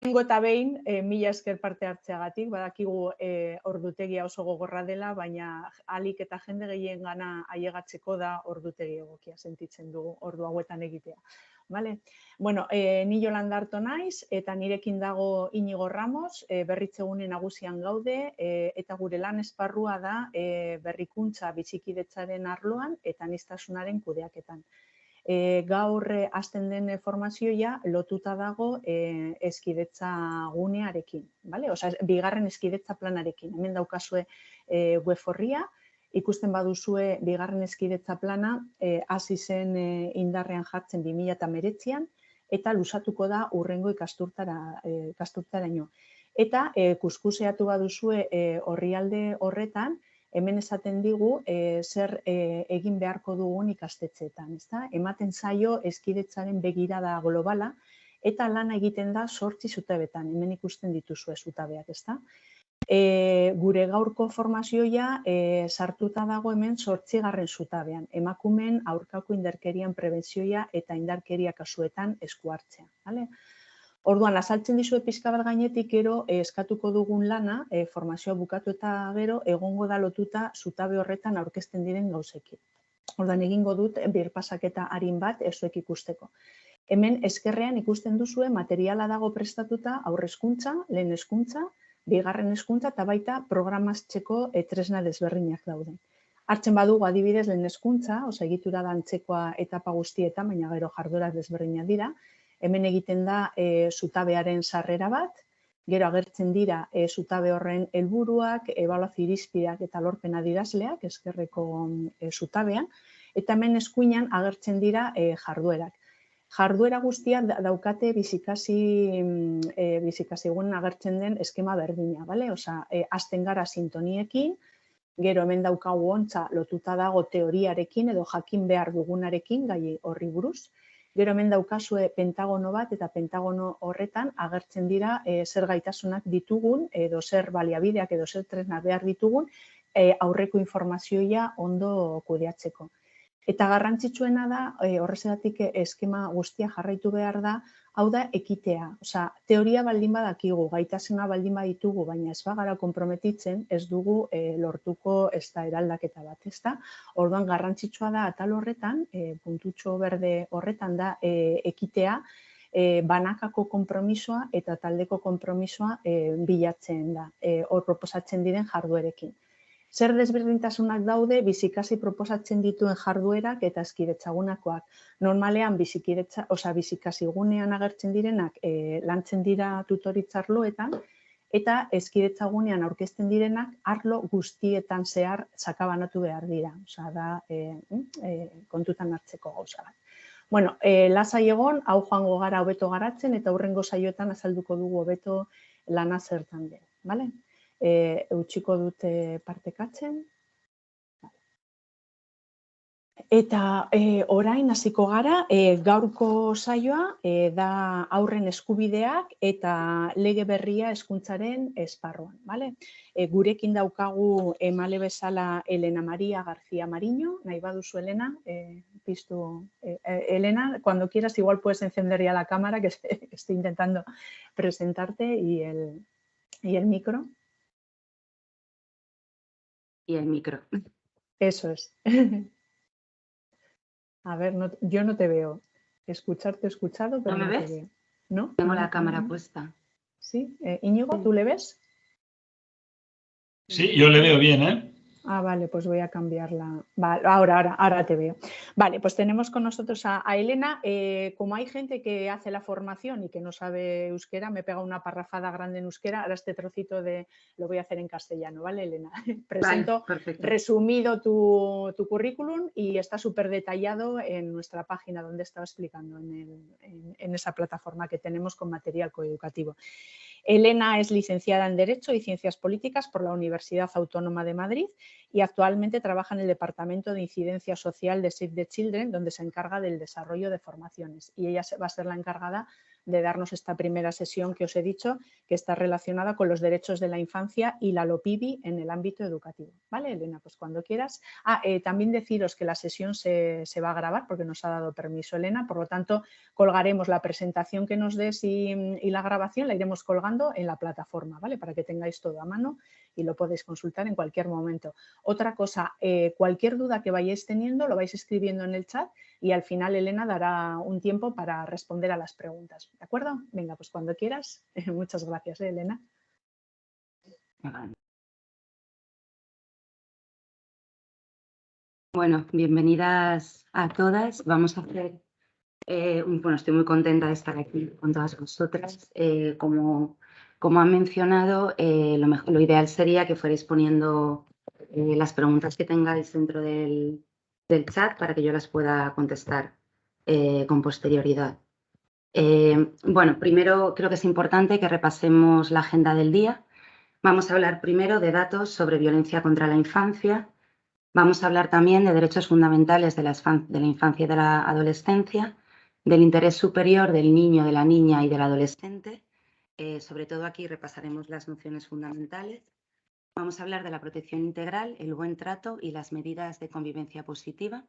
Lehenengo eta behin, e, mila esker parte hartzeagatik, badakigu e, ordutegia oso gogorra dela, baina alik eta jende gehien gana aiegatzeko da ordutegi egokia sentitzen dugu ordu hauetan egitea. Vale? Bueno, e, ni Jolanda harto naiz eta nirekin dago Inigo Ramos, e, berritzegune nagusian gaude e, eta gure lan esparrua da e, berrikuntza bizikidetzaren arloan eta nistasunaren kudeaketan e, gaur eh, hasten den formazioa lotuta dago e, eskidetza gunearekin, bale? Osea, bigarren eskidetza planarekin. Hemen daukazue e, web horria, ikusten baduzue bigarren eskidetza plana hasi zen e, indarrean jartzen 2019an eta lusatuko da urrengo ikasturtara ikasturtaraino. Eta e, kuskuseatu baduzue e, orrialde horretan, hemen esaten digu e, zer e, egin beharko dugun ikastetxeetan. Ezta? Ematen zaio eskidetzaren begirada globala eta lana egiten da sortzi zutabetan, hemen ikusten dituzue zutabeak. Ezta? E, gure gaurko formazioa e, sartuta dago hemen sortzi garren zutabean, emakumen aurkako indarkerian prebentzioa eta indarkeria kasuetan esku hartzea. Orduan, azaltzen dizu pizka bat gainetik gero eh, eskatuko dugun lana, e, formazioa bukatu eta gero, egongo da lotuta zutabe horretan aurkezten diren gauzekin. Orduan, egingo dut birpasaketa harin bat ezuek ikusteko. Hemen eskerrean ikusten duzue materiala dago prestatuta aurrezkuntza, lehen eskuntza, bigarren eskuntza eta baita programazteko e, tresna desberdinak daude. Hartzen badugu adibidez lehen eskuntza, osa egitura da antzekoa etapa guztietan, baina gero jardora desberdinak dira, hemen egiten da e, zutabearen sarrera bat, gero agertzen dira e, zutabe horren helburuak, ebaluazio irizpideak eta lorpen adirazleak eskerreko e, zutabean, eta hemen eskuinan agertzen dira e, jarduerak. Jarduera guztiak daukate bizikasi, e, bizikasi agertzen den eskema berdina, bale? Osa, e, azten gara sintoniekin, gero hemen daukagu ontza lotuta dago teoriarekin edo jakin behar dugunarekin gai horri buruz, Gero hemen daukazue pentagono bat eta pentagono horretan agertzen dira e, zer gaitasunak ditugun edo zer baliabideak edo zer tresna behar ditugun e, aurreko informazioa ondo kudeatzeko. Eta garrantzitsuena da, e, horrezatik eskema guztia jarraitu behar da, hau da ekitea. Osea, teoria baldin badakigu, gaitasuna baldin baditugu, baina ez bagara konprometitzen, ez dugu e, lortuko ez da eraldaketa bat, ez da? Orduan garrantzitsua da atal horretan, e, puntutxo berde horretan da e, ekitea, e, banakako konpromisoa eta taldeko konpromisoa e, bilatzen da, hor proposatzen diren jarduerekin. Zer desberdintasunak daude bizikasi proposatzen dituen jarduerak eta eskidetzagunakoak. Normalean bizikidetza, osea bizikasi gunean agertzen direnak e, lantzen dira tutoritzarloetan eta eskidetzagunean aurkezten direnak arlo guztietan zehar sakabanatu behar dira. Osea da e, e, kontutan hartzeko gauza bat. Bueno, e, lasai egon, hau joango gara hobeto garatzen eta hurrengo saioetan azalduko dugu hobeto lana zertan den. Vale? E, eutxiko dute partekatzen. Eta e, orain hasiko gara, e, gaurko saioa e, da aurren eskubideak eta lege berria eskuntzaren esparruan. Vale? E, gurekin daukagu emale bezala Elena Maria García Mariño, nahi baduzu Elena, e, piztu, e, Elena, cuando quieras igual puedes encender ya la cámara que estoy intentando presentarte y el, y el micro y el micro. Eso es. A ver, yo no te veo. Escucharte escuchado, pero ¿No me ves? ¿No? Tengo la cámara puesta. Sí. Eh, Íñigo, ¿tú le ves? Sí, yo le veo bien, ¿eh? Ah, vale, pues voy a cambiarla. Vale, ahora, ahora, ahora te veo. Vale, pues tenemos con nosotros a, Elena. Eh, como hay gente que hace la formación y que no sabe euskera, me pega una parrafada grande en euskera. Ahora este trocito de lo voy a hacer en castellano, ¿vale, Elena? Presento resumido tu, currículum y está súper detallado en nuestra página donde estaba explicando, en, en esa plataforma que tenemos con material coeducativo. Elena es licenciada en Derecho y Ciencias Políticas por la Universidad Autónoma de Madrid y actualmente trabaja en el Departamento de Incidencia Social de Save the Children, donde se encarga del desarrollo de formaciones. Y ella va a ser la encargada de darnos esta primera sesión que os he dicho, que está relacionada con los derechos de la infancia y la LOPIBI en el ámbito educativo. ¿Vale, Elena? Pues cuando quieras. Ah, eh, también deciros que la sesión se, va a grabar porque nos ha dado permiso Elena, por lo tanto colgaremos la presentación que nos des y la grabación, la iremos colgando en la plataforma, ¿vale? Para que tengáis todo a mano y lo podéis consultar en cualquier momento. Otra cosa, eh, cualquier duda que vayáis teniendo lo vais escribiendo en el chat y al final Elena dará un tiempo para responder a las preguntas. ¿De acuerdo? Venga, pues cuando quieras. Muchas gracias, ¿eh, Elena. Bueno, bienvenidas a todas. Vamos a hacer, eh, bueno, estoy muy contenta de estar aquí con todas vosotras. como como han mencionado, eh, lo, ideal sería que fuerais poniendo eh, las preguntas que tengáis dentro del, chat para que yo las pueda contestar eh, con posterioridad. bueno, primero creo que es importante que repasemos la agenda del día. Vamos a hablar primero de datos sobre violencia contra la infancia. Vamos a hablar también de derechos fundamentales de la, de la infancia y de la adolescencia, del interés superior del niño, de la niña y del adolescente eh, sobre todo aquí repasaremos las nociones fundamentales. Vamos a hablar de la protección integral, el buen trato y las medidas de convivencia positiva.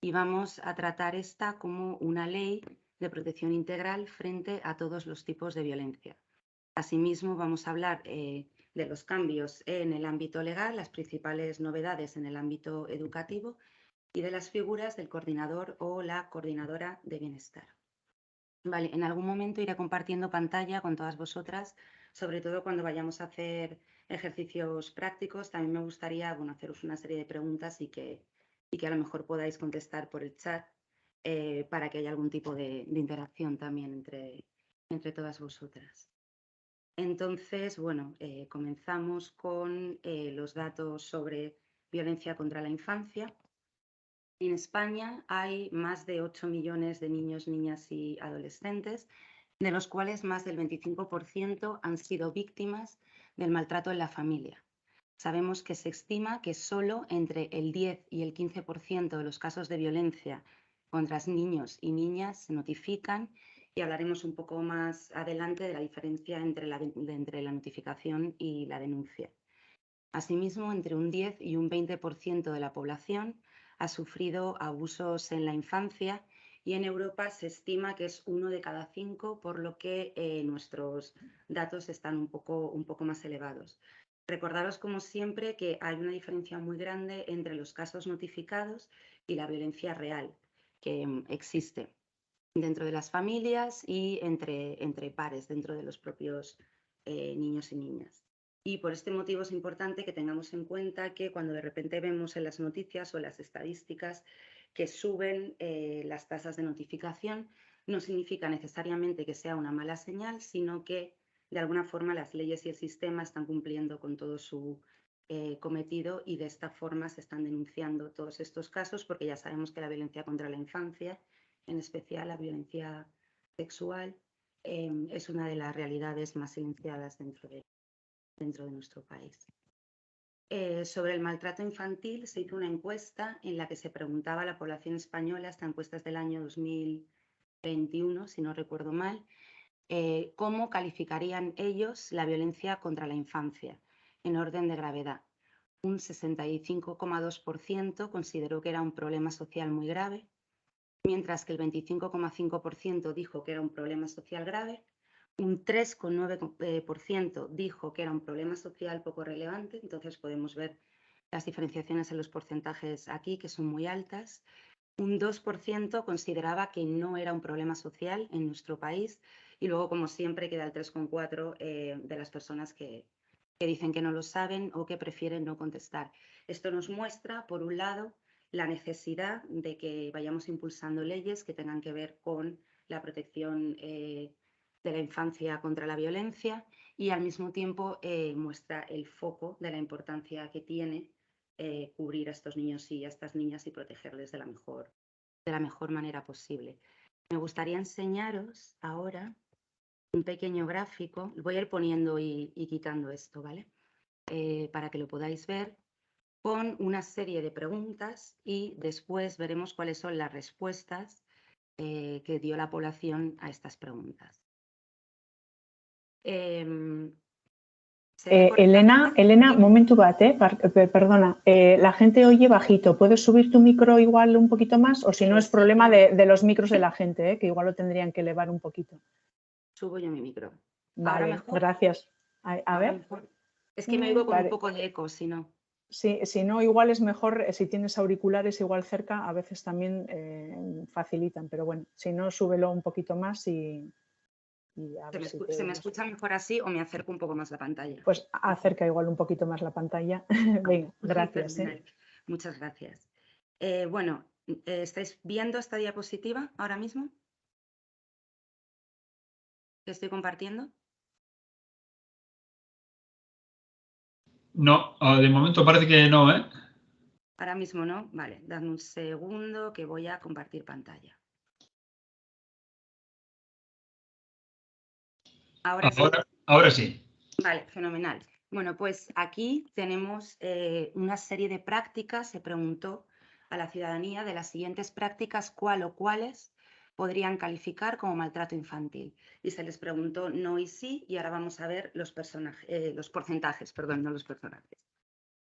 Y vamos a tratar esta como una ley de protección integral frente a todos los tipos de violencia. Asimismo, vamos a hablar eh, de los cambios en el ámbito legal, las principales novedades en el ámbito educativo y de las figuras del coordinador o la coordinadora de bienestar. Vale, en algún momento iré compartiendo pantalla con todas vosotras, sobre todo cuando vayamos a hacer ejercicios prácticos. También me gustaría bueno, haceros una serie de preguntas y que, y que a lo mejor podáis contestar por el chat eh, para que haya algún tipo de, interacción también entre, entre todas vosotras. Entonces, bueno, eh, comenzamos con eh, los datos sobre violencia contra la infancia. En España hay más de 8 millones de niños, niñas y adolescentes, de los cuales más del 25% han sido víctimas del maltrato en la familia. Sabemos que se estima que solo entre el 10 y el 15% de los casos de violencia contra niños y niñas se notifican y hablaremos un poco más adelante de la diferencia entre la, entre la notificación y la denuncia. Asimismo, entre un 10 y un 20% de la población ha sufrido abusos en la infancia y en Europa se estima que es uno de cada cinco, por lo que eh, nuestros datos están un poco, más elevados. Recordaros, como siempre, que hay una diferencia muy grande entre los casos notificados y la violencia real que mm, existe dentro de las familias y entre, entre pares, dentro de los propios eh, niños y niñas. Y por este motivo es importante que tengamos en cuenta que cuando de repente vemos en las noticias o las estadísticas que suben eh, las tasas de notificación, no significa necesariamente que sea una mala señal, sino que de alguna forma las leyes y el sistema están cumpliendo con todo su eh, cometido y de esta forma se están denunciando todos estos casos porque ya sabemos que la violencia contra la infancia, en especial la violencia sexual, eh, es una de las realidades más silenciadas dentro de dentro de nuestro país. Eh, sobre el maltrato infantil se hizo una encuesta en la que se preguntaba a la población española, esta encuesta es del año 2021, si no recuerdo mal, eh, cómo calificarían ellos la violencia contra la infancia en orden de gravedad. Un 65,2% consideró que era un problema social muy grave, mientras que el 25,5% dijo que era un problema social grave un 3,9% dijo que era un problema social poco relevante, entonces podemos ver las diferenciaciones en los porcentajes aquí, que son muy altas. Un 2% consideraba que no era un problema social en nuestro país y luego, como siempre, queda el 3,4% eh, de las personas que, que dicen que no lo saben o que prefieren no contestar. Esto nos muestra, por un lado, la necesidad de que vayamos impulsando leyes que tengan que ver con la protección eh, de la infancia contra la violencia y al mismo tiempo eh, muestra el foco de la importancia que tiene eh, cubrir a estos niños y a estas niñas y protegerles de la mejor, de la mejor manera posible. Me gustaría enseñaros ahora un pequeño gráfico, voy a ir poniendo y, quitando esto, ¿vale? Eh, para que lo podáis ver, con una serie de preguntas y después veremos cuáles son las respuestas que dio la población a estas preguntas. Em, eh, Elena, Elena, momento bate, perdona, eh, la gente oye bajito, ¿puedes subir tu micro igual un poquito más? O si no es problema de, los micros de la gente, que igual lo tendrían que elevar un poquito. Subo yo mi micro. Vale, gracias. A, ver. Es que me oigo con un poco de eco, si no. Sí, si no, igual es mejor, si tienes auriculares igual cerca, a veces también facilitan, pero bueno, si no, súbelo un poquito más y, ¿Se, me escucha mejor así o me acerco un poco más la pantalla? Pues acerca igual un poquito más la pantalla. Venga, gracias. ¿eh? Muchas gracias. Eh, bueno, eh, ¿estáis viendo esta diapositiva ahora mismo? ¿Que estoy compartiendo? No, ah, de momento parece que no, ¿eh? Ahora mismo no. Vale, dame un segundo que voy a compartir pantalla. Ahora, sí. Vale, fenomenal. Bueno, pues aquí tenemos eh, una serie de prácticas. Se preguntó a la ciudadanía de las siguientes prácticas cuál o cuáles podrían calificar como maltrato infantil. Y se les preguntó no y sí, y ahora vamos a ver los, eh, los porcentajes, perdón, no los personajes.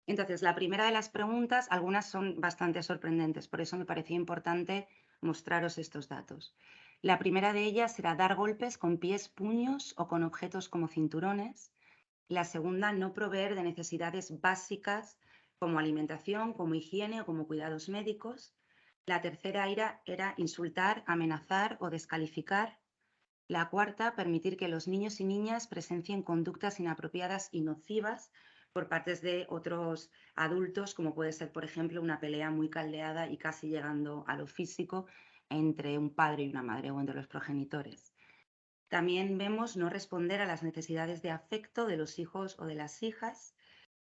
Entonces, la primera de las preguntas, algunas son bastante sorprendentes, por eso me parecía importante mostraros estos datos. La primera de ellas será dar golpes con pies, puños o con objetos como cinturones. La segunda, no proveer de necesidades básicas como alimentación, como higiene o como cuidados médicos. La tercera era, era insultar, amenazar o descalificar. La cuarta, permitir que los niños y niñas presencien conductas inapropiadas y nocivas por partes de otros adultos, como puede ser, por ejemplo, una pelea muy caldeada y casi llegando a lo físico entre un padre y una madre o entre los progenitores. También vemos no responder a las necesidades de afecto de los hijos o de las hijas,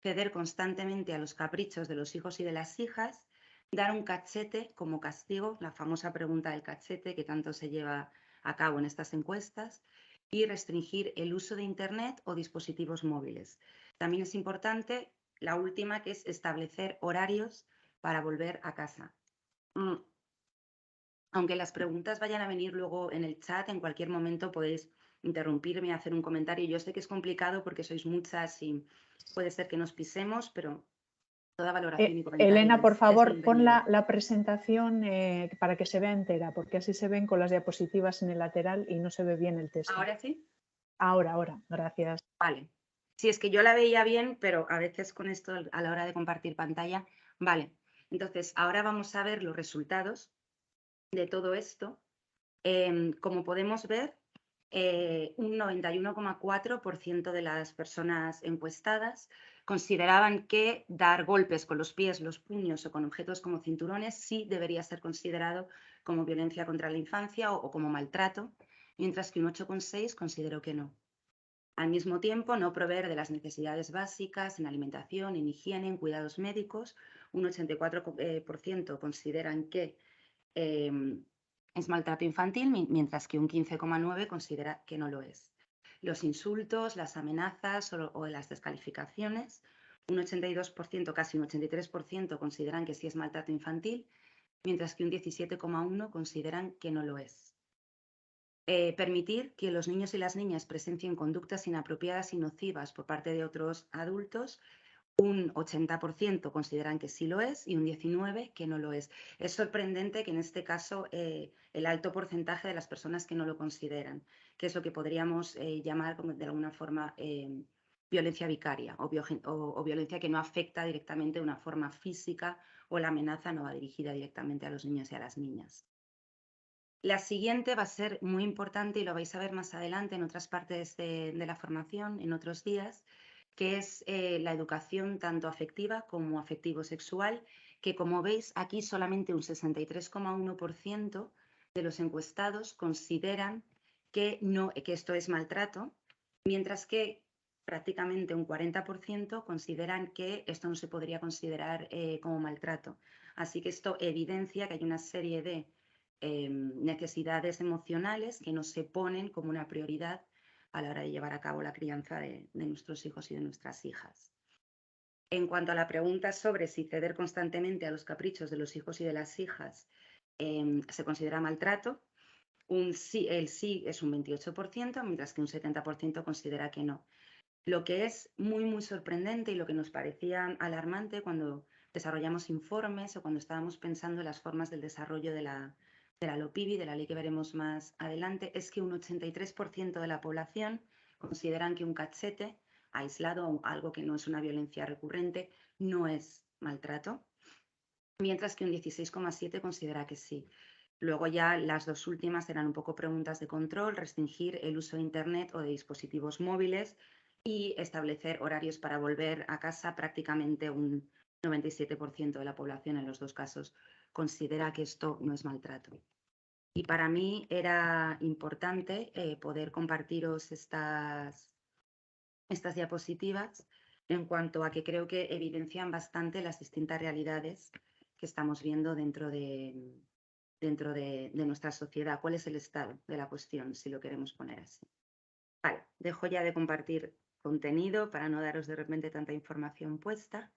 ceder constantemente a los caprichos de los hijos y de las hijas, dar un cachete como castigo, la famosa pregunta del cachete que tanto se lleva a cabo en estas encuestas, y restringir el uso de Internet o dispositivos móviles. También es importante la última, que es establecer horarios para volver a casa. Aunque las preguntas vayan a venir luego en el chat, en cualquier momento podéis interrumpirme, hacer un comentario. Yo sé que es complicado porque sois muchas y puede ser que nos pisemos, pero toda valoración y eh, comentario. Elena, por favor, pon la, presentación eh, para que se vea entera, porque así se ven con las diapositivas en el lateral y no se ve bien el texto. ¿Ahora sí? Ahora, ahora, gracias. Vale. Sí, es que yo la veía bien, pero a veces con esto a la hora de compartir pantalla. Vale. Entonces, ahora vamos a ver los resultados de todo esto, em, como podemos ver, eh, un 91,4% de las personas encuestadas consideraban que dar golpes con los pies, los puños o con objetos como cinturones sí debería ser considerado como violencia contra la infancia o, como maltrato, mientras que un 8,6% consideró que no. Al mismo tiempo, no proveer de las necesidades básicas en alimentación, en higiene, en cuidados médicos. Un 84% eh, consideran que Em, es maltrato infantil, mientras que un 15,9 considera que no lo es. Los insultos, las amenazas o, las descalificaciones, un 82%, casi un 83% consideran que sí es maltrato infantil, mientras que un 17,1 consideran que no lo es. Eh, permitir que los niños y las niñas presencien conductas inapropiadas y nocivas por parte de otros adultos un 80% consideran que sí lo es y un 19% que no lo es. Es sorprendente que en este caso eh, el alto porcentaje de las personas que no lo consideran, que es lo que podríamos eh, llamar de alguna forma eh, violencia vicaria o, violencia que no afecta directamente de una forma física o la amenaza no va dirigida directamente a los niños y a las niñas. La siguiente va a ser muy importante y lo vais a ver más adelante en otras partes de la formación, en otros días, que es eh, la educación tanto afectiva como afectivo-sexual, que como veis aquí solamente un 63,1% de los encuestados consideran que, no, que esto es maltrato, mientras que prácticamente un 40% consideran que esto no se podría considerar eh, como maltrato. Así que esto evidencia que hay una serie de em, necesidades emocionales que no se ponen como una prioridad a la hora de llevar a cabo la crianza de, nuestros hijos y de nuestras hijas. En cuanto a la pregunta sobre si ceder constantemente a los caprichos de los hijos y de las hijas em, se considera maltrato, un sí, el sí es un 28%, mientras que un 70% considera que no. Lo que es muy, muy sorprendente y lo que nos parecía alarmante cuando desarrollamos informes o cuando estábamos pensando en las formas del desarrollo de la, de la LOPIBI, de la ley que veremos más adelante, es que un 83% de la población consideran que un cachete aislado o algo que no es una violencia recurrente no es maltrato, mientras que un 16,7% considera que sí. Luego ya las dos últimas eran un poco preguntas de control, restringir el uso de Internet o de dispositivos móviles y establecer horarios para volver a casa. Prácticamente un 97% de la población en los dos casos considera que esto no es maltrato. Y para mí era importante eh, poder compartiros estas, estas diapositivas en cuanto a que creo que evidencian bastante las distintas realidades que estamos viendo dentro de, dentro de, de nuestra sociedad. ¿Cuál es el estado de la cuestión, si lo queremos poner así? Vale, dejo ya de compartir contenido para no daros de repente tanta información puesta.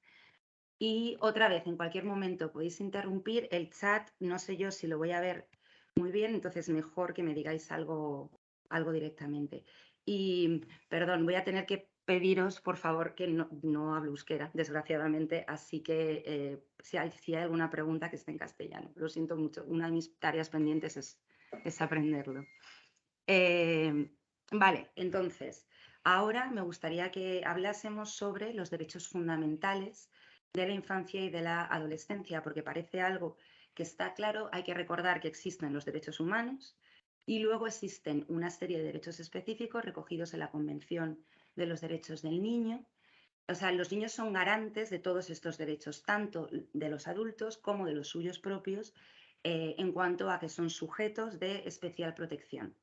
Y otra vez, en cualquier momento podéis interrumpir el chat, no sé yo si lo voy a ver muy bien, entonces mejor que me digáis algo, algo directamente. Y perdón, voy a tener que pediros, por favor, que no, no euskera, desgraciadamente, así que eh, si, hay, si, hay, alguna pregunta que esté en castellano. Lo siento mucho, una de mis tareas pendientes es, es aprenderlo. Eh, vale, entonces, Ahora me gustaría que hablásemos sobre los derechos fundamentales de la infancia y de la adolescencia, porque parece algo que está claro. Hay que recordar que existen los derechos humanos y luego existen una serie de derechos específicos recogidos en la Convención de los Derechos del Niño. O sea, los niños son garantes de todos estos derechos, tanto de los adultos como de los suyos propios, eh, en cuanto a que son sujetos de especial protección.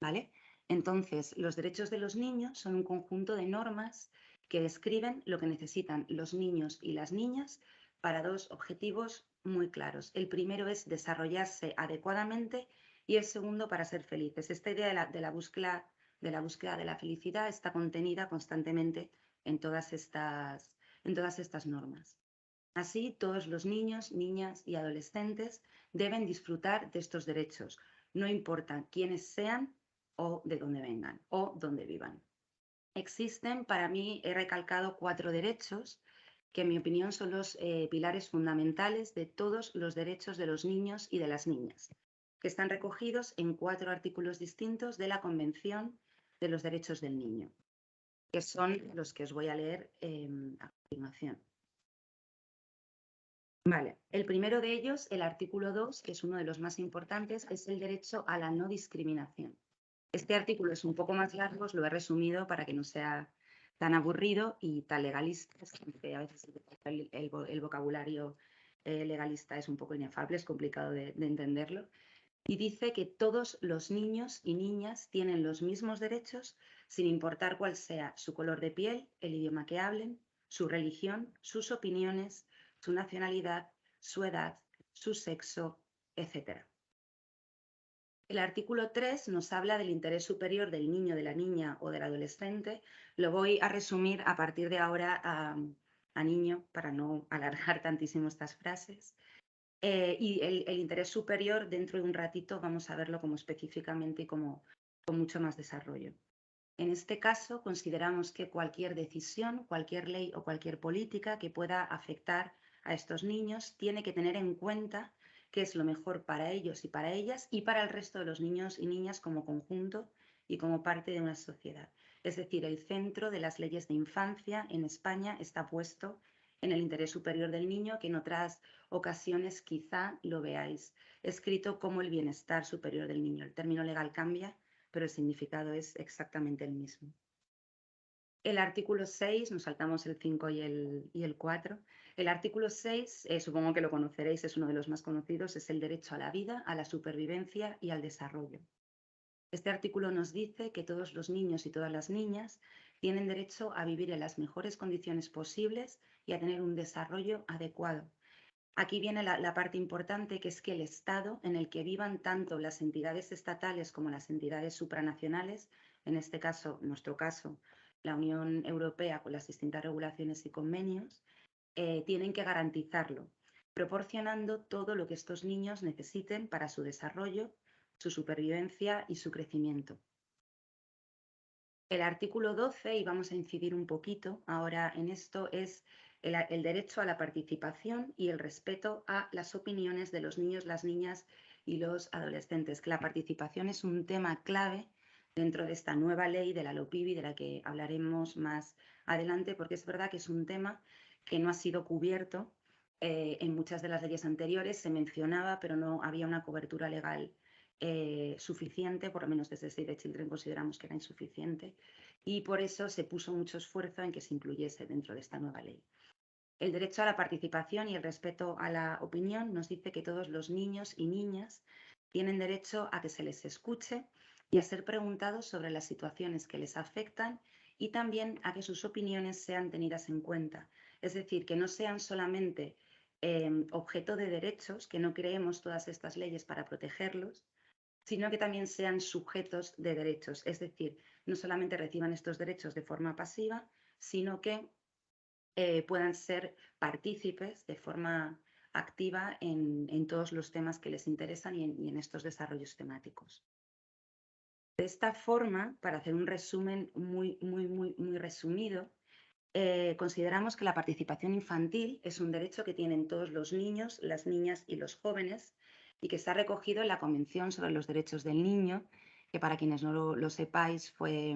¿Vale? Entonces, los derechos de los niños son un conjunto de normas que describen lo que necesitan los niños y las niñas para dos objetivos muy claros. El primero es desarrollarse adecuadamente y el segundo para ser felices. Esta idea de la, de la, búsqueda, de la búsqueda de la felicidad está contenida constantemente en todas estas, en todas estas normas. Así, todos los niños, niñas y adolescentes deben disfrutar de estos derechos, no importa quiénes sean o de dónde vengan o dónde vivan. Existen, para mí, he recalcado cuatro derechos que en mi opinión son los eh, pilares fundamentales de todos los derechos de los niños y de las niñas, que están recogidos en cuatro artículos distintos de la Convención de los Derechos del Niño, que son los que os voy a leer eh, a continuación. Vale, el primero de ellos, el artículo 2, que es uno de los más importantes, es el derecho a la no discriminación. Este artículo es un poco más largo, os lo he resumido para que no sea tan aburrido y tan legalista, que a veces el, vocabulario eh, legalista es un poco inefable, es complicado de, de entenderlo. Y dice que todos los niños y niñas tienen los mismos derechos sin importar cuál sea su color de piel, el idioma que hablen, su religión, sus opiniones, su nacionalidad, su edad, su sexo, etc. El artículo 3 nos habla del interés superior del niño, de la niña o del adolescente. Lo voy a resumir a partir de ahora a, niño para no alargar tantísimo estas frases. Eh, y el, interés superior, dentro de un ratito, vamos a verlo como específicamente y como con mucho más desarrollo. En este caso, consideramos que cualquier decisión, cualquier ley o cualquier política que pueda afectar a estos niños tiene que tener en cuenta qué es lo mejor para ellos y para ellas y para el resto de los niños y niñas como conjunto y como parte de una sociedad. Es decir, el centro de las leyes de infancia en España está puesto en el interés superior del niño, que en otras ocasiones quizá lo veáis escrito como el bienestar superior del niño. El término legal cambia, pero el significado es exactamente el mismo. El artículo 6, nos saltamos el 5 y el, y el 4, el artículo 6, eh, supongo que lo conoceréis, es uno de los más conocidos, es el derecho a la vida, a la supervivencia y al desarrollo. Este artículo nos dice que todos los niños y todas las niñas tienen derecho a vivir en las mejores condiciones posibles y a tener un desarrollo adecuado. Aquí viene la, la, parte importante, que es que el Estado en el que vivan tanto las entidades estatales como las entidades supranacionales, en este caso, nuestro caso, la Unión Europea con las distintas regulaciones y convenios, eh, tienen que garantizarlo. proporcionando todo lo que estos niños necesiten para su desarrollo, su supervivencia y su crecimiento. El artículo 12, y vamos a incidir un poquito ahora en esto, es el, derecho a la participación y el respeto a las opiniones de los niños, las niñas y los adolescentes, que la participación es un tema clave dentro de esta nueva ley de la LOPIBI, de la que hablaremos más adelante, porque es verdad que es un tema que no ha sido cubierto eh, en muchas de las leyes anteriores, se mencionaba, pero no había una cobertura legal eh, suficiente, por lo menos desde Save the Children consideramos que era insuficiente, y por eso se puso mucho esfuerzo en que se incluyese dentro de esta nueva ley. El derecho a la participación y el respeto a la opinión nos dice que todos los niños y niñas tienen derecho a que se les escuche y a ser preguntados sobre las situaciones que les afectan y también a que sus opiniones sean tenidas en cuenta. Es decir, que no sean solamente em, objeto de derechos, que no creemos todas estas leyes para protegerlos, sino que también sean sujetos de derechos. Es decir, no solamente reciban estos derechos de forma pasiva, sino que eh, puedan ser partícipes de forma activa en, todos los temas que les interesan y en, estos desarrollos temáticos. De esta forma, para hacer un resumen muy, muy, muy, muy resumido, eh, consideramos que la participación infantil es un derecho que tienen todos los niños, las niñas y los jóvenes y que está recogido en la Convención sobre los Derechos del Niño, que para quienes no lo, sepáis fue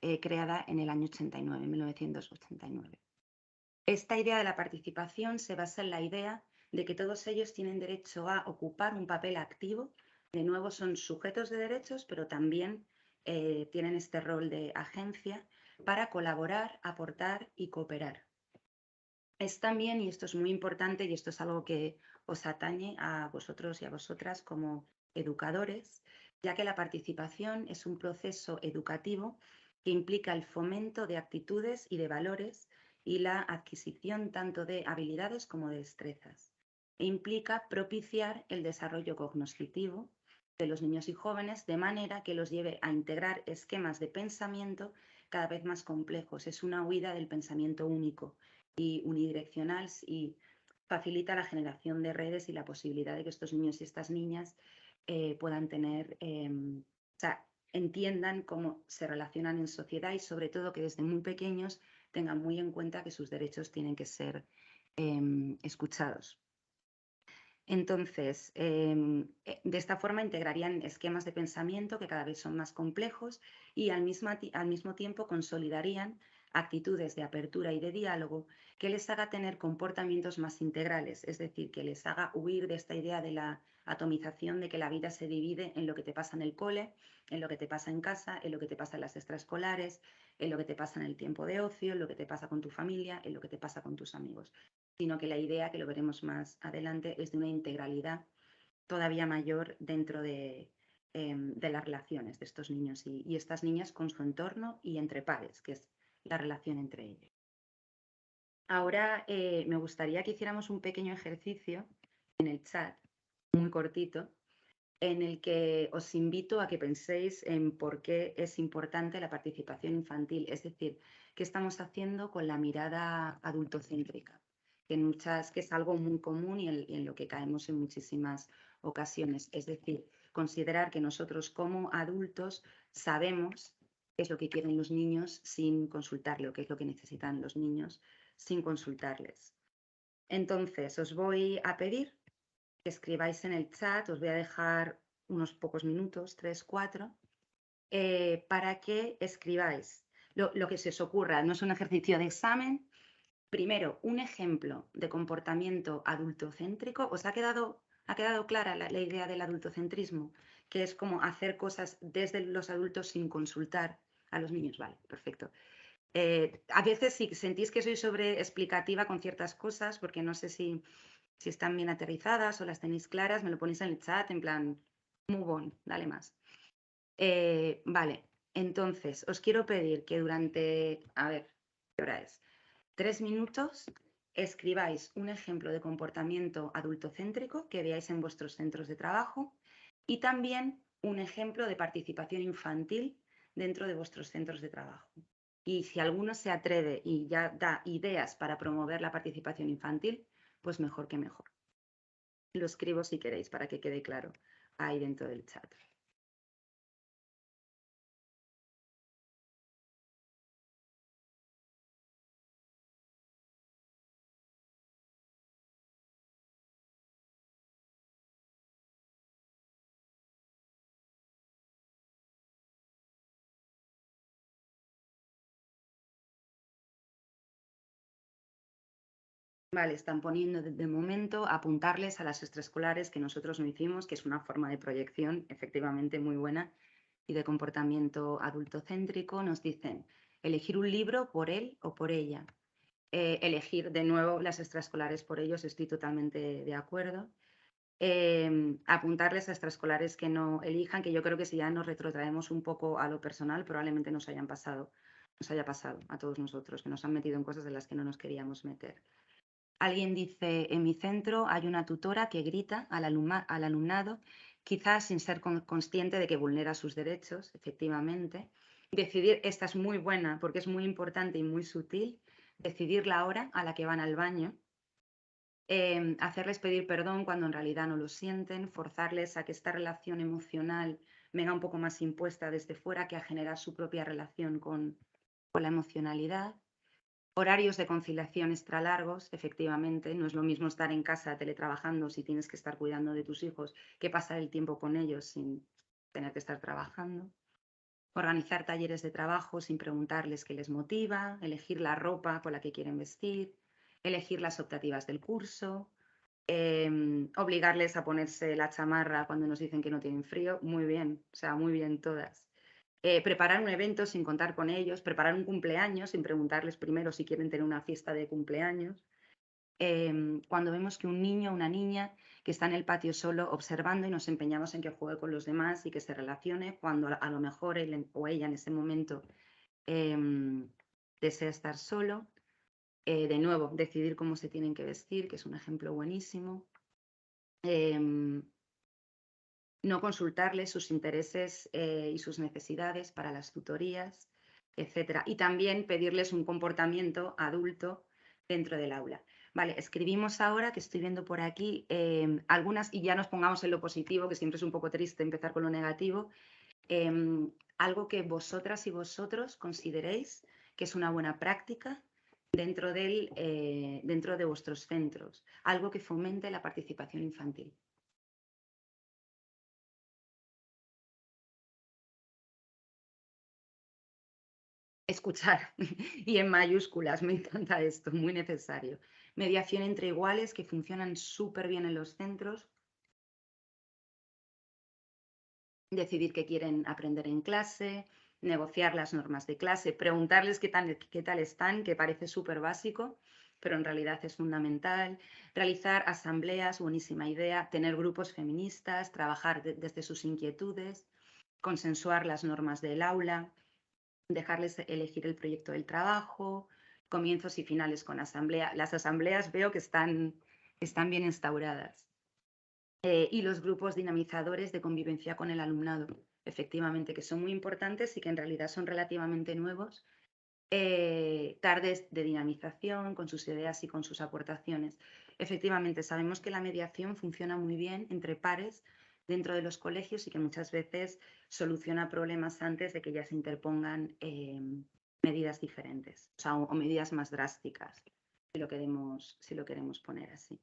eh, creada en el año 89, 1989. Esta idea de la participación se basa en la idea de que todos ellos tienen derecho a ocupar un papel activo. De nuevo, son sujetos de derechos, pero también eh, tienen este rol de agencia para colaborar, aportar y cooperar. Es también, y esto es muy importante, y esto es algo que os atañe a vosotros y a vosotras como educadores, ya que la participación es un proceso educativo que implica el fomento de actitudes y de valores y la adquisición tanto de habilidades como de destrezas. E implica propiciar el desarrollo cognoscitivo de los niños y jóvenes de manera que los lleve a integrar esquemas de pensamiento cada vez más complejos. Es una huida del pensamiento único y unidireccional y facilita la generación de redes y la posibilidad de que estos niños y estas niñas eh, puedan tener, em, o sea, entiendan cómo se relacionan en sociedad y sobre todo que desde muy pequeños tengan muy en cuenta que sus derechos tienen que ser em, escuchados. Entonces, em, eh, de esta forma integrarían esquemas de pensamiento que cada vez son más complejos y al mismo, al mismo tiempo consolidarían actitudes de apertura y de diálogo que les haga tener comportamientos más integrales, es decir, que les haga huir de esta idea de la atomización de que la vida se divide en lo que te pasa en el cole, en lo que te pasa en casa, en lo que te pasa en las extraescolares, en lo que te pasa en el tiempo de ocio, en lo que te pasa con tu familia, en lo que te pasa con tus amigos, sino que la idea, que lo veremos más adelante, es de una integralidad todavía mayor dentro de, em, las relaciones de estos niños y, estas niñas con su entorno y entre pares, que es la relación entre ellos. Ahora eh, me gustaría que hiciéramos un pequeño ejercicio en el chat, muy cortito, en el que os invito a que penséis en por qué es importante la participación infantil, es decir, qué estamos haciendo con la mirada adultocéntrica, que, muchas, que es algo muy común y en, lo que caemos en muchísimas ocasiones. Es decir, considerar que nosotros como adultos sabemos qué es lo que quieren los niños sin consultarle o qué es lo que necesitan los niños sin consultarles. Entonces, os voy a pedir que escribáis en el chat, os voy a dejar unos pocos minutos, tres, cuatro, eh, para que escribáis lo, que se os ocurra. No es un ejercicio de examen. Primero, un ejemplo de comportamiento adultocéntrico. ¿Os ha quedado, ha quedado clara la, idea del adultocentrismo? Que es como hacer cosas desde los adultos sin consultar a los niños. Vale, perfecto. Eh, a veces si sentís que soy sobre explicativa con ciertas cosas, porque no sé si si están bien aterrizadas o las tenéis claras, me lo ponéis en el chat, en plan, move on, dale más. Eh, vale, entonces os quiero pedir que durante, a ver, ¿qué hora es? Tres minutos escribáis un ejemplo de comportamiento adultocéntrico que veáis en vuestros centros de trabajo y también un ejemplo de participación infantil dentro de vuestros centros de trabajo. Y si alguno se atreve y ya da ideas para promover la participación infantil, pues mejor que mejor. Lo escribo si queréis para que quede claro ahí dentro del chat. Vale, están poniendo de, momento apuntarles a las extraescolares que nosotros no hicimos, que es una forma de proyección efectivamente muy buena y de comportamiento adultocéntrico. Nos dicen elegir un libro por él o por ella. Eh, elegir de nuevo las extraescolares por ellos, estoy totalmente de acuerdo. Em, apuntarles a extraescolares que no elijan, que yo creo que si ya nos retrotraemos un poco a lo personal, probablemente nos hayan pasado, nos haya pasado a todos nosotros, que nos han metido en cosas de las que no nos queríamos meter. Alguien dice, en mi centro hay una tutora que grita al, alumnado, quizás sin ser consciente de que vulnera sus derechos, efectivamente. Decidir, esta es muy buena porque es muy importante y muy sutil, decidir la hora a la que van al baño, em, hacerles pedir perdón cuando en realidad no lo sienten, forzarles a que esta relación emocional venga un poco más impuesta desde fuera que a generar su propia relación con la emocionalidad. Horarios de conciliación extra largos, efectivamente, no es lo mismo estar en casa teletrabajando si tienes que estar cuidando de tus hijos que pasar el tiempo con ellos sin tener que estar trabajando. Organizar talleres de trabajo sin preguntarles qué les motiva, elegir la ropa con la que quieren vestir, elegir las optativas del curso, em, obligarles a ponerse la chamarra cuando nos dicen que no tienen frío, muy bien, o sea, muy bien todas. Eh, preparar un evento sin contar con ellos, preparar un cumpleaños sin preguntarles primero si quieren tener una fiesta de cumpleaños. Em, cuando vemos que un niño o una niña que está en el patio solo observando y nos empeñamos en que juegue con los demás y que se relacione, cuando a lo mejor él o ella en ese momento em, desea estar solo. Eh, de nuevo, decidir cómo se tienen que vestir, que es un ejemplo buenísimo. Em, no consultarles sus intereses eh, y sus necesidades para las tutorías, etc. Y también pedirles un comportamiento adulto dentro del aula. Vale, escribimos ahora, que estoy viendo por aquí, em, algunas, y ya nos pongamos en lo positivo, que siempre es un poco triste empezar con lo negativo, em, algo que vosotras y vosotros consideréis que es una buena práctica dentro, del, eh, dentro de vuestros centros, algo que fomente la participación infantil. Escuchar y en mayúsculas, me encanta esto, muy necesario. Mediación entre iguales que funcionan súper bien en los centros. Decidir qué quieren aprender en clase, negociar las normas de clase, preguntarles qué tal, qué tal están, que parece súper básico, pero en realidad es fundamental. Realizar asambleas, buenísima idea, tener grupos feministas, trabajar desde sus inquietudes, consensuar las normas del aula, dejarles elegir el proyecto del trabajo, comienzos y finales con asamblea. Las asambleas veo que están, están bien instauradas. Eh, y los grupos dinamizadores de convivencia con el alumnado, efectivamente, que son muy importantes y que en realidad son relativamente nuevos. Eh, tardes de dinamización con sus ideas y con sus aportaciones. Efectivamente, sabemos que la mediación funciona muy bien entre pares dentro de los colegios y que muchas veces soluciona problemas antes de que ya se interpongan em, medidas diferentes o, medidas más drásticas, si lo queremos, si lo queremos poner así.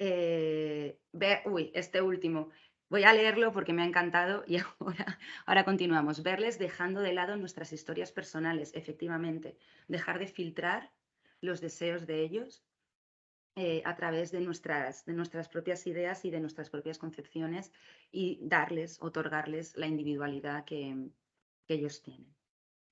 Eh, uy, este último. Voy a leerlo porque me ha encantado y ahora, ahora continuamos. Verles dejando de lado nuestras historias personales, efectivamente. Dejar de filtrar los deseos de ellos eh, a través de nuestras, de nuestras propias ideas y de nuestras propias concepciones y darles, otorgarles la individualidad que, ellos tienen.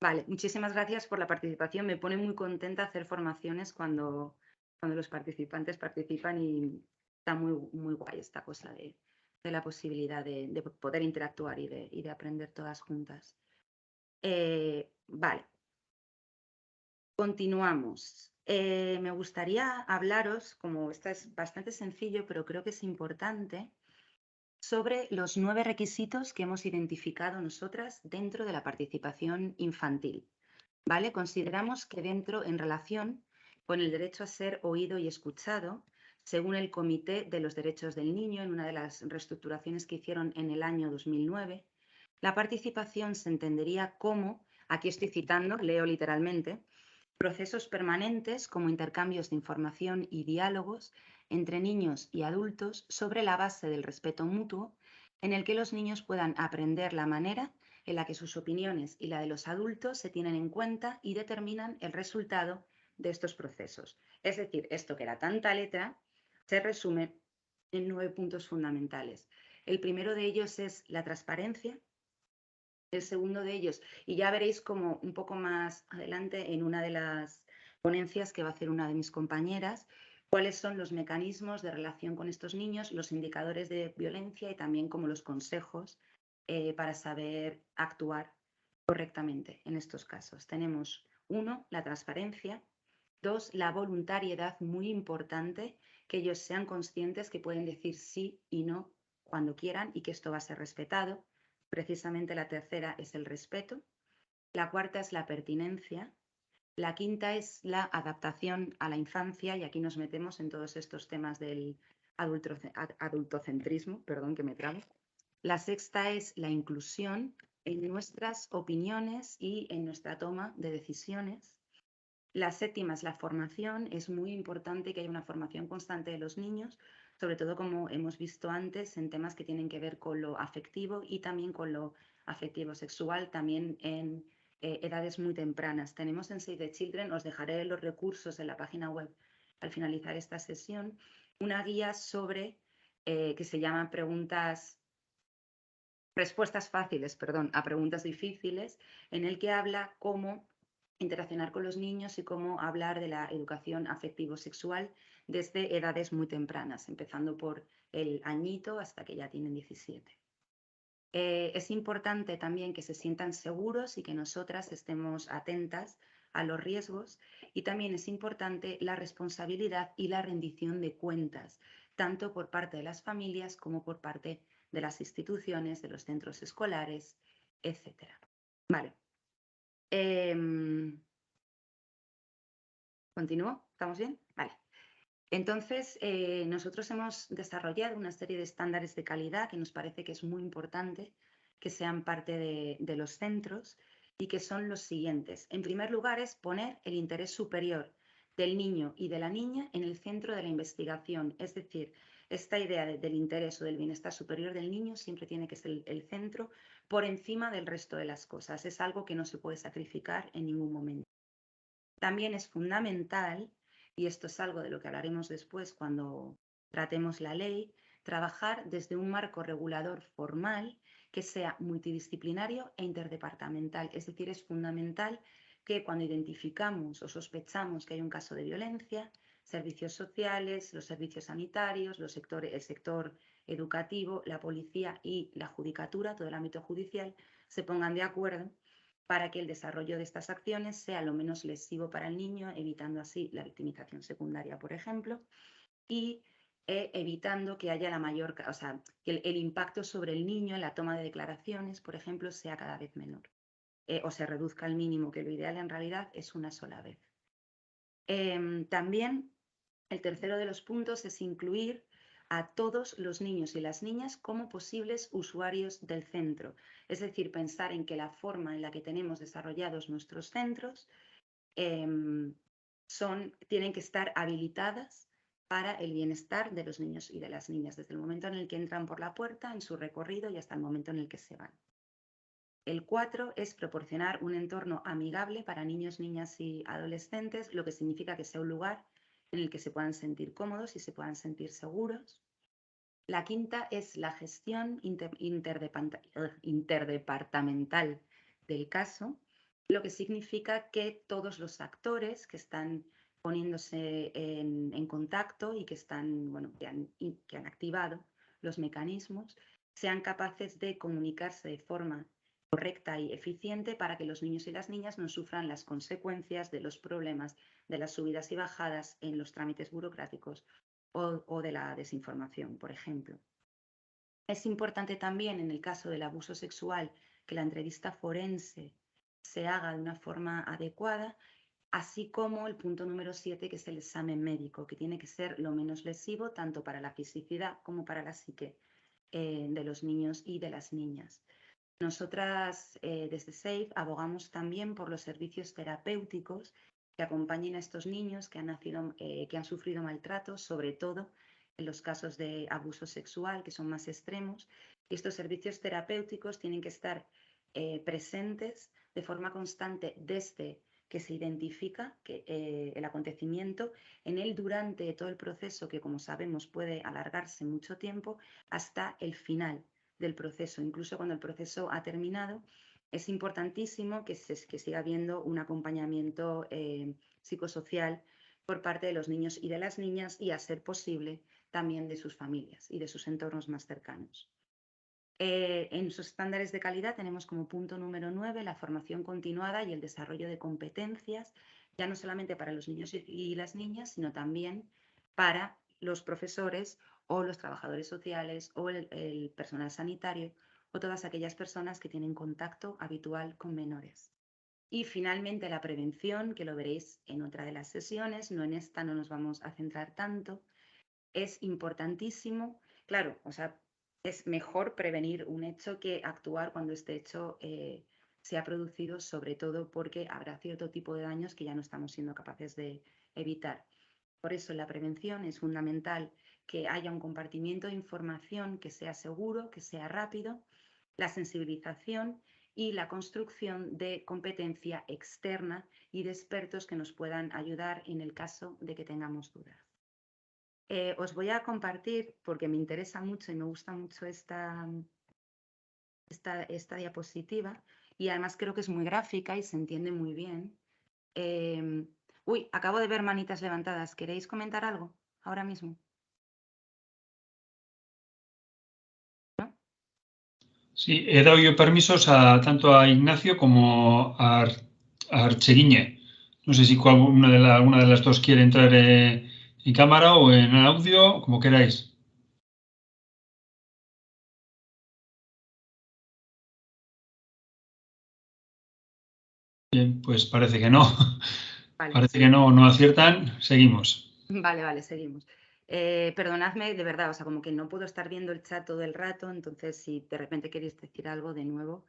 Vale, muchísimas gracias por la participación. Me pone muy contenta hacer formaciones cuando, cuando los participantes participan y está muy, muy guay esta cosa de, la posibilidad de, poder interactuar y de, y de, aprender todas juntas. Eh, vale. Continuamos. Eh, me gustaría hablaros, como esto es bastante sencillo, pero creo que es importante, sobre los nueve requisitos que hemos identificado nosotras dentro de la participación infantil. ¿Vale? Consideramos que dentro, en relación con el derecho a ser oído y escuchado, Según el Comité de los Derechos del Niño, en una de las reestructuraciones que hicieron en el año 2009, la participación se entendería como, aquí estoy citando, leo literalmente, procesos permanentes como intercambios de información y diálogos entre niños y adultos sobre la base del respeto mutuo, en el que los niños puedan aprender la manera en la que sus opiniones y la de los adultos se tienen en cuenta y determinan el resultado de estos procesos. Es decir, esto que era tanta letra se resume en nueve puntos fundamentales. El primero de ellos es la transparencia. El segundo de ellos, y ya veréis como un poco más adelante en una de las ponencias que va a hacer una de mis compañeras, cuáles son los mecanismos de relación con estos niños, los indicadores de violencia y también como los consejos eh, para saber actuar correctamente en estos casos. Tenemos uno, la transparencia, dos, la voluntariedad, muy importante, que ellos sean conscientes que pueden decir sí y no cuando quieran y que esto va a ser respetado. Precisamente la tercera es el respeto. La cuarta es la pertinencia. La quinta es la adaptación a la infancia y aquí nos metemos en todos estos temas del adultocentrismo, perdón que me trago. La sexta es la inclusión en nuestras opiniones y en nuestra toma de decisiones. La séptima es la formación. Es muy importante que haya una formación constante de los niños, sobre todo como hemos visto antes en temas que tienen que ver con lo afectivo y también con lo afectivo sexual, también en eh, edades muy tempranas. Tenemos en Save the Children, os dejaré los recursos en la página web al finalizar esta sesión, una guía sobre eh, que se llama preguntas respuestas fáciles, perdón, a preguntas difíciles, en el que habla cómo interaccionar con los niños y cómo hablar de la educación afectivo-sexual desde edades muy tempranas, empezando por el añito hasta que ya tienen 17. Eh, es importante también que se sientan seguros y que nosotras estemos atentas a los riesgos y también es importante la responsabilidad y la rendición de cuentas, tanto por parte de las familias como por parte de las instituciones, de los centros escolares, etc. Vale. Em, ¿Continúo? ¿Estamos bien? Vale. Entonces, eh, nosotros hemos desarrollado una serie de estándares de calidad que nos parece que es muy importante que sean parte de, de los centros y que son los siguientes. En primer lugar, es poner el interés superior del niño y de la niña en el centro de la investigación, es decir, esta idea del interés o del bienestar superior del niño siempre tiene que ser el, centro por encima del resto de las cosas. Es algo que no se puede sacrificar en ningún momento. También es fundamental, y esto es algo de lo que hablaremos después cuando tratemos la ley, trabajar desde un marco regulador formal que sea multidisciplinario e interdepartamental. Es decir, es fundamental que cuando identificamos o sospechamos que hay un caso de violencia, servicios sociales, los servicios sanitarios, los sectores, el sector educativo, la policía y la judicatura, todo el ámbito judicial, se pongan de acuerdo para que el desarrollo de estas acciones sea lo menos lesivo para el niño, evitando así la victimización secundaria, por ejemplo, y eh, evitando que haya la mayor, o sea, que el, impacto sobre el niño en la toma de declaraciones, por ejemplo, sea cada vez menor eh, o se reduzca al mínimo, que lo ideal en realidad es una sola vez. Em, también el tercero de los puntos es incluir a todos los niños y las niñas como posibles usuarios del centro. Es decir, pensar en que la forma en la que tenemos desarrollados nuestros centros em, son, tienen que estar habilitadas para el bienestar de los niños y de las niñas, desde el momento en el que entran por la puerta, en su recorrido y hasta el momento en el que se van. El cuatro es proporcionar un entorno amigable para niños, niñas y adolescentes, lo que significa que sea un lugar en el que se puedan sentir cómodos y se puedan sentir seguros. La quinta es la gestión interdepartamental del caso, lo que significa que todos los actores que están poniéndose en, contacto y que, están, bueno, que han activado los mecanismos sean capaces de comunicarse de forma correcta y eficiente para que los niños y las niñas no sufran las consecuencias de los problemas de las subidas y bajadas en los trámites burocráticos o, de la desinformación, por ejemplo. Es importante también en el caso del abuso sexual que la entrevista forense se haga de una forma adecuada así como el punto número 7, que es el examen médico, que tiene que ser lo menos lesivo tanto para la fisicidad como para la psique eh, de los niños y de las niñas. Nosotras eh, desde SAFE abogamos también por los servicios terapéuticos que acompañen a estos niños que han, eh, sufrido maltratos, sobre todo en los casos de abuso sexual, que son más extremos. Estos servicios terapéuticos tienen que estar presentes de forma constante desde que se identifica eh, el acontecimiento en él durante todo el proceso, que como sabemos puede alargarse mucho tiempo, hasta el final del proceso. Incluso cuando el proceso ha terminado, es importantísimo que, se, que siga habiendo un acompañamiento eh, psicosocial por parte de los niños y de las niñas y, a ser posible, también de sus familias y de sus entornos más cercanos. Eh, en sus estándares de calidad tenemos como punto número 9 la formación continuada y el desarrollo de competencias, ya no solamente para los niños y las niñas, sino también para los profesores o los trabajadores sociales o el, personal sanitario o todas aquellas personas que tienen contacto habitual con menores. Y finalmente la prevención, que lo veréis en otra de las sesiones, no en esta no nos vamos a centrar tanto, es importantísimo. Claro, o sea, es mejor prevenir un hecho que actuar cuando este hecho eh, se ha producido, sobre todo porque habrá cierto tipo de daños que ya no estamos siendo capaces de evitar. Por eso la prevención es fundamental que haya un compartimiento de información que sea seguro, que sea rápido, la sensibilización y la construcción de competencia externa y de expertos que nos puedan ayudar en el caso de que tengamos dudas. Eh, os voy a compartir, porque me interesa mucho y me gusta mucho esta, esta, diapositiva, y además creo que es muy gráfica y se entiende muy bien. Em, uy, acabo de ver manitas levantadas. ¿Queréis comentar algo ahora mismo? Sí, he dado yo permisos a, tanto a Ignacio como a, Archeriñe. No sé si una de, de las dos quiere entrar eh, en cámara o en audio, como queráis. Bien, pues parece que no. parece que no, no aciertan. Seguimos. Vale, vale, seguimos. Eh, perdonadme, de verdad, o sea, como que no puedo estar viendo el chat todo el rato, entonces si de repente queréis decir algo de nuevo,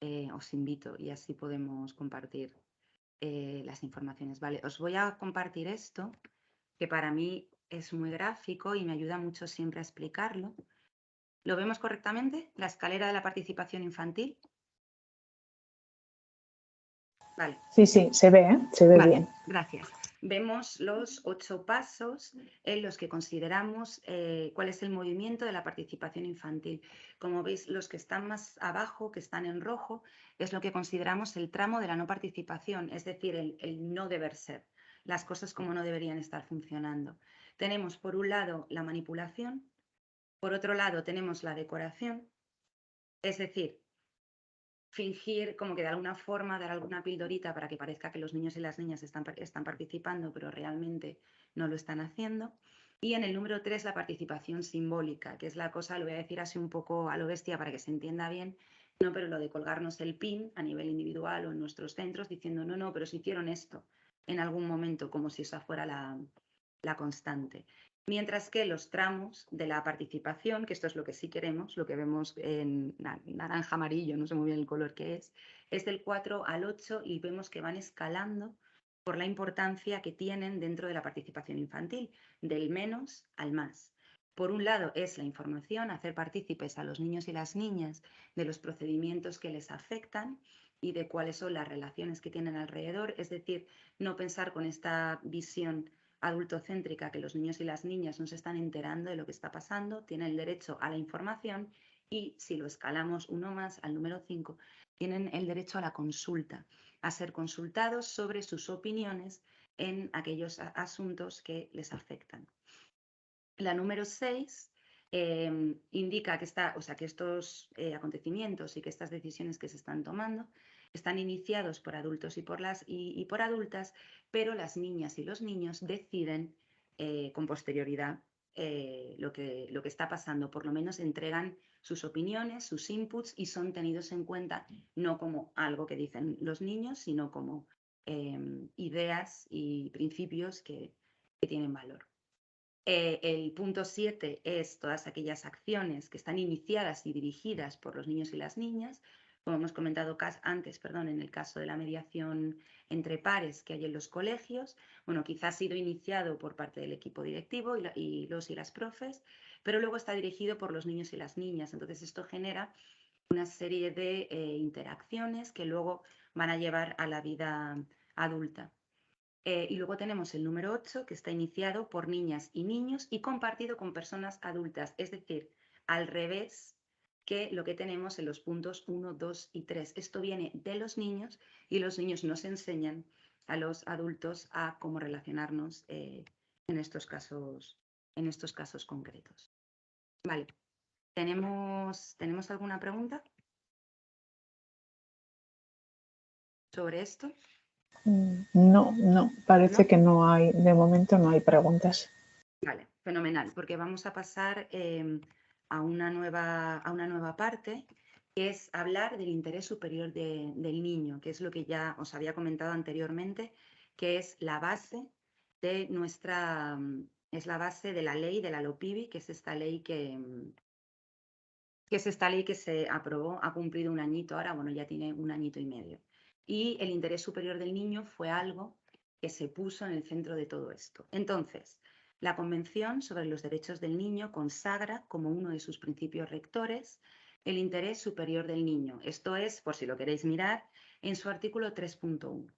eh, os invito y así podemos compartir eh, las informaciones. Vale, os voy a compartir esto que para mí es muy gráfico y me ayuda mucho siempre a explicarlo. ¿Lo vemos correctamente? La escalera de la participación infantil. Vale. Sí, sí, se ve, ¿eh? se ve bien. Gracias. Vemos los ocho pasos en los que consideramos eh, cuál es el movimiento de la participación infantil. Como veis, los que están más abajo, que están en rojo, es lo que consideramos el tramo de la no participación, es decir, el no deber ser las cosas como no deberían estar funcionando. Tenemos por un lado la manipulación, por otro lado tenemos la decoración, es decir, fingir como que de alguna forma dar alguna pildorita para que parezca que los niños y las niñas están, están participando, pero realmente no lo están haciendo. Y en el número tres, la participación simbólica, que es la cosa, lo voy a decir así un poco a lo bestia para que se entienda bien, no, pero lo de colgarnos el pin a nivel individual o en nuestros centros diciendo, no, no, pero si hicieron esto, en algún momento, como si esa fuera la, constante. Mientras que los tramos de la participación, que esto es lo que sí queremos, lo que vemos en naranja amarillo, no sé muy bien el color que es, es del 4 al 8 y vemos que van escalando por la importancia que tienen dentro de la participación infantil, del menos al más. Por un lado es la información, hacer partícipes a los niños y las niñas de los procedimientos que les afectan y de cuáles son las relaciones que tienen alrededor, es decir, no pensar con esta visión adultocéntrica que los niños y las niñas no se están enterando de lo que está pasando, tienen el derecho a la información y si lo escalamos uno más al número 5, tienen el derecho a la consulta, a ser consultados sobre sus opiniones en aquellos asuntos que les afectan. La número 6 em, indica que, está, o sea, que estos eh, acontecimientos y que estas decisiones que se están tomando están iniciados por adultos y por, las, y, por adultas, pero las niñas y los niños deciden eh, con posterioridad eh, lo, que, lo que está pasando. Por lo menos entregan sus opiniones, sus inputs y son tenidos en cuenta no como algo que dicen los niños, sino como em, ideas y principios que, tienen valor. Eh, el punto 7 es todas aquellas acciones que están iniciadas y dirigidas por los niños y las niñas, como hemos comentado antes, perdón, en el caso de la mediación entre pares que hay en los colegios, bueno, quizás ha sido iniciado por parte del equipo directivo y, los y las profes, pero luego está dirigido por los niños y las niñas. Entonces, esto genera una serie de eh, interacciones que luego van a llevar a la vida adulta. Eh, y luego tenemos el número 8, que está iniciado por niñas y niños y compartido con personas adultas, es decir, al revés que lo que tenemos en los puntos 1, 2 y 3. Esto viene de los niños y los niños nos enseñan a los adultos a cómo relacionarnos eh, en, estos casos, en estos casos concretos. Vale, ¿tenemos, ¿tenemos alguna pregunta sobre esto? Mm, no, no, parece que no hay, de momento no hay preguntas. Vale, fenomenal, porque vamos a pasar em, a una nueva, a una nueva parte, que es hablar del interés superior del niño, que es lo que ya os había comentado anteriormente, que es la base de nuestra, es la base de la ley de la LOPIBI, que es esta ley que, que es esta ley que se aprobó, ha cumplido un añito ahora, bueno, ya tiene un añito y medio. Y el interés superior del niño fue algo que se puso en el centro de todo esto. Entonces, la Convención sobre los Derechos del Niño consagra como uno de sus principios rectores el interés superior del niño. Esto es, por si lo queréis mirar, en su artículo 3.1.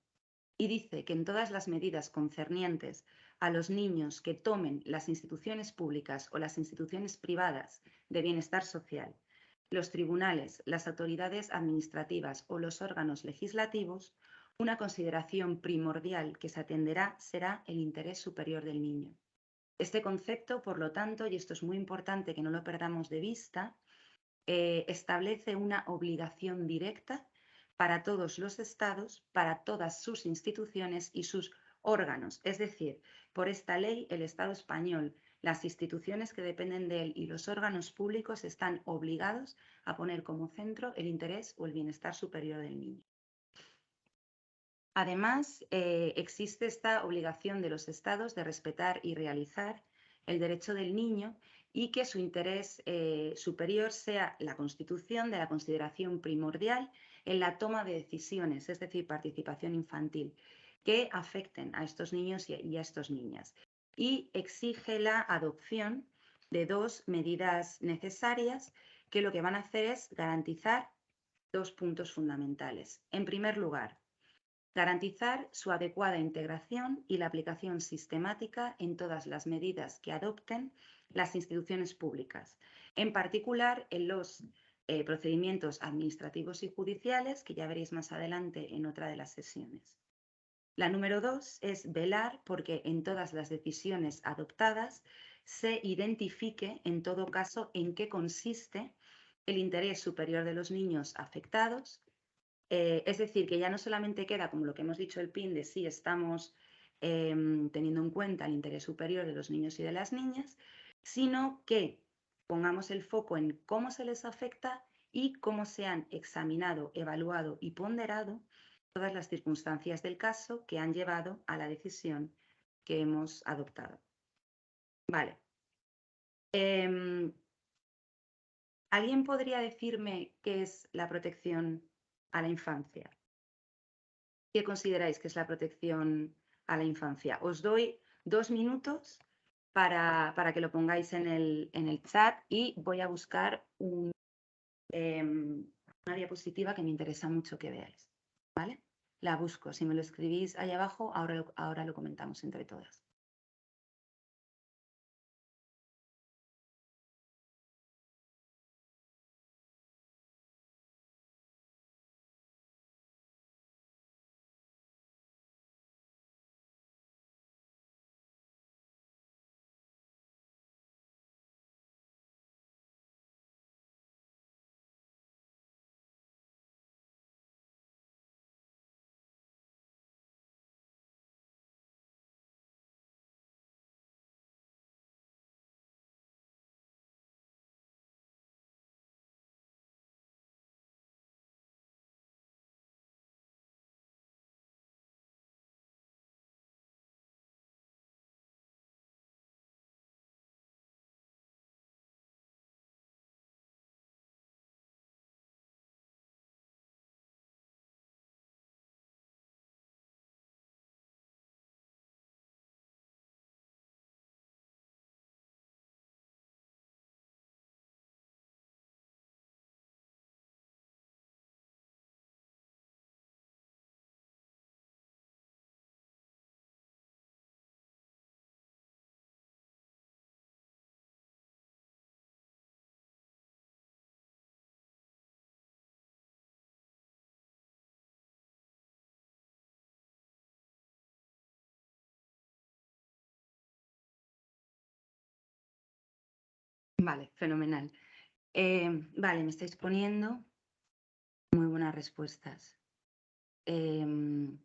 Y dice que en todas las medidas concernientes a los niños que tomen las instituciones públicas o las instituciones privadas de bienestar social, los tribunales, las autoridades administrativas o los órganos legislativos, una consideración primordial que se atenderá será el interés superior del niño. Este concepto, por lo tanto, y esto es muy importante que no lo perdamos de vista, eh, establece una obligación directa para todos los estados, para todas sus instituciones y sus órganos. Es decir, por esta ley, el Estado español, las instituciones que dependen de él y los órganos públicos están obligados a poner como centro el interés o el bienestar superior del niño. Además, eh, existe esta obligación de los estados de respetar y realizar el derecho del niño y que su interés eh, superior sea la constitución de la consideración primordial en la toma de decisiones, es decir, participación infantil, que afecten a estos niños y a estas niñas. Y exige la adopción de dos medidas necesarias que lo que van a hacer es garantizar dos puntos fundamentales. En primer lugar, Garantizar su adecuada integración y la aplicación sistemática en todas las medidas que adopten las instituciones públicas, en particular en los eh, procedimientos administrativos y judiciales, que ya veréis más adelante en otra de las sesiones. La número dos es velar porque en todas las decisiones adoptadas se identifique en todo caso en qué consiste el interés superior de los niños afectados, eh, es decir, que ya no solamente queda como lo que hemos dicho el PIN de si estamos em, teniendo en cuenta el interés superior de los niños y de las niñas, sino que pongamos el foco en cómo se les afecta y cómo se han examinado, evaluado y ponderado todas las circunstancias del caso que han llevado a la decisión que hemos adoptado. Vale. Em, ¿Alguien podría decirme qué es la protección a la infancia. ¿Qué consideráis que es la protección a la infancia? Os doy dos minutos para, para que lo pongáis en el, en el, chat y voy a buscar em, una diapositiva que me interesa mucho que veáis. ¿Vale? La busco. Si me lo escribís ahí abajo, ahora ahora lo comentamos entre todas. Vale, fenomenal. Eh, vale, me estáis poniendo muy buenas respuestas. Em,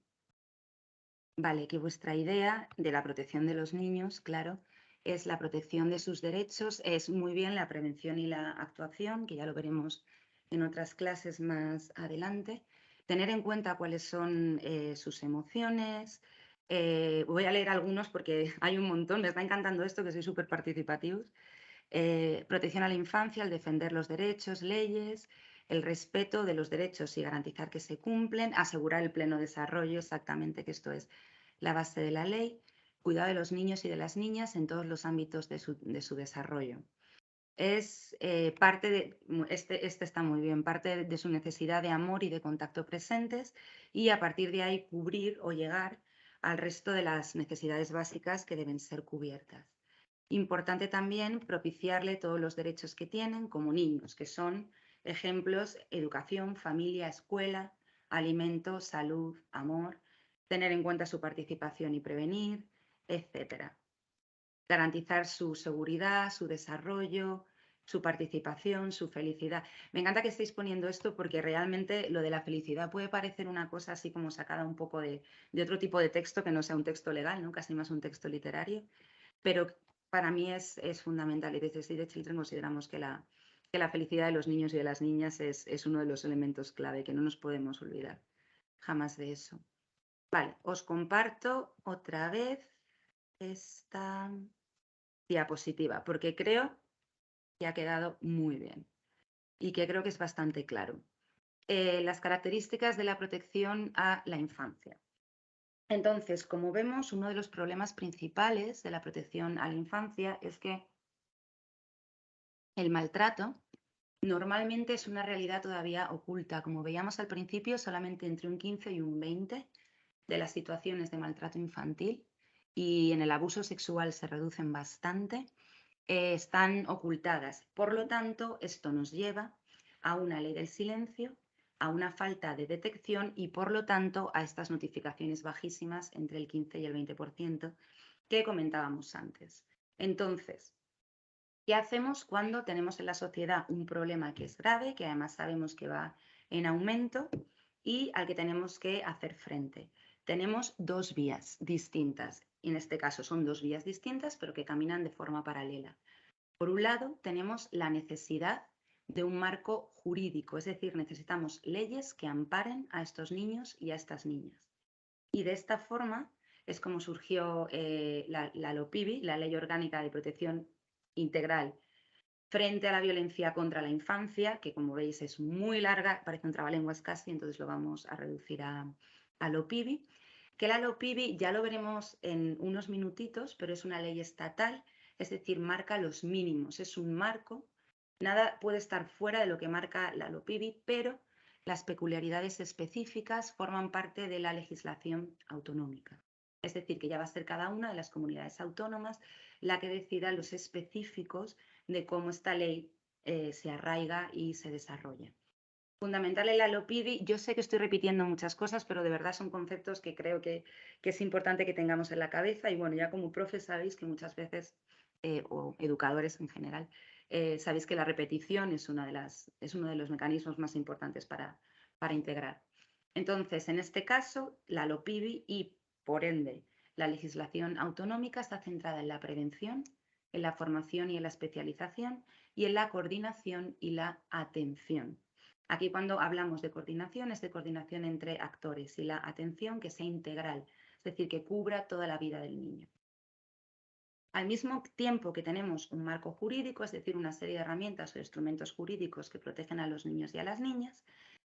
vale, que vuestra idea de la protección de los niños, claro, es la protección de sus derechos, es muy bien la prevención y la actuación, que ya lo veremos en otras clases más adelante. Tener en cuenta cuáles son eh, sus emociones. Eh, voy a leer algunos porque hay un montón, me está encantando esto, que soy súper participativos. Eh, protección a la infancia, el defender los derechos, leyes, el respeto de los derechos y garantizar que se cumplen, asegurar el pleno desarrollo, exactamente que esto es la base de la ley, cuidado de los niños y de las niñas en todos los ámbitos de su, desarrollo. Es eh, parte de, este, este, está muy bien, parte de su necesidad de amor y de contacto presentes y a partir de ahí cubrir o llegar al resto de las necesidades básicas que deben ser cubiertas. Importante también propiciarle todos los derechos que tienen como niños, que son ejemplos, educación, familia, escuela, alimento, salud, amor, tener en cuenta su participación y prevenir, etc. Garantizar su seguridad, su desarrollo, su participación, su felicidad. Me encanta que estéis poniendo esto porque realmente lo de la felicidad puede parecer una cosa así como sacada un poco de, otro tipo de texto que no sea un texto legal, ¿no? casi más un texto literario, pero para mí es, fundamental y desde Save Children consideramos que la, que la felicidad de los niños y de las niñas es, es uno de los elementos clave, que no nos podemos olvidar jamás de eso. Vale, os comparto otra vez esta diapositiva, porque creo que ha quedado muy bien y que creo que es bastante claro. Eh, las características de la protección a la infancia. Entonces, como vemos, uno de los problemas principales de la protección a la infancia es que el maltrato normalmente es una realidad todavía oculta. Como veíamos al principio, solamente entre un 15 y un 20 de las situaciones de maltrato infantil y en el abuso sexual se reducen bastante, eh, están ocultadas. Por lo tanto, esto nos lleva a una ley del silencio, a una falta de detección y, por lo tanto, a estas notificaciones bajísimas entre el 15 y el 20% que comentábamos antes. Entonces, ¿qué hacemos cuando tenemos en la sociedad un problema que es grave, que además sabemos que va en aumento y al que tenemos que hacer frente? Tenemos dos vías distintas en este caso son dos vías distintas, pero que caminan de forma paralela. Por un lado, tenemos la necesidad de un marco jurídico, es decir, necesitamos leyes que amparen a estos niños y a estas niñas. Y de esta forma es como surgió eh, la, la LOPIBI, la Ley Orgánica de Protección Integral frente a la violencia contra la infancia, que como veis es muy larga, parece un trabalenguas casi, entonces lo vamos a reducir a, a LOPIBI que la LOPIBI ya lo veremos en unos minutitos, pero es una ley estatal, es decir, marca los mínimos, es un marco, nada puede estar fuera de lo que marca la LOPIBI, pero las peculiaridades específicas forman parte de la legislación autonómica. Es decir, que ya va a ser cada una de las comunidades autónomas la que decida los específicos de cómo esta ley eh, se arraiga y se desarrolla fundamental en la LOPIDI. Yo sé que estoy repitiendo muchas cosas, pero de verdad son conceptos que creo que, es importante que tengamos en la cabeza. Y bueno, ya como profes sabéis que muchas veces, eh, o educadores en general, eh, sabéis que la repetición es, uno de los mecanismos más importantes para, para integrar. Entonces, en este caso, la LOPIBI y, por ende, la legislación autonómica está centrada en la prevención, en la formación y en la especialización y en la coordinación y la atención Aquí cuando hablamos de coordinación es de coordinación entre actores y la atención que sea integral, es decir, que cubra toda la vida del niño. Al mismo tiempo que tenemos un marco jurídico, es decir, una serie de herramientas o instrumentos jurídicos que protegen a los niños y a las niñas,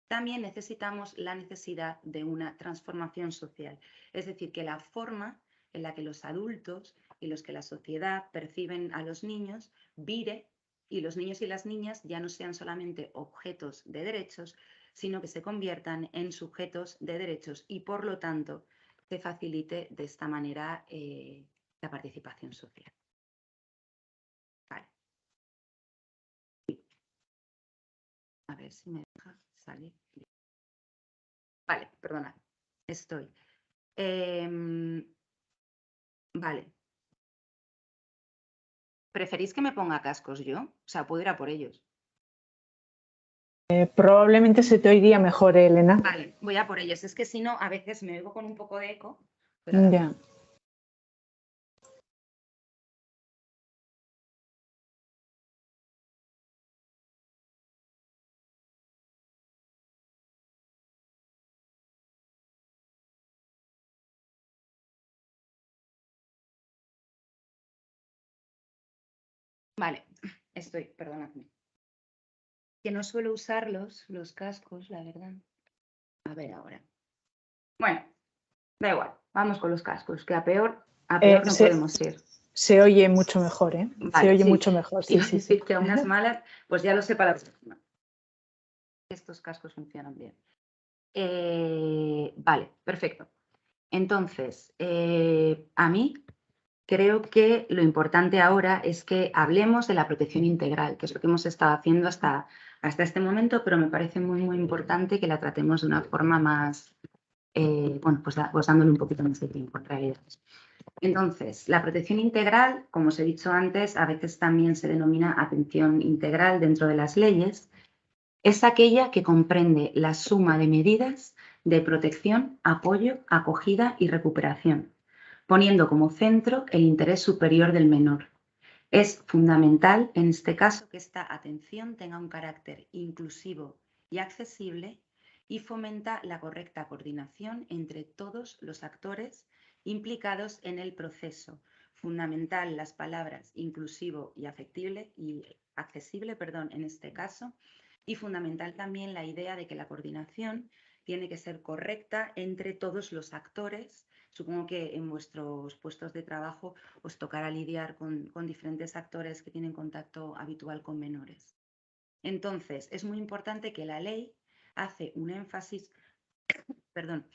también necesitamos la necesidad de una transformación social, es decir, que la forma en la que los adultos y los que la sociedad perciben a los niños vire y los niños y las niñas ya no sean solamente objetos de derechos, sino que se conviertan en sujetos de derechos y por lo tanto se facilite de esta manera eh, la participación social. Vale. A ver si me deja salir. Vale, perdona, estoy. Em, vale, ¿Preferís que me ponga cascos yo? O sea, puedo ir a por ellos. Eh, probablemente se te oiría mejor, Elena. Vale, voy a por ellos. Es que si no, a veces me oigo con un poco de eco. pero- Ya. Vale, estoy, perdonadme. Que no suelo usarlos, los cascos, la verdad. A ver ahora. Bueno, da igual, vamos con los cascos, que a peor, a Eh, peor no se- podemos ir. Se oye mucho mejor, ¿eh? se oye sí. mucho mejor, sí, sí, sí. que a unas malas, pues ya lo sé para la próxima. Estos cascos funcionan bien. Eh, vale, perfecto. Entonces, eh, a mí creo que lo importante ahora es que hablemos de la protección integral, que es lo que hemos estado haciendo hasta, hasta este momento, pero me parece muy, muy importante que la tratemos de una forma más, eh, bueno, pues, pues dándole un poquito más de tiempo en realidad. Entonces, la protección integral, como os he dicho antes, a veces también se denomina atención integral dentro de las leyes, es aquella que comprende la suma de medidas de protección, apoyo, acogida y recuperación, poniendo como centro el interés superior del menor. Es fundamental, en este caso, que esta atención tenga un carácter inclusivo y accesible y fomenta la correcta coordinación entre todos los actores implicados en el proceso. Fundamental las palabras inclusivo y afectible y accesible, perdón, en este caso, y fundamental también la idea de que la coordinación tiene que ser correcta entre todos los actores. Supongo que en vuestros puestos de trabajo os tocará lidiar con, diferentes actores que tienen contacto habitual con menores. Entonces, es muy importante que la ley hace un énfasis, perdón,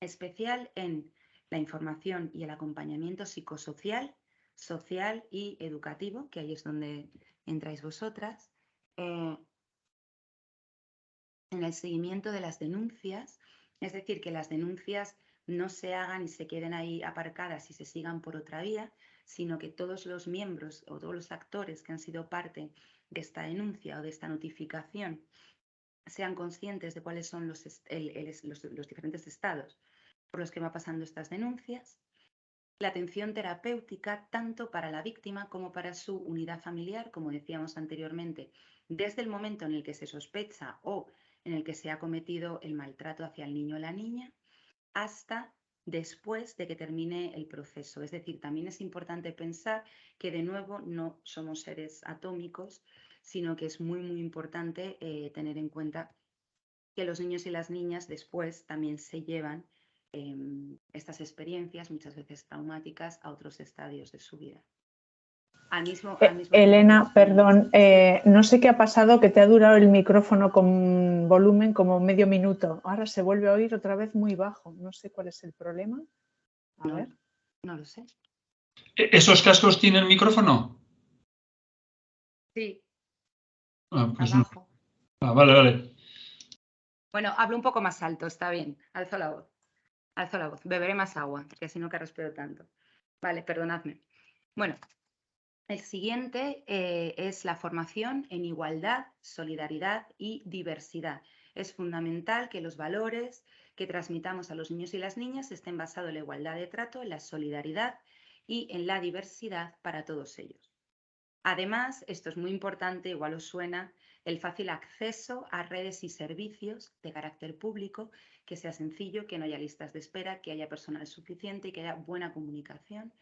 especial en la información y el acompañamiento psicosocial, social y educativo, que ahí es donde entráis vosotras, eh, en el seguimiento de las denuncias, es decir, que las denuncias no se hagan y se queden ahí aparcadas y se sigan por otra vía, sino que todos los miembros o todos los actores que han sido parte de esta denuncia o de esta notificación sean conscientes de cuáles son los, los- diferentes estados por los que va pasando estas denuncias. La atención terapéutica tanto para la víctima como para su unidad familiar, como decíamos anteriormente, desde el momento en el que se sospecha o en el que se ha cometido el maltrato hacia el niño o la niña, hasta después de que termine el proceso. Es decir, también es importante pensar que de nuevo no somos seres atómicos, sino que es muy, muy importante eh, tener en cuenta que los niños y las niñas después también se llevan em, estas experiencias, muchas veces traumáticas, a otros estadios de su vida. Al mismo, Eh, al mismo tiempo Elena, perdón, eh, no sé qué ha pasado, que te ha durado el micrófono con volumen como medio minuto. Ahora se vuelve a oír otra vez muy bajo. No sé cuál es el problema. A No, ver. no lo sé. ¿E- ¿Esos cascos tienen micrófono? Sí, Ah, pues no. abajo. Ah, vale, vale. Bueno, hablo un poco más alto, está bien. Alzo la voz. Alzo la voz. Beberé más agua, que así no que respiro tanto. Vale, perdonadme. Bueno, el siguiente eh, es la formación en igualdad, solidaridad y diversidad. Es fundamental que los valores que transmitamos a los niños y las niñas estén basados en la igualdad de trato, en la solidaridad y en la diversidad para todos ellos. Además, esto es muy importante, igual os suena, el fácil acceso a redes y servicios de carácter público, que sea sencillo, que no haya listas de espera, que haya personal suficiente y que haya buena comunicación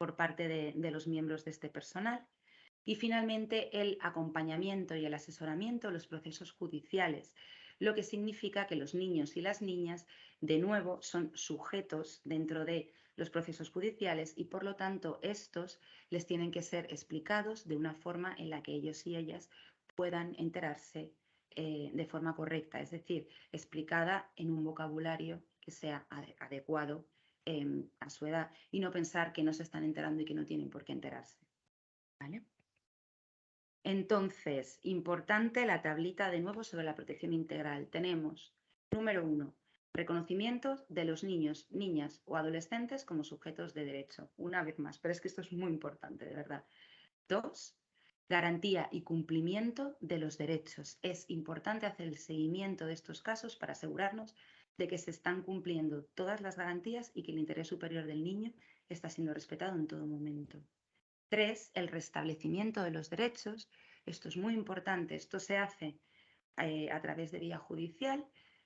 por parte de, de los miembros de este personal. Y finalmente, el acompañamiento y el asesoramiento en los procesos judiciales, lo que significa que los niños y las niñas, de nuevo, son sujetos dentro de los procesos judiciales y, por lo tanto, estos les tienen que ser explicados de una forma en la que ellos y ellas puedan enterarse eh, de forma correcta, es decir, explicada en un vocabulario que sea ade- adecuado em, a su edad y no pensar que no se están enterando y que no tienen por qué enterarse. ¿Vale? Entonces, importante la tablita de nuevo sobre la protección integral. Tenemos, número uno, reconocimiento de los niños, niñas o adolescentes como sujetos de derecho. Una vez más, pero es que esto es muy importante, de verdad. Dos, garantía y cumplimiento de los derechos. Es importante hacer el seguimiento de estos casos para asegurarnos de que se están cumpliendo todas las garantías y que el interés superior del niño está siendo respetado en todo momento. Tres, el restablecimiento de los derechos. Esto es muy importante. Esto se hace eh, a través de vía judicial,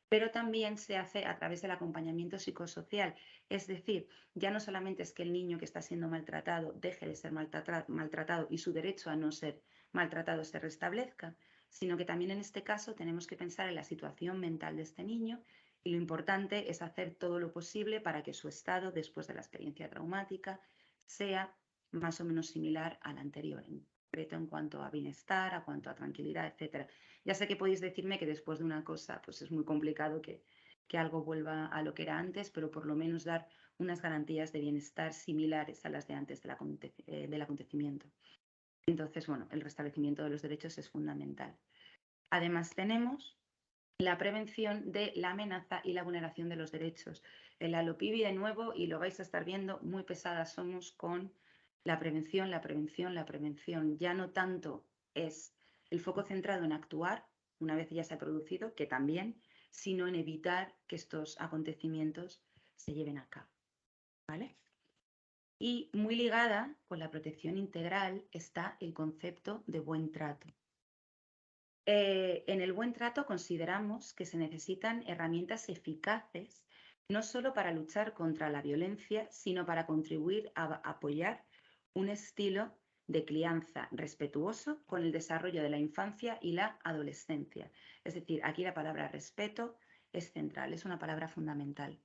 pero también se hace a través del acompañamiento psicosocial. Es decir, ya no solamente es que el niño que está siendo maltratado deje de ser maltratado y su derecho a no ser maltratado se restablezca, sino que también en este caso tenemos que pensar en la situación mental de este niño y lo importante es hacer todo lo posible para que su estado después de la experiencia traumática sea más o menos similar al anterior, en en cuanto a bienestar, a cuanto a tranquilidad, etc. Ya sé que podéis decirme que después de una cosa pues es muy complicado que, que algo vuelva a lo que era antes, pero por lo menos dar unas garantías de bienestar similares a las de antes eh, del acontecimiento. Entonces, bueno, el restablecimiento de los derechos es fundamental. Además, tenemos la prevención de la amenaza y la vulneración de los derechos. El Alopibi, de nuevo, y lo vais a estar viendo, muy pesadas somos con la prevención, la prevención, la prevención. Ya no tanto es el foco centrado en actuar una vez ya se ha producido, que también, sino en evitar que estos acontecimientos se lleven a cabo. ¿Vale? Y muy ligada con la protección integral está el concepto de buen trato. Eh, en el buen trato consideramos que se necesitan herramientas eficaces no solo para luchar contra la violencia, sino para contribuir a apoyar un estilo de crianza respetuoso con el desarrollo de la infancia y la adolescencia. Es decir, aquí la palabra respeto es central, es una palabra fundamental.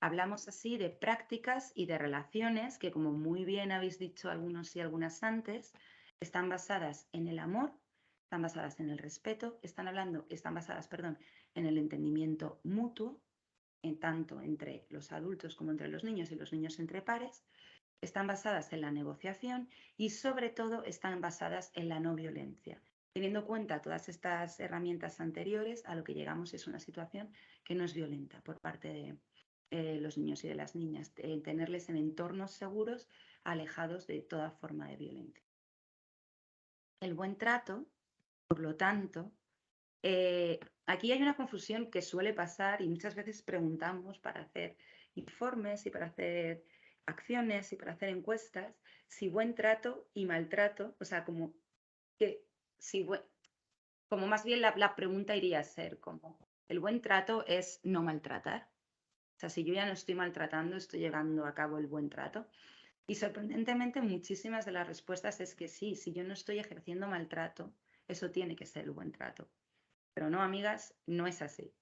Hablamos así de prácticas y de relaciones que, como muy bien habéis dicho algunos y algunas antes, están basadas en el amor están basadas en el respeto, están hablando, están basadas, perdón, en el entendimiento mutuo, en tanto entre los adultos como entre los niños y los niños entre pares, están basadas en la negociación y sobre todo están basadas en la no violencia. Teniendo en cuenta todas estas herramientas anteriores, a lo que llegamos es una situación que no es violenta por parte de eh, los niños y de las niñas, tenerles en entornos seguros, alejados de toda forma de violencia. El buen trato por lo tanto, eh, aquí hay una confusión que suele pasar y muchas veces preguntamos para hacer informes y para hacer acciones y para hacer encuestas si buen trato y maltrato, o sea, como que si como más bien la, la pregunta iría a ser como el buen trato es no maltratar. O sea, si yo ya no estoy maltratando, estoy llevando a cabo el buen trato. Y sorprendentemente muchísimas de las respuestas es que sí, si yo no estoy ejerciendo maltrato, eso tiene que ser el buen trato. Pero no, amigas, no es así.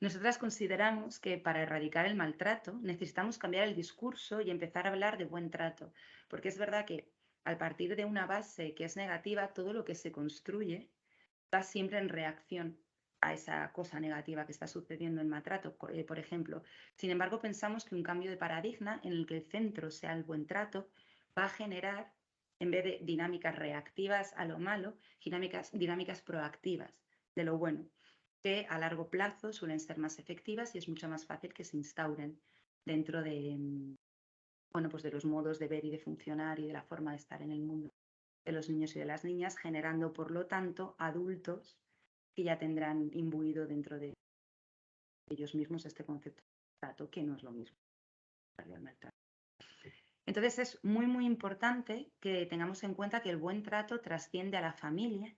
Nosotras consideramos que para erradicar el maltrato necesitamos cambiar el discurso y empezar a hablar de buen trato, porque es verdad que al partir de una base que es negativa, todo lo que se construye va siempre en reacción a esa cosa negativa que está sucediendo en maltrato, eh, por ejemplo. Sin embargo, pensamos que un cambio de paradigma en el que el centro sea el buen trato va a generar en vez de dinámicas reactivas a lo malo, dinámicas, dinámicas proactivas de lo bueno, que a largo plazo suelen ser más efectivas y es mucho más fácil que se instauren dentro de, mm, bueno, pues de los modos de ver y de funcionar y de la forma de estar en el mundo de los niños y de las niñas, generando, por lo tanto, adultos que ya tendrán imbuido dentro de ellos mismos este concepto de trato, que no es lo mismo. Entonces es muy, muy importante que tengamos en cuenta que el buen trato trasciende a la familia,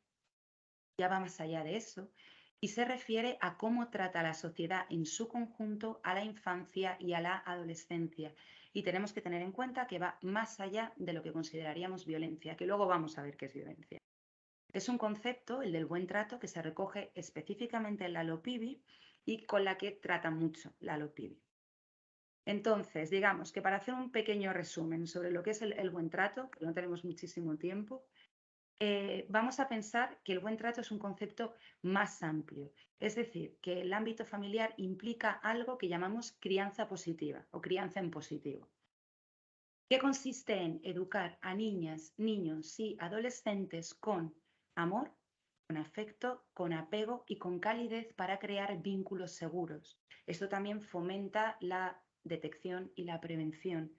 ya va más allá de eso, y se refiere a cómo trata la sociedad en su conjunto a la infancia y a la adolescencia. Y tenemos que tener en cuenta que va más allá de lo que consideraríamos violencia, que luego vamos a ver qué es violencia. Es un concepto, el del buen trato, que se recoge específicamente en la LOPIBI y con la que trata mucho la LOPIBI. Entonces, digamos que para hacer un pequeño resumen sobre lo que es el, buen trato, que no tenemos muchísimo tiempo, eh, vamos a pensar que el buen trato es un concepto más amplio. Es decir, que el ámbito familiar implica algo que llamamos crianza positiva o crianza en positivo. ¿Qué consiste en educar a niñas, niños y adolescentes con amor, con afecto, con apego y con calidez para crear vínculos seguros. Esto también fomenta la detección y la prevención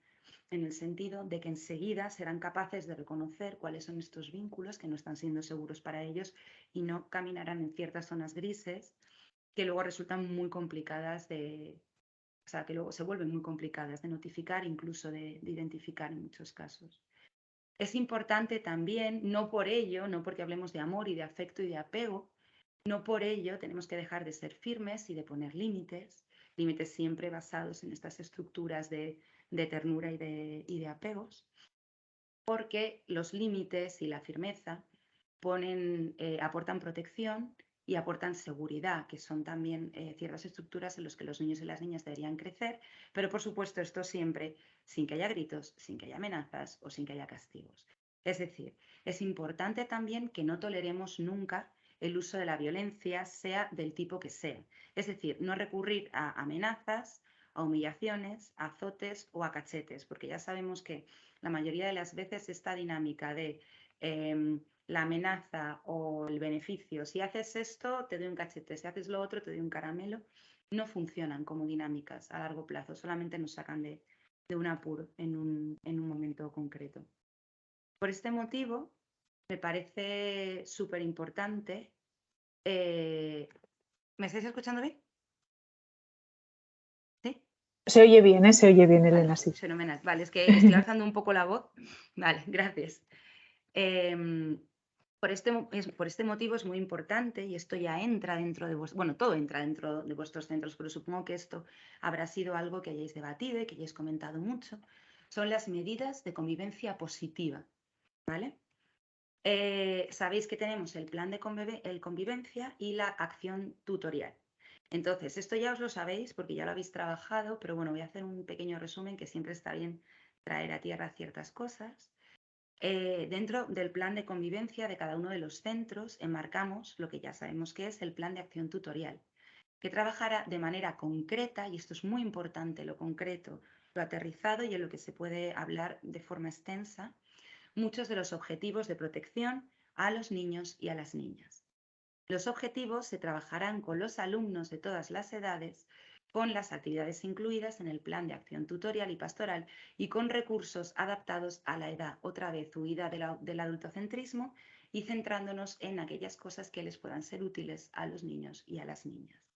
en el sentido de que enseguida serán capaces de reconocer cuáles son estos vínculos que no están siendo seguros para ellos y no caminarán en ciertas zonas grises que luego resultan muy complicadas de, o sea, que luego se vuelven muy complicadas de notificar, incluso de, de identificar en muchos casos. Es importante también, no por ello, no porque hablemos de amor y de afecto y de apego, no por ello tenemos que dejar de ser firmes y de poner límites, límites siempre basados en estas estructuras de, ternura y de, apegos, porque los límites y la firmeza eh, aportan protección y aportan seguridad, que son también eh, ciertas estructuras en las que los niños y las niñas deberían crecer, pero por supuesto esto siempre sin que haya gritos, sin que haya amenazas o sin que haya castigos. Es decir, es importante también que no toleremos nunca el uso de la violencia, sea del tipo que sea. Es decir, no recurrir a amenazas, a humillaciones, a azotes o a cachetes, porque ya sabemos que la mayoría de las veces esta dinámica de em, la amenaza o el beneficio, si haces esto, te doy un cachete, si haces lo otro, te doy un caramelo, no funcionan como dinámicas a largo plazo, solamente nos sacan de, un apuro en un, en un momento concreto. Por este motivo, me parece súper importante. Eh, ¿Me estáis escuchando bien? ¿Sí? Se oye bien, ¿eh? se oye bien, Elena, sí. Fenomenal. Vale, es que estoy alzando un poco la voz. Vale, gracias. Em, por este, por este motivo es muy importante y esto ya entra dentro de vuestros, bueno, todo entra dentro de vuestros centros, pero supongo que esto habrá sido algo que hayáis debatido y que hayáis comentado mucho. Son las medidas de convivencia positiva, ¿vale? Eh, sabéis que tenemos el plan de convivencia y la acción tutorial. Entonces, esto ya os lo sabéis porque ya lo habéis trabajado, pero bueno, voy a hacer un pequeño resumen que siempre está bien traer a tierra ciertas cosas. Eh, dentro del plan de convivencia de cada uno de los centros enmarcamos lo que ya sabemos que es el plan de acción tutorial, que trabajará de manera concreta, y esto es muy importante, lo concreto, lo aterrizado y en lo que se puede hablar de forma extensa, muchos de los objetivos de protección a los niños y a las niñas. Los objetivos se trabajarán con los alumnos de todas las edades, con las actividades incluidas en el plan de acción tutorial y pastoral y con recursos adaptados a la edad, otra vez huida del adultocentrismo y centrándonos en aquellas cosas que les puedan ser útiles a los niños y a las niñas.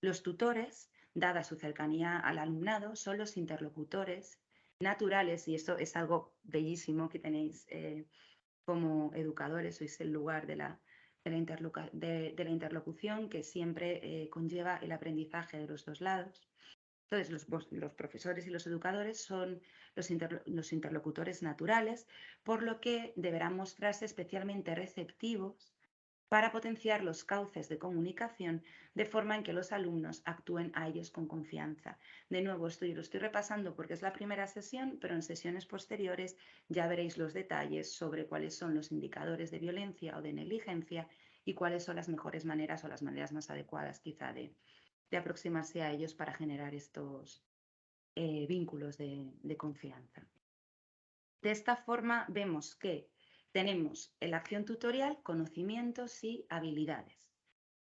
Los tutores, dada su cercanía al alumnado, son los interlocutores naturales, y esto es algo bellísimo que tenéis eh, como educadores, sois el lugar de la, de la, interlocución que siempre eh, conlleva el aprendizaje de los dos lados. Entonces, los, los profesores y los educadores son los, los, interlocutores naturales, por lo que deberán mostrarse especialmente receptivos para potenciar los cauces de comunicación de forma en que los alumnos actúen a ellos con confianza. De nuevo, estoy, lo estoy repasando porque es la primera sesión, pero en sesiones posteriores ya veréis los detalles sobre cuáles son los indicadores de violencia o de negligencia y cuáles son las mejores maneras o las maneras más adecuadas quizá de, aproximarse a ellos para generar estos eh, vínculos de confianza. De esta forma vemos que tenemos la acción tutorial, conocimientos y habilidades.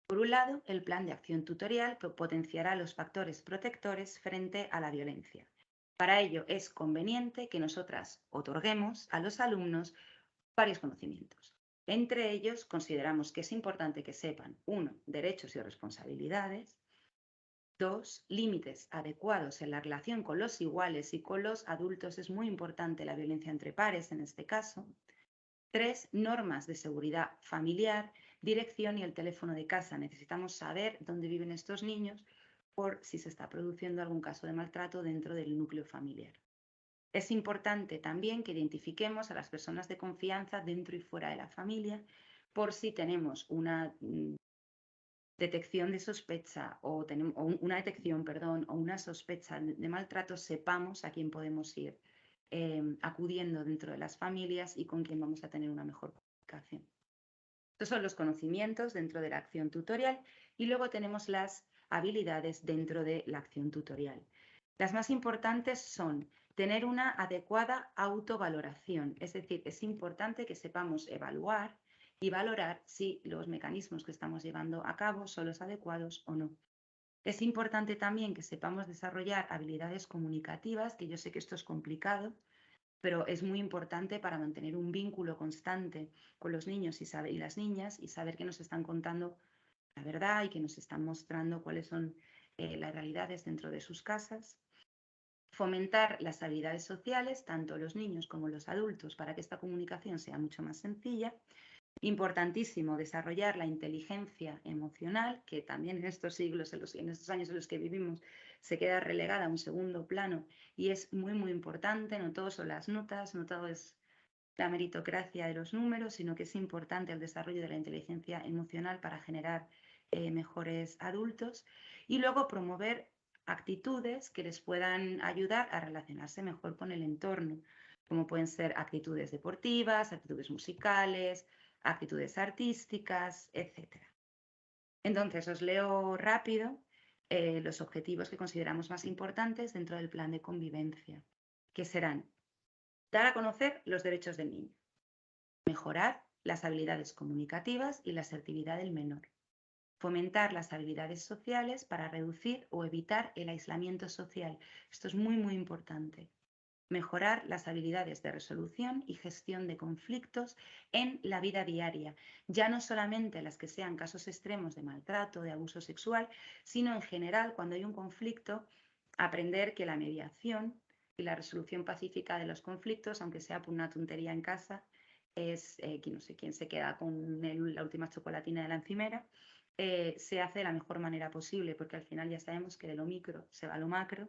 Por un lado, el plan de acción tutorial potenciará los factores protectores frente a la violencia. Para ello es conveniente que nosotras otorguemos a los alumnos varios conocimientos. Entre ellos, consideramos que es importante que sepan, uno, derechos y responsabilidades, dos, límites adecuados en la relación con los iguales y con los adultos. Es muy importante la violencia entre pares en este caso. Tres, normas de seguridad familiar, dirección y el teléfono de casa. Necesitamos saber dónde viven estos niños por si se está produciendo algún caso de maltrato dentro del núcleo familiar. Es importante también que identifiquemos a las personas de confianza dentro y fuera de la familia por si tenemos una mm, detección de sospecha o, una detección, perdón, o una sospecha de maltrato, sepamos a quién podemos ir Em, acudiendo dentro de las familias y con quien vamos a tener una mejor comunicación. Estos son los conocimientos dentro de la acción tutorial y luego tenemos las habilidades dentro de la acción tutorial. Las más importantes son tener una adecuada autovaloración, es decir, es importante que sepamos evaluar y valorar si los mecanismos que estamos llevando a cabo son los adecuados o no. Es importante también que sepamos desarrollar habilidades comunicativas, que yo sé que esto es complicado, pero es muy importante para mantener un vínculo constante con los niños y, las niñas y saber que nos están contando la verdad y que nos están mostrando cuáles son eh, las realidades dentro de sus casas. Fomentar las habilidades sociales, tanto los niños como los adultos, para que esta comunicación sea mucho más sencilla Importantísimo desarrollar la inteligencia emocional, que también en estos siglos, en, estos años en los que vivimos, se queda relegada a un segundo plano y es muy, muy importante. No todo son las notas, no todo es la meritocracia de los números, sino que es importante el desarrollo de la inteligencia emocional para generar eh, mejores adultos y luego promover actitudes que les puedan ayudar a relacionarse mejor con el entorno, como pueden ser actitudes deportivas, actitudes musicales, actitudes artísticas, etc. Entonces, os leo rápido eh, los objetivos que consideramos más importantes dentro del plan de convivencia, que serán dar a conocer los derechos del niño, mejorar las habilidades comunicativas y la asertividad del menor, fomentar las habilidades sociales para reducir o evitar el aislamiento social. Esto es muy, muy importante mejorar las habilidades de resolución y gestión de conflictos en la vida diaria, ya no solamente las que sean casos extremos de maltrato, de abuso sexual, sino en general cuando hay un conflicto, aprender que la mediación y la resolución pacífica de los conflictos, aunque sea por una tontería en casa, es eh, no sé quién se queda con la última chocolatina de la encimera, eh, se hace de la mejor manera posible, porque al final ya sabemos que de lo micro se va a lo macro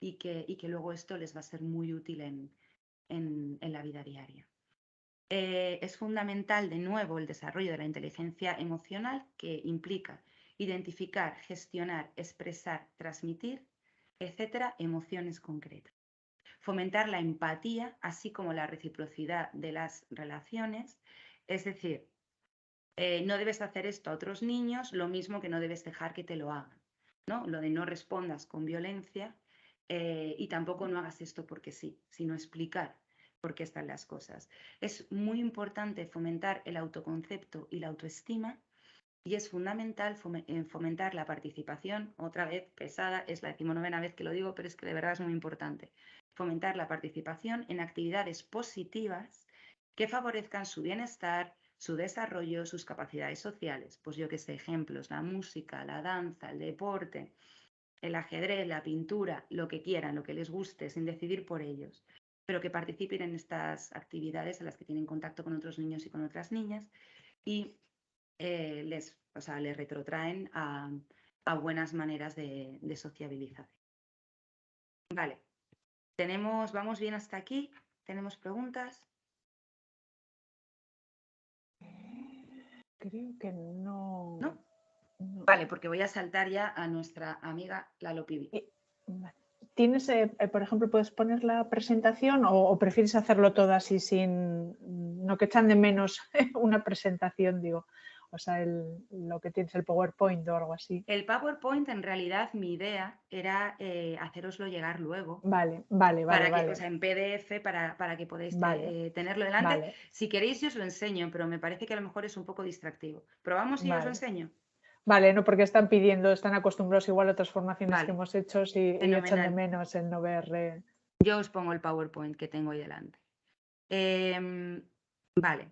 y que, y que luego esto les va a ser muy útil en, en, la vida diaria. Eh, es fundamental, de nuevo, el desarrollo de la inteligencia emocional que implica identificar, gestionar, expresar, transmitir, etcétera, emociones concretas. Fomentar la empatía, así como la reciprocidad de las relaciones, es decir, eh, no debes hacer esto a otros niños, lo mismo que no debes dejar que te lo hagan. ¿no? Lo de no respondas con violencia eh, y tampoco no hagas esto porque sí, sino explicar por qué están las cosas. Es muy importante fomentar el autoconcepto y la autoestima y es fundamental eh, fomentar la participación, otra vez pesada, es la decimonovena vez que lo digo, pero es que de verdad es muy importante, fomentar la participación en actividades positivas que favorezcan su bienestar, su desarrollo, sus capacidades sociales. Pues yo que sé, ejemplos, la música, la danza, el deporte, el ajedrez, la pintura, lo que quieran, lo que les guste, sin decidir por ellos, pero que participen en estas actividades en las que tienen contacto con otros niños y con otras niñas y eh, les, o sea, les retrotraen a, buenas maneras de, de, sociabilización. Vale, tenemos, vamos bien hasta aquí, tenemos preguntas. Creo que no. ¿No? Vale, porque voy a saltar ya a nuestra amiga Lalo Pibi. ¿Tienes, eh, eh, por ejemplo, puedes poner la presentación o, prefieres hacerlo todo así sin, no que echan de menos una presentación, digo? O sea, lo que tienes, el PowerPoint o algo así. El PowerPoint, en realidad, mi idea era eh, haceroslo llegar luego. Vale, vale, vale. Para que, O sea, en PDF para, para que podáis tenerlo delante. Si queréis, yo os lo enseño, pero me parece que a lo mejor es un poco distractivo. ¿Probamos y os lo enseño? Vale, no, porque están pidiendo, están acostumbrados igual a otras formaciones que hemos hecho y, echan de menos el no ver. Yo os pongo el PowerPoint que tengo ahí delante. Em, vale,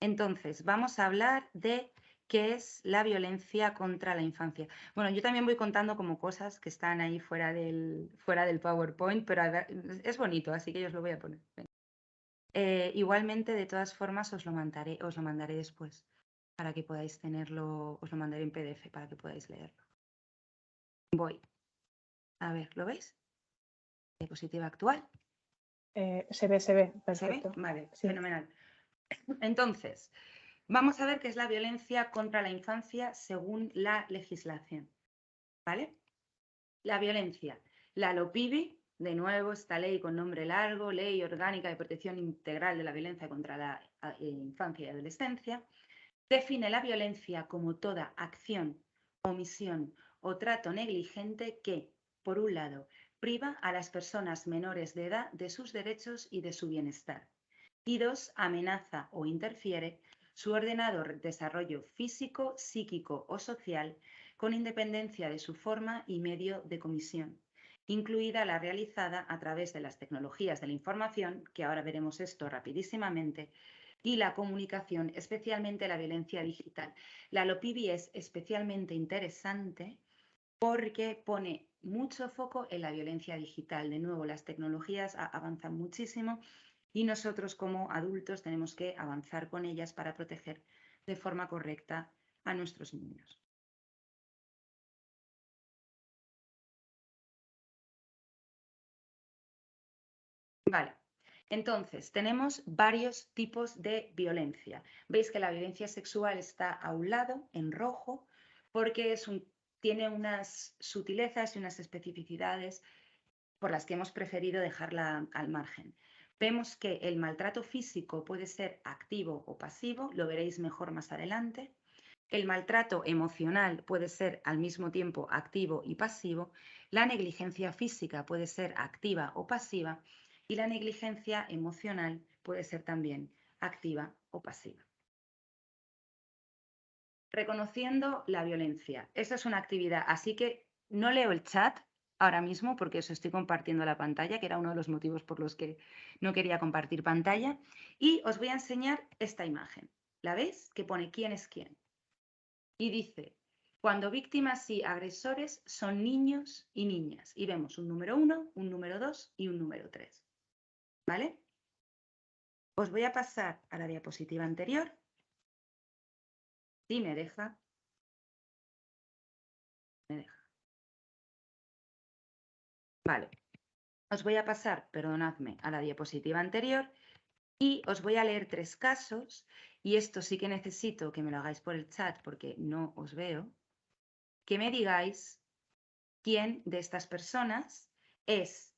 entonces vamos a hablar de qué es la violencia contra la infancia. Bueno, yo también voy contando como cosas que están ahí fuera del, fuera del PowerPoint, pero es bonito, así que yo os lo voy a poner. Eh, igualmente, de todas formas, os lo mandaré, os lo mandaré después para que podáis tenerlo, os lo mandaré en PDF para que podáis leerlo. Voy. A ver, ¿lo veis? Diapositiva actual. Eh, se ve, se ve, perfecto. Vale, fenomenal. Entonces, vamos a ver qué es la violencia contra la infancia según la legislación. ¿Vale? La violencia. La LOPIBI, de nuevo, esta ley con nombre largo, Ley Orgánica de Protección Integral de la Violencia contra la eh, Infancia y Adolescencia, define la violencia como toda acción, omisión o trato negligente que, por un lado, priva a las personas menores de edad de sus derechos y de su bienestar, y dos, amenaza o interfiere su ordenado desarrollo físico, psíquico o social con independencia de su forma y medio de comisión, incluida la realizada a través de las tecnologías de la información, que ahora veremos esto rapidísimamente, y la comunicación, especialmente la violencia digital. La LOPIBI es especialmente interesante porque pone mucho foco en la violencia digital. De nuevo, las tecnologías avanzan muchísimo y nosotros como adultos tenemos que avanzar con ellas para proteger de forma correcta a nuestros niños. Vale, entonces tenemos varios tipos de violencia. Veis que la violencia sexual está a un lado, en rojo, porque tiene unas sutilezas y unas especificidades por las que hemos preferido dejarla al margen. Vemos que el maltrato físico puede ser activo o pasivo, lo veréis mejor más adelante. El maltrato emocional puede ser al mismo tiempo activo y pasivo. La negligencia física puede ser activa o pasiva. Y la negligencia emocional puede ser también activa o pasiva reconociendo la violencia. Esa es una actividad, así que no leo el chat ahora mismo porque os estoy compartiendo la pantalla, que era uno de los motivos por los que no quería compartir pantalla. Y os voy a enseñar esta imagen. ¿La veis? Que pone quién es quién. Y dice, cuando víctimas y agresores son niños y niñas. Y vemos un número uno, un número dos y un número tres. ¿Vale? Os voy a pasar a la diapositiva anterior Sí, me deja. Me deja. Vale. Os voy a pasar, perdonadme, a la diapositiva anterior y os voy a leer tres casos y esto sí que necesito que me lo hagáis por el chat porque no os veo. Que me digáis quién de estas personas es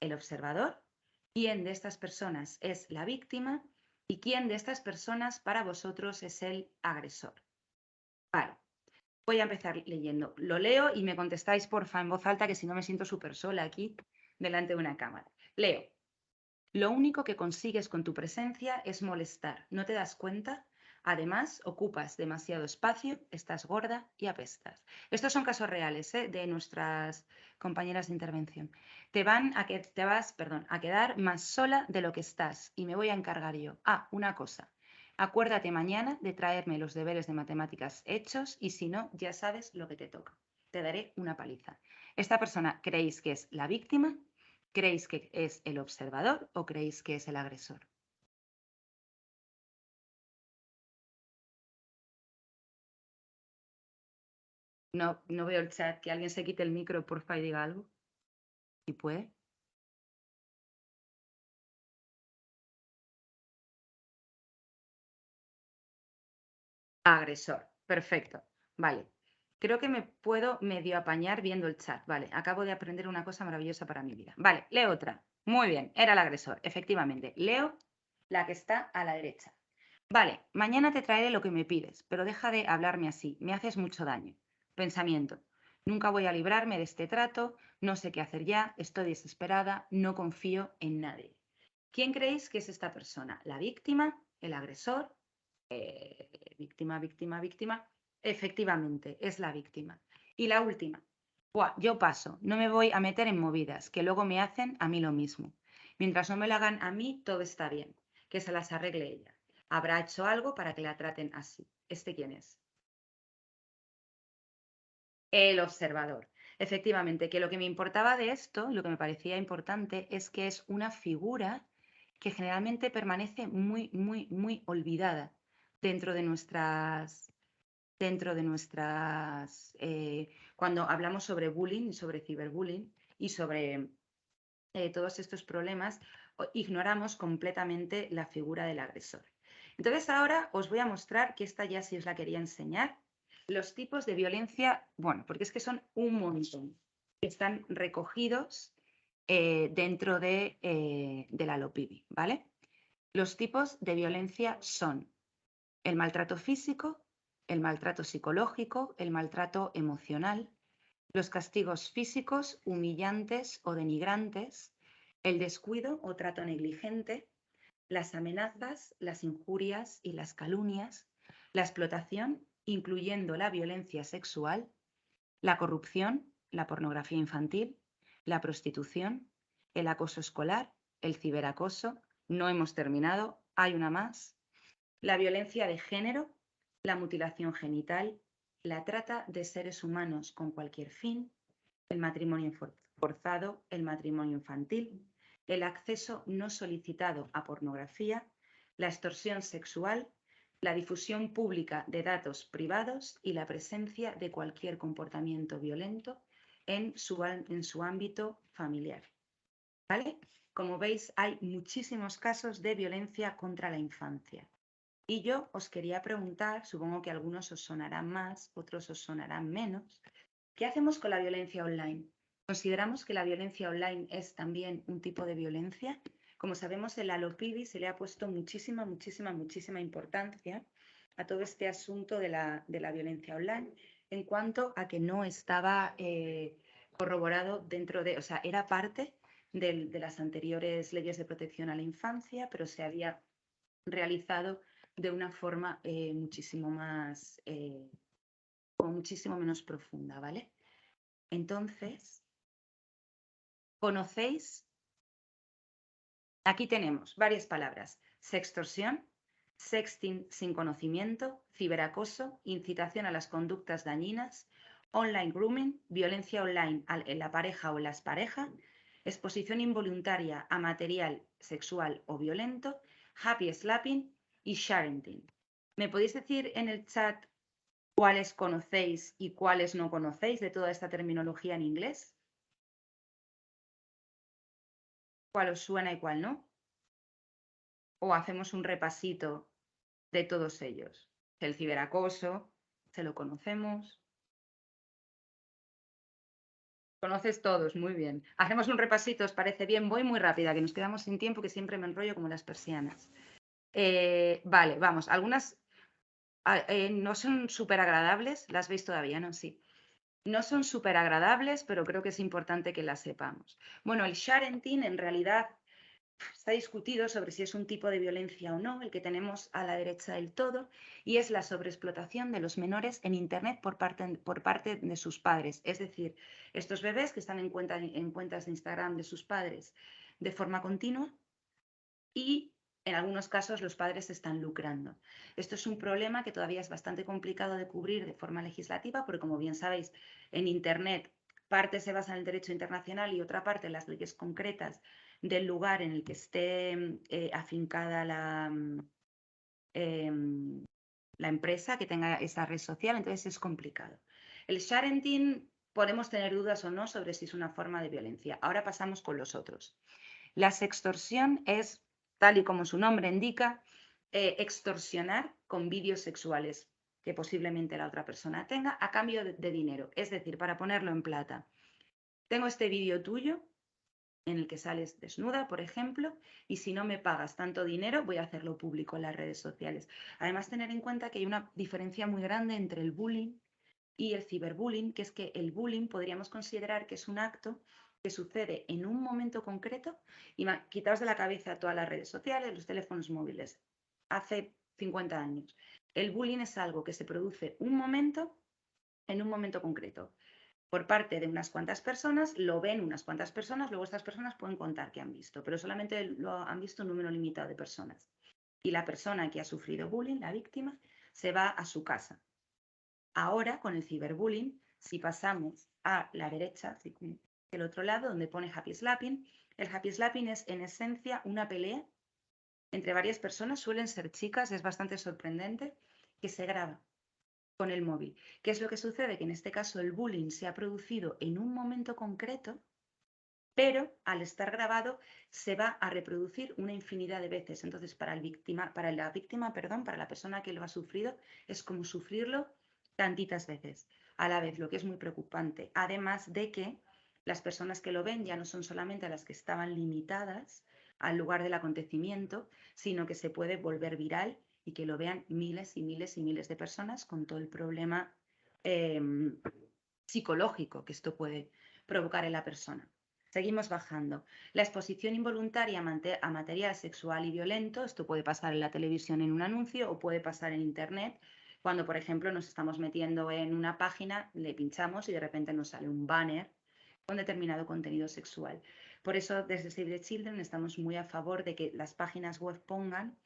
el observador, quién de estas personas es la víctima y quién de estas personas para vosotros es el agresor. Vale, voy a empezar leyendo. Lo leo y me contestáis, porfa, en voz alta, que si no me siento súper sola aquí delante de una cámara. Leo. Lo único que consigues con tu presencia es molestar. ¿No te das cuenta? Además, ocupas demasiado espacio, estás gorda y apestas. Estos son casos reales ¿eh? de nuestras compañeras de intervención. Te van a que te vas, perdón, a quedar más sola de lo que estás y me voy a encargar yo. Ah, una cosa. Acuérdate mañana de traerme los deberes de matemáticas hechos y si no, ya sabes lo que te toca. Te daré una paliza. ¿Esta persona creéis que es la víctima? ¿Creéis que es el observador o creéis que es el agresor? No, no veo el chat. Que alguien se quite el micro, porfa, y diga algo. Si puede. Agresor. Perfecto. Vale. Creo que me puedo medio apañar viendo el chat. Vale, acabo de aprender una cosa maravillosa para mi vida. Vale, leo otra. Muy bien, era el agresor, efectivamente. Leo la que está a la derecha. Vale, mañana te traeré lo que me pides, pero deja de hablarme así. Me haces mucho daño. Pensamiento. Nunca voy a librarme de este trato, no sé qué hacer ya, estoy desesperada, no confío en nadie. ¿Quién creéis que es esta persona? ¿La víctima? ¿El agresor? Eh, víctima, víctima, víctima, efectivamente, es la víctima. Y la última, yo paso, no me voy a meter en movidas, que luego me hacen a mí lo mismo. Mientras no me lo hagan a mí, todo está bien, que se las arregle ella. Habrá hecho algo para que la traten así. ¿Este quién es? El observador. Efectivamente, que lo que me importaba de esto, lo que me parecía importante, es que es una figura que generalmente permanece muy, muy, muy olvidada dentro de nuestras, dentro de nuestras, eh, cuando hablamos sobre bullying, sobre ciberbullying y sobre eh, todos estos problemas, ignoramos completamente la figura del agresor. Entonces ahora os voy a mostrar, que esta ya sí os la quería enseñar, los tipos de violencia, bueno, porque es que son un montón, que están recogidos eh, dentro de, de la LOPIBI, ¿vale? Los tipos de violencia son el maltrato físico, el maltrato psicológico, el maltrato emocional, los castigos físicos humillantes o denigrantes, el descuido o trato negligente, las amenazas, las injurias y las calumnias, la explotación, incluyendo la violencia sexual, la corrupción, la pornografía infantil, la prostitución, el acoso escolar, el ciberacoso, no hemos terminado, hay una más, la violencia de género, la mutilación genital, la trata de seres humanos con cualquier fin, el matrimonio forzado, el matrimonio infantil, el acceso no solicitado a pornografía, la extorsión sexual, la difusión pública de datos privados y la presencia de cualquier comportamiento violento en su, en su ámbito familiar. ¿Vale? Como veis, hay muchísimos casos de violencia contra la infancia. Y yo os quería preguntar, supongo que algunos os sonarán más, otros os sonarán menos, ¿qué hacemos con la violencia online? ¿Consideramos que la violencia online es también un tipo de violencia? Como sabemos, el Alopidi se le ha puesto muchísima, muchísima, muchísima importancia a todo este asunto de la, de la violencia online en cuanto a que no estaba eh, corroborado dentro de, o sea, era parte de, de las anteriores leyes de protección a la infancia, pero se había realizado de una forma eh, muchísimo más, eh, o muchísimo menos profunda, ¿vale? Entonces, ¿conocéis? Aquí tenemos varias palabras. Sextorsión, sexting sin conocimiento, ciberacoso, incitación a las conductas dañinas, online grooming, violencia online en la pareja o las parejas, exposición involuntaria a material sexual o violento, happy slapping y sharenting. ¿Me podéis decir en el chat cuáles conocéis y cuáles no conocéis de toda esta terminología en inglés? ¿Cuál os suena y cuál no? ¿O hacemos un repasito de todos ellos? El ciberacoso, ¿se lo conocemos? Conoces todos, muy bien. Hacemos un repasito, ¿os parece bien? Voy muy rápida, que nos quedamos sin tiempo, que siempre me enrollo como las persianas. Eh, vale, vamos, algunas ah, eh, no son súper agradables, las veis todavía, ¿no? Sí. No son súper agradables, pero creo que es importante que las sepamos. Bueno, el sharenting en realidad está discutido sobre si es un tipo de violencia o no, el que tenemos a la derecha del todo, y es la sobreexplotación de los menores en Internet por parte, por parte de sus padres. Es decir, estos bebés que están en, en cuentas de Instagram de sus padres de forma continua y en algunos casos los padres están lucrando. Esto es un problema que todavía es bastante complicado de cubrir de forma legislativa, porque como bien sabéis, en Internet parte se basa en el derecho internacional y otra parte en las leyes concretas del lugar en el que esté eh, afincada la, em, la empresa que tenga esa red social, entonces es complicado. El sharenting podemos tener dudas o no sobre si es una forma de violencia. Ahora pasamos con los otros. La sextorsión es tal y como su nombre indica, eh, extorsionar con vídeos sexuales que posiblemente la otra persona tenga a cambio de, dinero. Es decir, para ponerlo en plata. Tengo este vídeo tuyo en el que sales desnuda, por ejemplo, y si no me pagas tanto dinero, voy a hacerlo público en las redes sociales. Además, tener en cuenta que hay una diferencia muy grande entre el bullying y el ciberbullying, que es que el bullying podríamos considerar que es un acto que sucede en un momento concreto y quitaos de la cabeza todas las redes sociales, los teléfonos móviles. Hace 50 años. El bullying es algo que se produce un momento en un momento concreto. Por parte de unas cuantas personas, lo ven unas cuantas personas, luego estas personas pueden contar que han visto, pero solamente lo han visto un número limitado de personas. Y la persona que ha sufrido bullying, la víctima, se va a su casa. Ahora, con el ciberbullying, si pasamos a la derecha, el otro lado, donde pone happy slapping. El happy slapping es en esencia una pelea entre varias personas, suelen ser chicas, es bastante sorprendente, que se graba con el móvil. ¿Qué es lo que sucede? Que en este caso el bullying se ha producido en un momento concreto, pero al estar grabado se va a reproducir una infinidad de veces. Entonces, para, el víctima, para la víctima, perdón, para la persona que lo ha sufrido, es como sufrirlo tantitas veces a la vez, lo que es muy preocupante. Además de que las personas que lo ven ya no son solamente las que estaban limitadas al lugar del acontecimiento, sino que se puede volver viral y que lo vean miles y miles y miles de personas con todo el problema em, psicológico que esto puede provocar en la persona. Seguimos bajando. La exposición involuntaria a material sexual y violento, esto puede pasar en la televisión en un anuncio o puede pasar en Internet Cuando, por ejemplo, nos estamos metiendo en una página, le pinchamos y de repente nos sale un banner con determinado contenido sexual. Por eso, desde Save the Children estamos muy a favor de que las páginas web pongan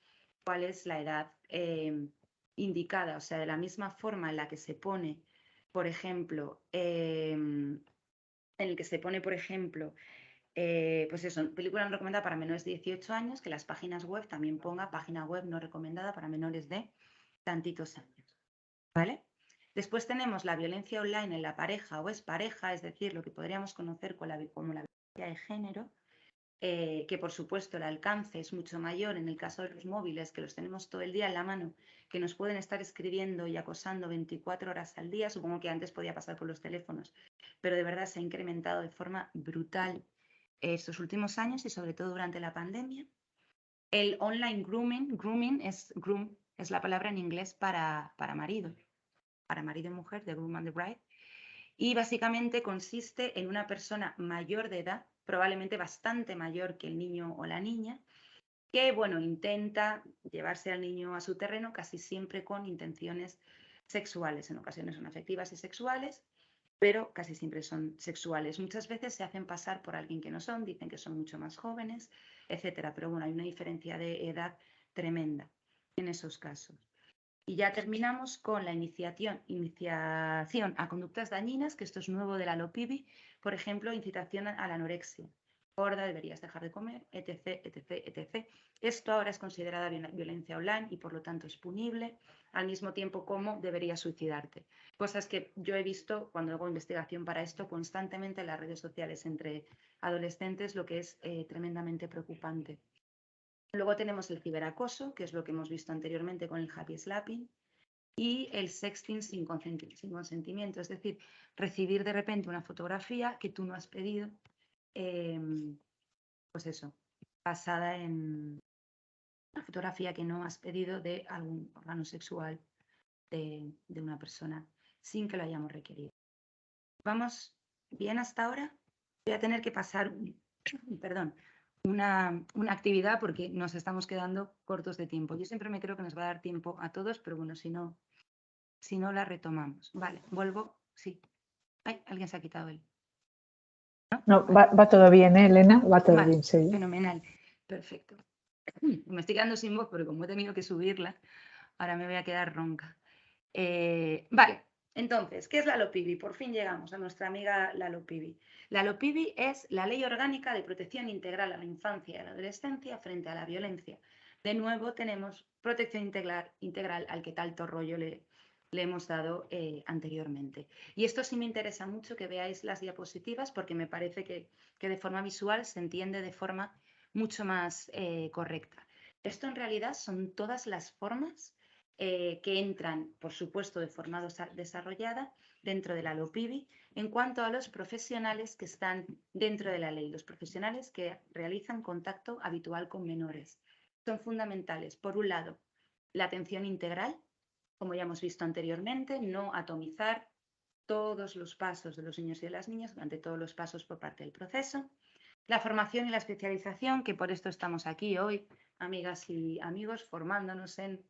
cuál es la edad eh, indicada, o sea, de la misma forma en la que se pone, por ejemplo, em, en el que se pone, por ejemplo, eh, pues eso, película no recomendada para menores de 18 años, que las páginas web también ponga página web no recomendada para menores de tantitos años. ¿Vale? Después tenemos la violencia online en la pareja o es pareja, es decir, lo que podríamos conocer como la, violencia de género, eh, que por supuesto el alcance es mucho mayor en el caso de los móviles, que los tenemos todo el día en la mano, que nos pueden estar escribiendo y acosando 24 horas al día, supongo que antes podía pasar por los teléfonos, pero de verdad se ha incrementado de forma brutal estos últimos años y sobre todo durante la pandemia. El online grooming, grooming es groom, es la palabra en inglés para, para marido, para marido y mujer, de groom and the bride. Y básicamente consiste en una persona mayor de edad, probablemente bastante mayor que el niño o la niña, que, bueno, intenta llevarse al niño a su terreno casi siempre con intenciones sexuales. En ocasiones son afectivas y sexuales, pero casi siempre son sexuales. Muchas veces se hacen pasar por alguien que no son, dicen que son mucho más jóvenes, etcétera. Pero bueno, hay una diferencia de edad tremenda en esos casos. Y ya terminamos con la iniciación, iniciación a conductas dañinas, que esto es nuevo de la LOPIBI, por ejemplo, incitación a la anorexia. Gorda, deberías dejar de comer, etc, etc, etc. Esto ahora es considerada violencia online y por lo tanto es punible, al mismo tiempo como deberías suicidarte. Cosas que yo he visto cuando hago investigación para esto constantemente en las redes sociales entre adolescentes, lo que es eh, tremendamente preocupante. Luego tenemos el ciberacoso, que es lo que hemos visto anteriormente con el happy slapping, y el sexting sin, consentimiento, es decir, recibir de repente una fotografía que tú no has pedido, em, pues eso, basada en una fotografía que no has pedido de algún órgano sexual de, de una persona sin que lo hayamos requerido. ¿Vamos bien hasta ahora? Voy a tener que pasar, perdón, una, actividad porque nos estamos quedando cortos de tiempo. Yo siempre me creo que nos va a dar tiempo a todos, pero bueno, si no, si no la retomamos. Vale, vuelvo. Sí. Ay, alguien se ha quitado él. No, va, todo bien, ¿eh, Elena? Va todo bien, sí. Fenomenal. Perfecto. Me estoy quedando sin voz porque como he tenido que subirla, ahora me voy a quedar ronca. Eh, vale, entonces, ¿qué es la LOPIBI? Por fin llegamos a nuestra amiga la LOPIBI. La LOPIBI es la Ley Orgánica de Protección Integral a la Infancia y a la Adolescencia frente a la Violencia. De nuevo tenemos protección integral, integral al que tanto rollo le, hemos dado eh, anteriormente. Y esto sí me interesa mucho que veáis las diapositivas porque me parece que, de forma visual se entiende de forma mucho más eh, correcta. Esto en realidad son todas las formas eh, que entran, por supuesto, de forma desarrollada dentro de la LOPIBI en cuanto a los profesionales que están dentro de la ley, los profesionales que realizan contacto habitual con menores. Son fundamentales, por un lado, la atención integral, como ya hemos visto anteriormente, no atomizar todos los pasos de los niños y de las niñas durante todos los pasos por parte del proceso. La formación y la especialización, que por esto estamos aquí hoy, amigas y amigos, formándonos en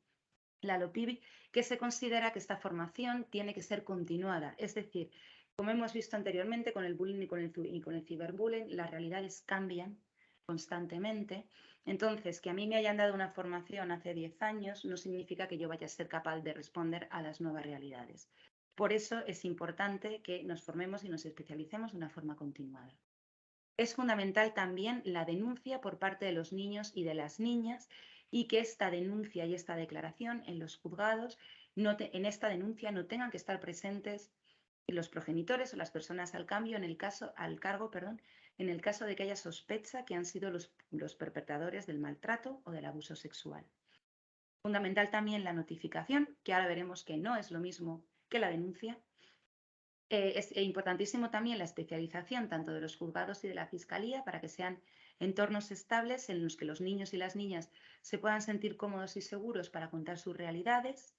la LOPIBI, que se considera que esta formación tiene que ser continuada. Es decir, como hemos visto anteriormente con el bullying y con el, y con el ciberbullying, las realidades cambian constantemente. Entonces, que a mí me hayan dado una formación hace 10 años no significa que yo vaya a ser capaz de responder a las nuevas realidades. Por eso es importante que nos formemos y nos especialicemos de una forma continuada. Es fundamental también la denuncia por parte de los niños y de las niñas y que esta denuncia y esta declaración en los juzgados, en esta denuncia no tengan que estar presentes los progenitores o las personas al cambio en el caso, al cargo, perdón, en el caso de que haya sospecha que han sido los, los perpetradores del maltrato o del abuso sexual. Fundamental también la notificación, que ahora veremos que no es lo mismo que la denuncia. Eh, es importantísimo también la especialización tanto de los juzgados y de la Fiscalía para que sean entornos estables en los que los niños y las niñas se puedan sentir cómodos y seguros para contar sus realidades.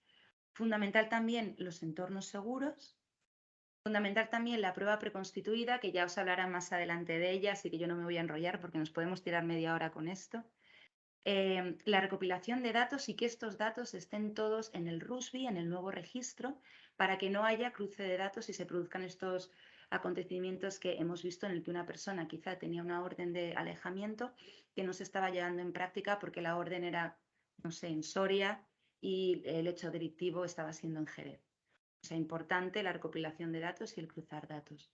Fundamental también los entornos seguros. Fundamental también la prueba preconstituida, que ya os hablará más adelante de ella, así que yo no me voy a enrollar porque nos podemos tirar media hora con esto. Em, la recopilación de datos y que estos datos estén todos en el RUSBI, en el nuevo registro, para que no haya cruce de datos y se produzcan estos acontecimientos que hemos visto en el que una persona quizá tenía una orden de alejamiento que no se estaba llevando en práctica porque la orden era, no sé, en Soria y el hecho delictivo estaba siendo en Jerez. O sea, importante la recopilación de datos y el cruzar datos.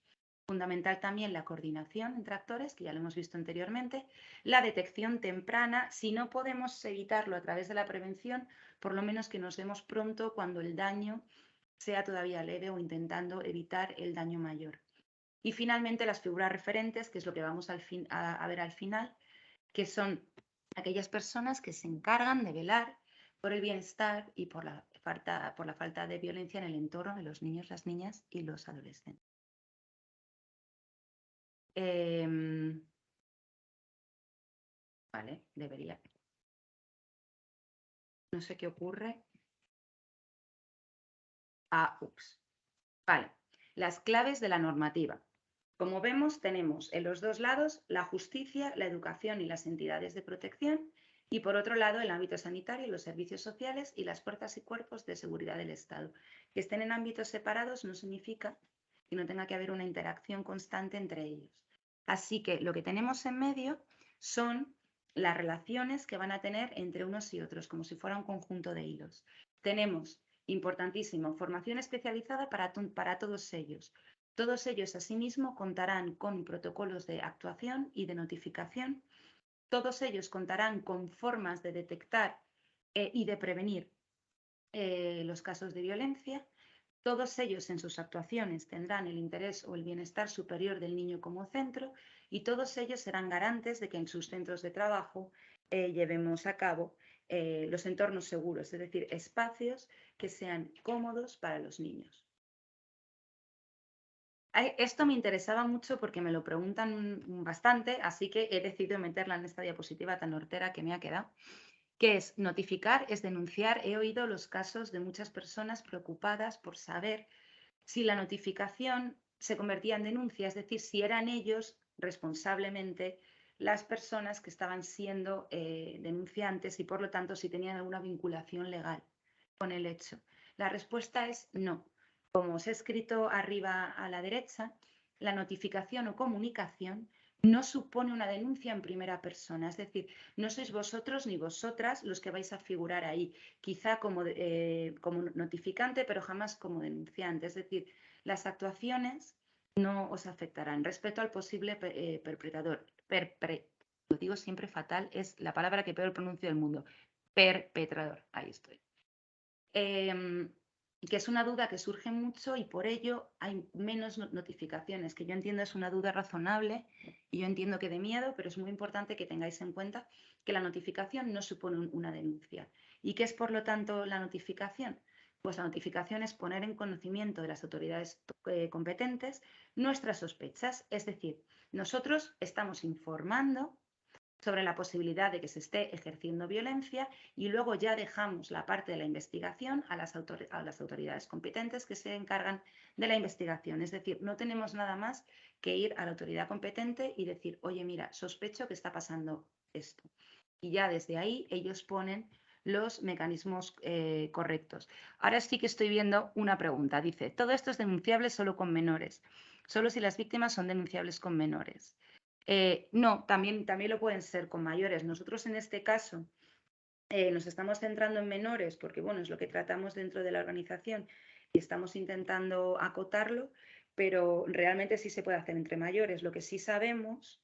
Fundamental también la coordinación entre actores, que ya lo hemos visto anteriormente, la detección temprana, si no podemos evitarlo a través de la prevención, por lo menos que nos demos pronto cuando el daño sea todavía leve o intentando evitar el daño mayor. Y finalmente las figuras referentes, que es lo que vamos a, ver al final, que son aquellas personas que se encargan de velar por el bienestar y por la, falta, por la falta de violencia en el entorno de los niños, las niñas y los adolescentes. Em, vale, debería. No sé qué ocurre. Ah, ups. Vale, las claves de la normativa. Como vemos, tenemos en los dos lados la justicia, la educación y las entidades de protección y por otro lado el ámbito sanitario, los servicios sociales y las fuerzas y cuerpos de seguridad del Estado. Que estén en ámbitos separados no significa que no tenga que haber una interacción constante entre ellos. Así que lo que tenemos en medio son las relaciones que van a tener entre unos y otros, como si fuera un conjunto de hilos. Tenemos, importantísimo, formación especializada para, para todos ellos. Todos ellos, asimismo, contarán con protocolos de actuación y de notificación. Todos ellos contarán con formas de detectar eh, y de prevenir eh, los casos de violencia todos ellos en sus actuaciones tendrán el interés o el bienestar superior del niño como centro y todos ellos serán garantes de que en sus centros de trabajo eh, llevemos a cabo los entornos seguros, es decir, espacios que sean cómodos para los niños. Esto me interesaba mucho porque me lo preguntan bastante, así que he decidido meterla en esta diapositiva tan hortera que me ha quedado. ¿Qué es notificar? Es denunciar. He oído los casos de muchas personas preocupadas por saber si la notificación se convertía en denuncia, es decir, si eran ellos responsablemente las personas que estaban siendo eh, denunciantes y por lo tanto si tenían alguna vinculación legal con el hecho. La respuesta es no. Como os he escrito arriba a la derecha, la notificación o comunicación no supone una denuncia en primera persona, es decir, no sois vosotros ni vosotras los que vais a figurar ahí, quizá como, eh, notificante, pero jamás como denunciante, es decir, las actuaciones no os afectarán. Respecto al posible eh, perpetrador, lo digo siempre fatal, es la palabra que peor pronuncio del mundo, perpetrador, ahí estoy. Que es una duda que surge mucho y por ello hay menos notificaciones, que yo entiendo es una duda razonable y yo entiendo que de miedo, pero es muy importante que tengáis en cuenta que la notificación no supone una denuncia. ¿Y qué es por lo tanto la notificación? Pues la notificación es poner en conocimiento de las autoridades eh, competentes nuestras sospechas, es decir, nosotros estamos informando sobre la posibilidad de que se esté ejerciendo violencia y luego ya dejamos la parte de la investigación a las, autoridades competentes que se encargan de la investigación. Es decir, no tenemos nada más que ir a la autoridad competente y decir, oye, mira, sospecho que está pasando esto. Y ya desde ahí ellos ponen los mecanismos eh, correctos. Ahora sí que estoy viendo una pregunta. Dice, todo esto es denunciable solo con menores, solo si las víctimas son denunciables con menores. Eh, no, también, también lo pueden ser con mayores. Nosotros en este caso eh, nos estamos centrando en menores porque, bueno, es lo que tratamos dentro de la organización y estamos intentando acotarlo, pero realmente sí se puede hacer entre mayores. Lo que sí sabemos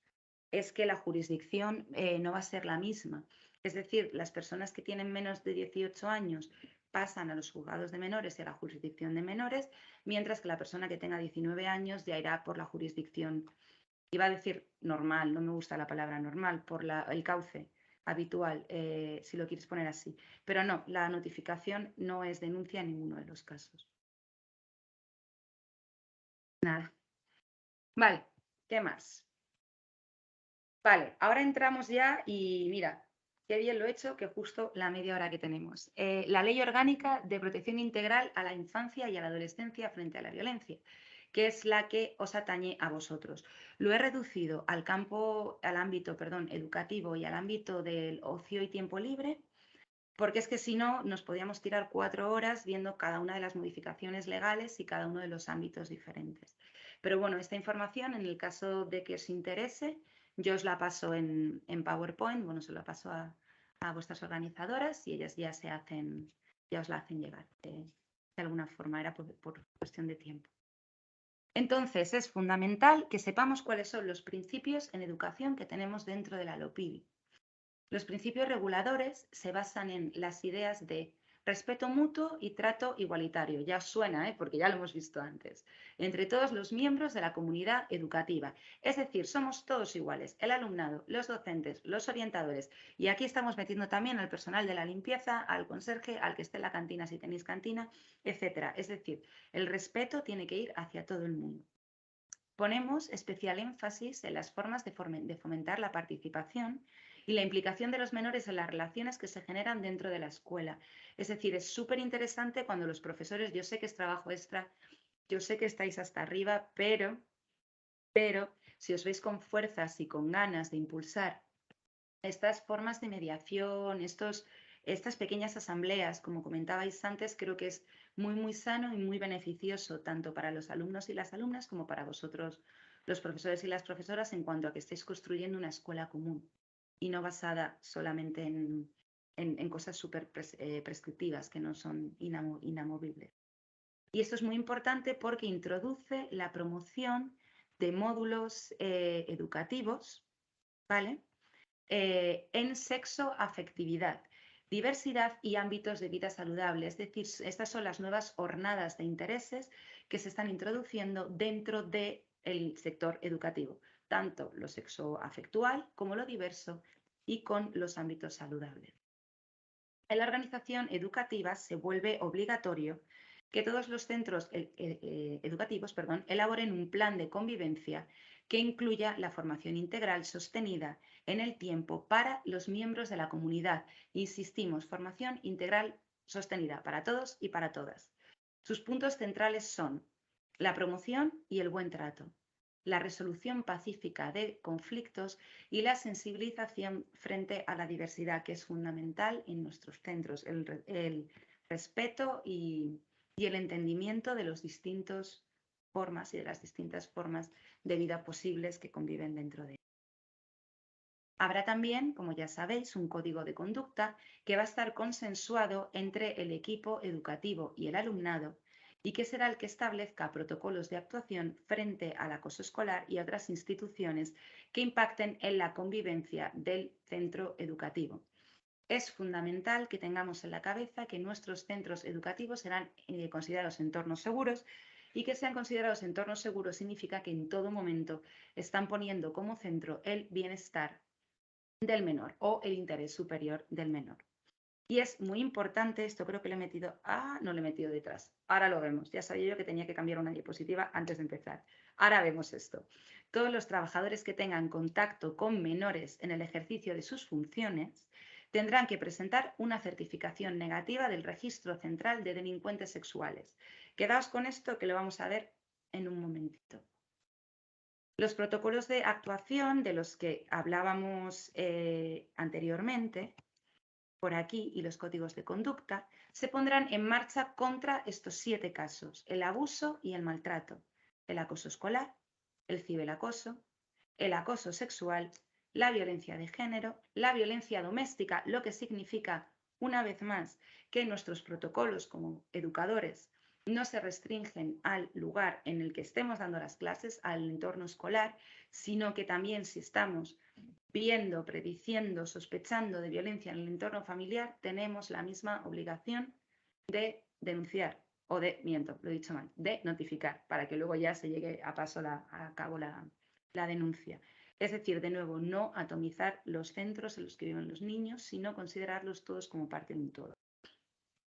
es que la jurisdicción eh, no va a ser la misma. Es decir, las personas que tienen menos de 18 años pasan a los juzgados de menores y a la jurisdicción de menores, mientras que la persona que tenga 19 años ya irá por la jurisdicción iba a decir normal, no me gusta la palabra normal, por el cauce habitual, eh, si lo quieres poner así. Pero no, la notificación no es denuncia en ninguno de los casos. Nada. Vale, ¿qué más? Vale, ahora entramos ya y mira, qué bien lo he hecho, que justo la media hora que tenemos. Eh, la Ley Orgánica de Protección Integral a la Infancia y a la Adolescencia frente a la Violencia que es la que os atañe a vosotros. Lo he reducido al campo, al ámbito, perdón, educativo y al ámbito del ocio y tiempo libre, porque es que si no nos podíamos tirar cuatro horas viendo cada una de las modificaciones legales y cada uno de los ámbitos diferentes. Pero bueno, esta información, en el caso de que os interese, yo os la paso en, PowerPoint, bueno, se la paso a, vuestras organizadoras y ellas ya se hacen, ya os la hacen llegar de, alguna forma, era por, por cuestión de tiempo. Entonces, es fundamental que sepamos cuáles son los principios en educación que tenemos dentro de la LOPIBI. Los principios reguladores se basan en las ideas de respeto mutuo y trato igualitario. Ya suena, ¿eh? porque ya lo hemos visto antes. Entre todos los miembros de la comunidad educativa. Es decir, somos todos iguales. El alumnado, los docentes, los orientadores. Y aquí estamos metiendo también al personal de la limpieza, al conserje, al que esté en la cantina si tenéis cantina, etc. Es decir, el respeto tiene que ir hacia todo el mundo. Ponemos especial énfasis en las formas de fomentar la participación y la implicación de los menores en las relaciones que se generan dentro de la escuela. Es decir, es súper interesante cuando los profesores, yo sé que es trabajo extra, yo sé que estáis hasta arriba, pero, pero si os veis con fuerzas y con ganas de impulsar estas formas de mediación, estos, estas pequeñas asambleas, como comentabais antes, creo que es muy, muy sano y muy beneficioso tanto para los alumnos y las alumnas como para vosotros, los profesores y las profesoras, en cuanto a que estéis construyendo una escuela común y no basada solamente en, cosas súper eh, prescriptivas que no son inamovibles. Y esto es muy importante porque introduce la promoción de módulos eh, educativos, ¿vale? Eh, en sexo, afectividad, diversidad y ámbitos de vida saludable. Es decir, estas son las nuevas hornadas de intereses que se están introduciendo dentro del sector educativo tanto lo sexoafectual como lo diverso y con los ámbitos saludables. En la organización educativa se vuelve obligatorio que todos los centros eh, eh, educativos perdón, elaboren un plan de convivencia que incluya la formación integral sostenida en el tiempo para los miembros de la comunidad. Insistimos, formación integral sostenida para todos y para todas. Sus puntos centrales son la promoción y el buen trato, la resolución pacífica de conflictos y la sensibilización frente a la diversidad, que es fundamental en nuestros centros, el, respeto y, el entendimiento de las distintas formas y de las distintas formas de vida posibles que conviven dentro de Habrá también, como ya sabéis, un código de conducta que va a estar consensuado entre el equipo educativo y el alumnado y que será el que establezca protocolos de actuación frente al acoso escolar y otras instituciones que impacten en la convivencia del centro educativo. Es fundamental que tengamos en la cabeza que nuestros centros educativos serán eh, considerados entornos seguros y que sean considerados entornos seguros significa que en todo momento están poniendo como centro el bienestar del menor o el interés superior del menor. Y es muy importante, esto creo que le he metido, ah, no le he metido detrás. Ahora lo vemos. Ya sabía yo que tenía que cambiar una diapositiva antes de empezar. Ahora vemos esto. Todos los trabajadores que tengan contacto con menores en el ejercicio de sus funciones tendrán que presentar una certificación negativa del Registro Central de Delincuentes Sexuales. Quedaos con esto que lo vamos a ver en un momentito. Los protocolos de actuación de los que hablábamos eh, anteriormente por aquí y los códigos de conducta, se pondrán en marcha contra estos siete casos, el abuso y el maltrato, el acoso escolar, el ciberacoso, el acoso sexual, la violencia de género, la violencia doméstica, lo que significa, una vez más, que nuestros protocolos como educadores no se restringen al lugar en el que estemos dando las clases, al entorno escolar, sino que también si estamos viendo, prediciendo, sospechando de violencia en el entorno familiar, tenemos la misma obligación de denunciar o de, miento, lo he dicho mal, de notificar, para que luego ya se llegue a paso a cabo la, la denuncia. Es decir, de nuevo, no atomizar los centros en los que viven los niños, sino considerarlos todos como parte de un todo.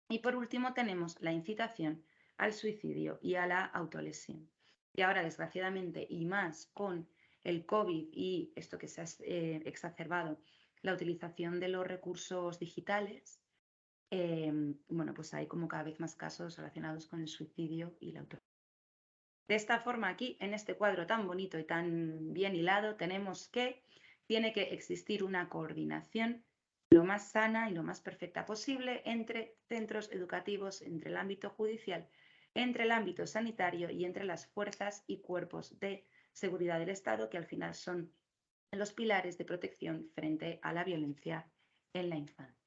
Y por último tenemos la incitación al suicidio y a la autolesión. Y ahora, desgraciadamente, y más con el COVID y esto que se ha eh, exacerbado, la utilización de los recursos digitales, em, bueno, pues hay como cada vez más casos relacionados con el suicidio y la. De esta forma, aquí, en este cuadro tan bonito y tan bien hilado, tenemos que tiene que existir una coordinación lo más sana y lo más perfecta posible entre centros educativos, entre el ámbito judicial, entre el ámbito sanitario y entre las fuerzas y cuerpos de seguridad del Estado, que al final son los pilares de protección frente a la violencia en la infancia.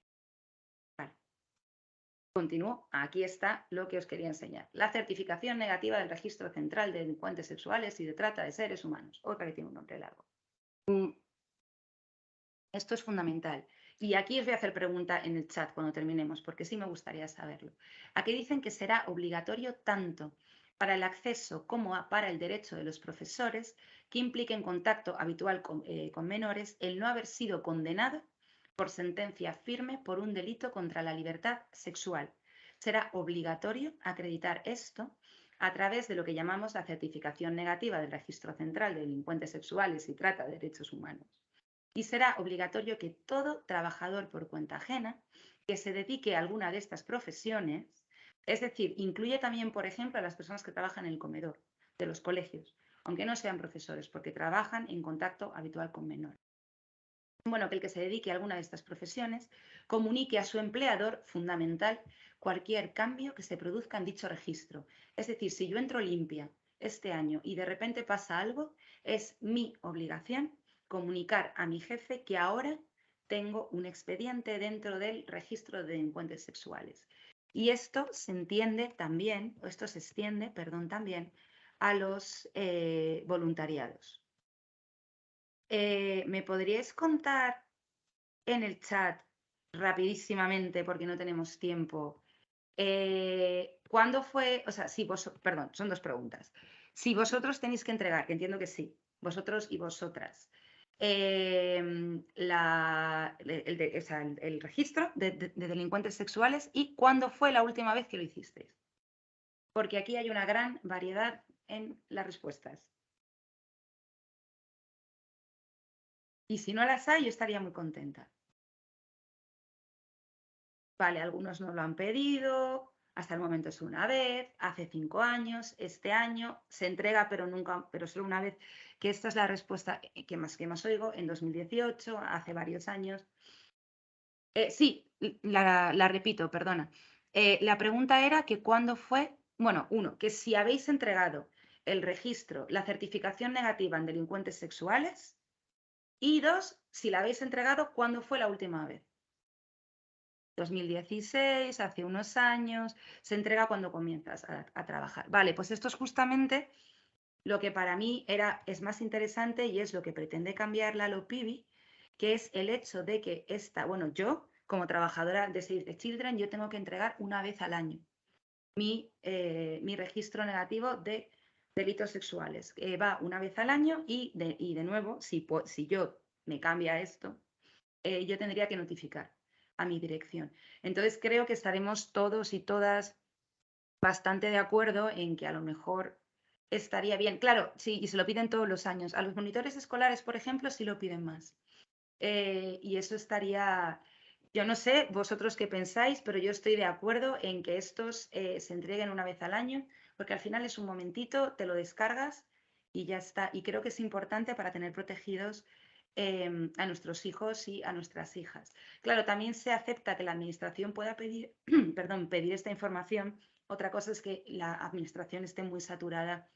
Continúo. Aquí está lo que os quería enseñar. La certificación negativa del Registro Central de Delincuentes Sexuales y de Trata de Seres Humanos. Otra que tiene un nombre largo. Mm. Esto es fundamental. Y aquí os voy a hacer pregunta en el chat cuando terminemos, porque sí me gustaría saberlo. Aquí dicen que será obligatorio tanto para el acceso como para el derecho de los profesores que implique en contacto habitual eh, con menores el no haber sido condenado por sentencia firme por un delito contra la libertad sexual. Será obligatorio acreditar esto a través de lo que llamamos la certificación negativa del Registro Central de Delincuentes Sexuales y Trata de Derechos Humanos. Y será obligatorio que todo trabajador por cuenta ajena que se dedique a alguna de estas profesiones, es decir, incluye también, por ejemplo, a las personas que trabajan en el comedor de los colegios, aunque no sean profesores, porque trabajan en contacto habitual con menores bueno, que el que se dedique a alguna de estas profesiones comunique a su empleador fundamental cualquier cambio que se produzca en dicho registro. Es decir, si yo entro limpia este año y de repente pasa algo, es mi obligación comunicar a mi jefe que ahora tengo un expediente dentro del registro de delincuentes sexuales. Y esto se entiende también, o esto se extiende, perdón, también a los eh, voluntariados. Eh, ¿Me podríais contar en el chat rapidísimamente, porque no tenemos tiempo, eh, cuándo fue, o sea, si vos, perdón, son dos preguntas. Si vosotros tenéis que entregar, que entiendo que sí, vosotros y vosotras, em, el, registro de, de, delincuentes sexuales y cuándo fue la última vez que lo hicisteis. Porque aquí hay una gran variedad en las respuestas. Y si no las hay, yo estaría muy contenta. Vale, algunos no lo han pedido, hasta el momento es una vez, hace cinco años, este año, se entrega, pero nunca, pero solo una vez, que esta es la respuesta que más, que más oigo, en 2018, hace varios años. Eh, sí, la, repito, perdona. Eh, la pregunta era que cuándo fue, bueno, uno, que si habéis entregado el registro, la certificación negativa en delincuentes sexuales, y dos, si la habéis entregado, ¿cuándo fue la última vez? 2016, hace unos años, se entrega cuando comienzas a, trabajar. Vale, pues esto es justamente lo que para mí era, es más interesante y es lo que pretende cambiar la LOPIBI, que es el hecho de que esta, bueno, yo como trabajadora de Save the Children, yo tengo que entregar una vez al año mi, eh, mi registro negativo de delitos sexuales. va una vez al año y de, y de nuevo, si, si yo me cambia esto, eh, yo tendría que notificar a mi dirección. Entonces creo que estaremos todos y todas bastante de acuerdo en que a lo mejor estaría bien. Claro, sí, y se lo piden todos los años. A los monitores escolares, por ejemplo, sí lo piden más. Eh, y eso estaría, yo no sé vosotros qué pensáis, pero yo estoy de acuerdo en que estos eh, se entreguen una vez al año porque al final es un momentito, te lo descargas y ya está. Y creo que es importante para tener protegidos em, a nuestros hijos y a nuestras hijas. Claro, también se acepta que la administración pueda pedir, perdón, pedir esta información. Otra cosa es que la administración esté muy saturada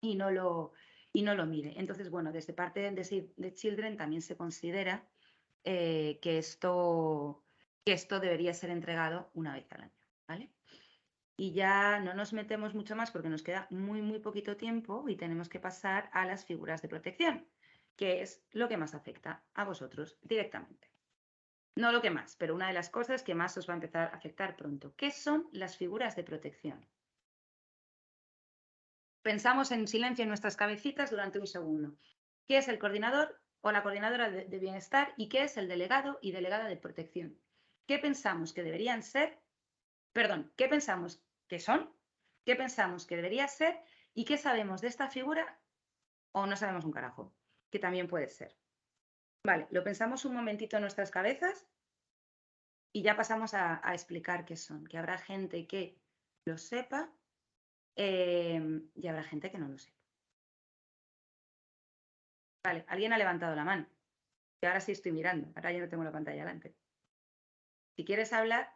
y no lo, y no lo mire. Entonces, bueno, desde parte de, de Children también se considera eh, que, esto, que esto debería ser entregado una vez al año. ¿vale? Y ya no nos metemos mucho más porque nos queda muy, muy poquito tiempo y tenemos que pasar a las figuras de protección, que es lo que más afecta a vosotros directamente. No lo que más, pero una de las cosas que más os va a empezar a afectar pronto. ¿Qué son las figuras de protección? Pensamos en silencio en nuestras cabecitas durante un segundo. ¿Qué es el coordinador o la coordinadora de, de bienestar y qué es el delegado y delegada de protección? ¿Qué pensamos que deberían ser perdón, ¿qué pensamos que son? ¿Qué pensamos que debería ser? ¿Y qué sabemos de esta figura? O no sabemos un carajo, que también puede ser. Vale, lo pensamos un momentito en nuestras cabezas y ya pasamos a, explicar qué son, que habrá gente que lo sepa em, y habrá gente que no lo sepa. Vale, alguien ha levantado la mano. Y ahora sí estoy mirando, ahora ya no tengo la pantalla delante. Si quieres hablar,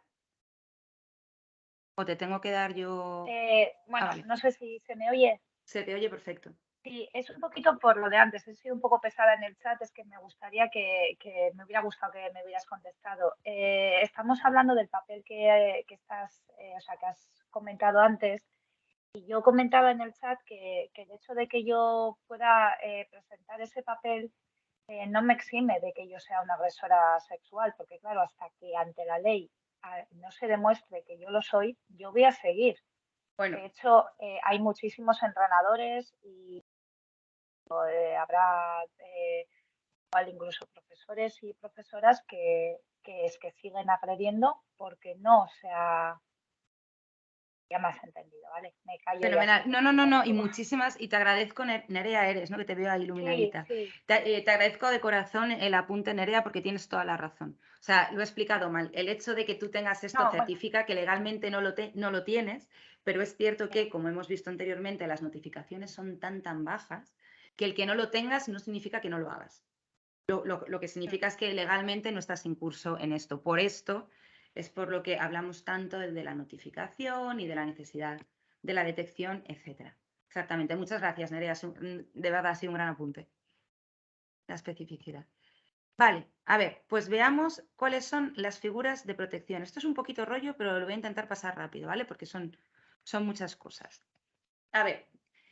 o te tengo que dar yo... Eh, bueno, vale. no sé si se me oye. Se te oye perfecto. Sí, es un poquito por lo de antes. He sido un poco pesada en el chat. Es que me gustaría que, que me hubiera gustado que me hubieras contestado. Eh, estamos hablando del papel que, que estás, eh, o sea, que has comentado antes. Y yo comentaba en el chat que, que el hecho de que yo pueda eh, presentar ese papel no me exime de que yo sea una agresora sexual, porque claro, hasta que ante la ley ah, no se demuestre que yo lo soy, yo voy a seguir. Bueno, De hecho, hay muchísimos entrenadores y eh, habrá eh, igual incluso profesores y profesoras que, que es que siguen agrediendo porque no se ha... Ya me has entendido, ¿vale? Me callo. fenomenal. No, no, no, no, y muchísimas, y te agradezco, Ne- Nerea eres, ¿no? Que te veo ahí Sí, iluminadita. sí. Te, eh, te agradezco de corazón el apunte, Nerea, porque tienes toda la razón. O sea, lo he explicado mal. El hecho de que tú tengas esto No, bueno. certifica que legalmente no lo, te- no lo tienes, pero es cierto que, como hemos visto anteriormente, las notificaciones son tan, tan bajas que el que no lo tengas no significa que no lo hagas. Lo, lo- lo que significa es que legalmente no estás en curso en esto. Por esto es por lo que hablamos tanto de la notificación y de la necesidad de la detección, etcétera. Exactamente. Muchas gracias, Nerea. Un- De verdad, ha sido un gran apunte. La especificidad. Vale, a ver, pues veamos cuáles son las figuras de protección. Esto es un poquito rollo, pero lo voy a intentar pasar rápido, ¿vale? Porque son, son muchas cosas. A ver,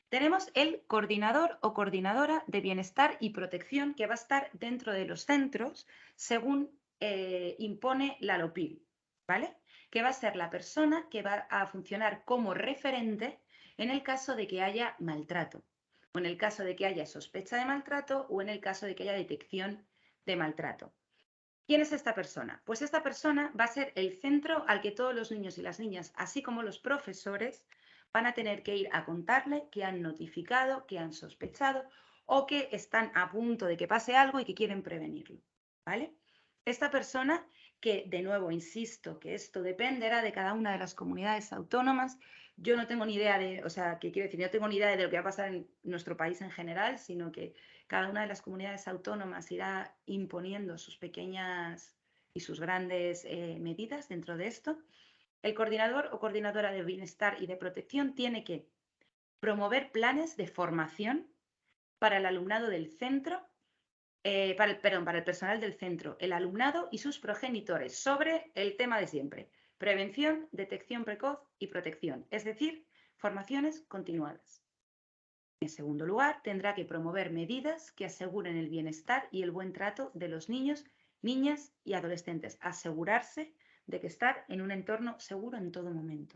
tenemos el coordinador o coordinadora de bienestar y protección que va a estar dentro de los centros según eh, impone la LOPIL, ¿vale? Que va a ser la persona que va a funcionar como referente en el caso de que haya maltrato, o en el caso de que haya sospecha de maltrato, o en el caso de que haya detección de maltrato. ¿Quién es esta persona? Pues esta persona va a ser el centro al que todos los niños y las niñas, así como los profesores, van a tener que ir a contarle que han notificado, que han sospechado o que están a punto de que pase algo y que quieren prevenirlo. ¿Vale? Esta persona, que de nuevo insisto que esto dependerá de cada una de las comunidades autónomas, yo no tengo ni idea de, o sea, que quiero decir, no tengo ni idea de lo que va a pasar en nuestro país en general, sino que cada una de las comunidades autónomas irá imponiendo sus pequeñas y sus grandes eh, medidas dentro de esto. El coordinador o coordinadora de bienestar y de protección tiene que promover planes de formación para el alumnado del centro, eh, para el, perdón, para el personal del centro, el alumnado y sus progenitores sobre el tema de siempre, prevención, detección precoz y protección, es decir, formaciones continuadas. En segundo lugar, tendrá que promover medidas que aseguren el bienestar y el buen trato de los niños, niñas y adolescentes. Asegurarse de que estar en un entorno seguro en todo momento.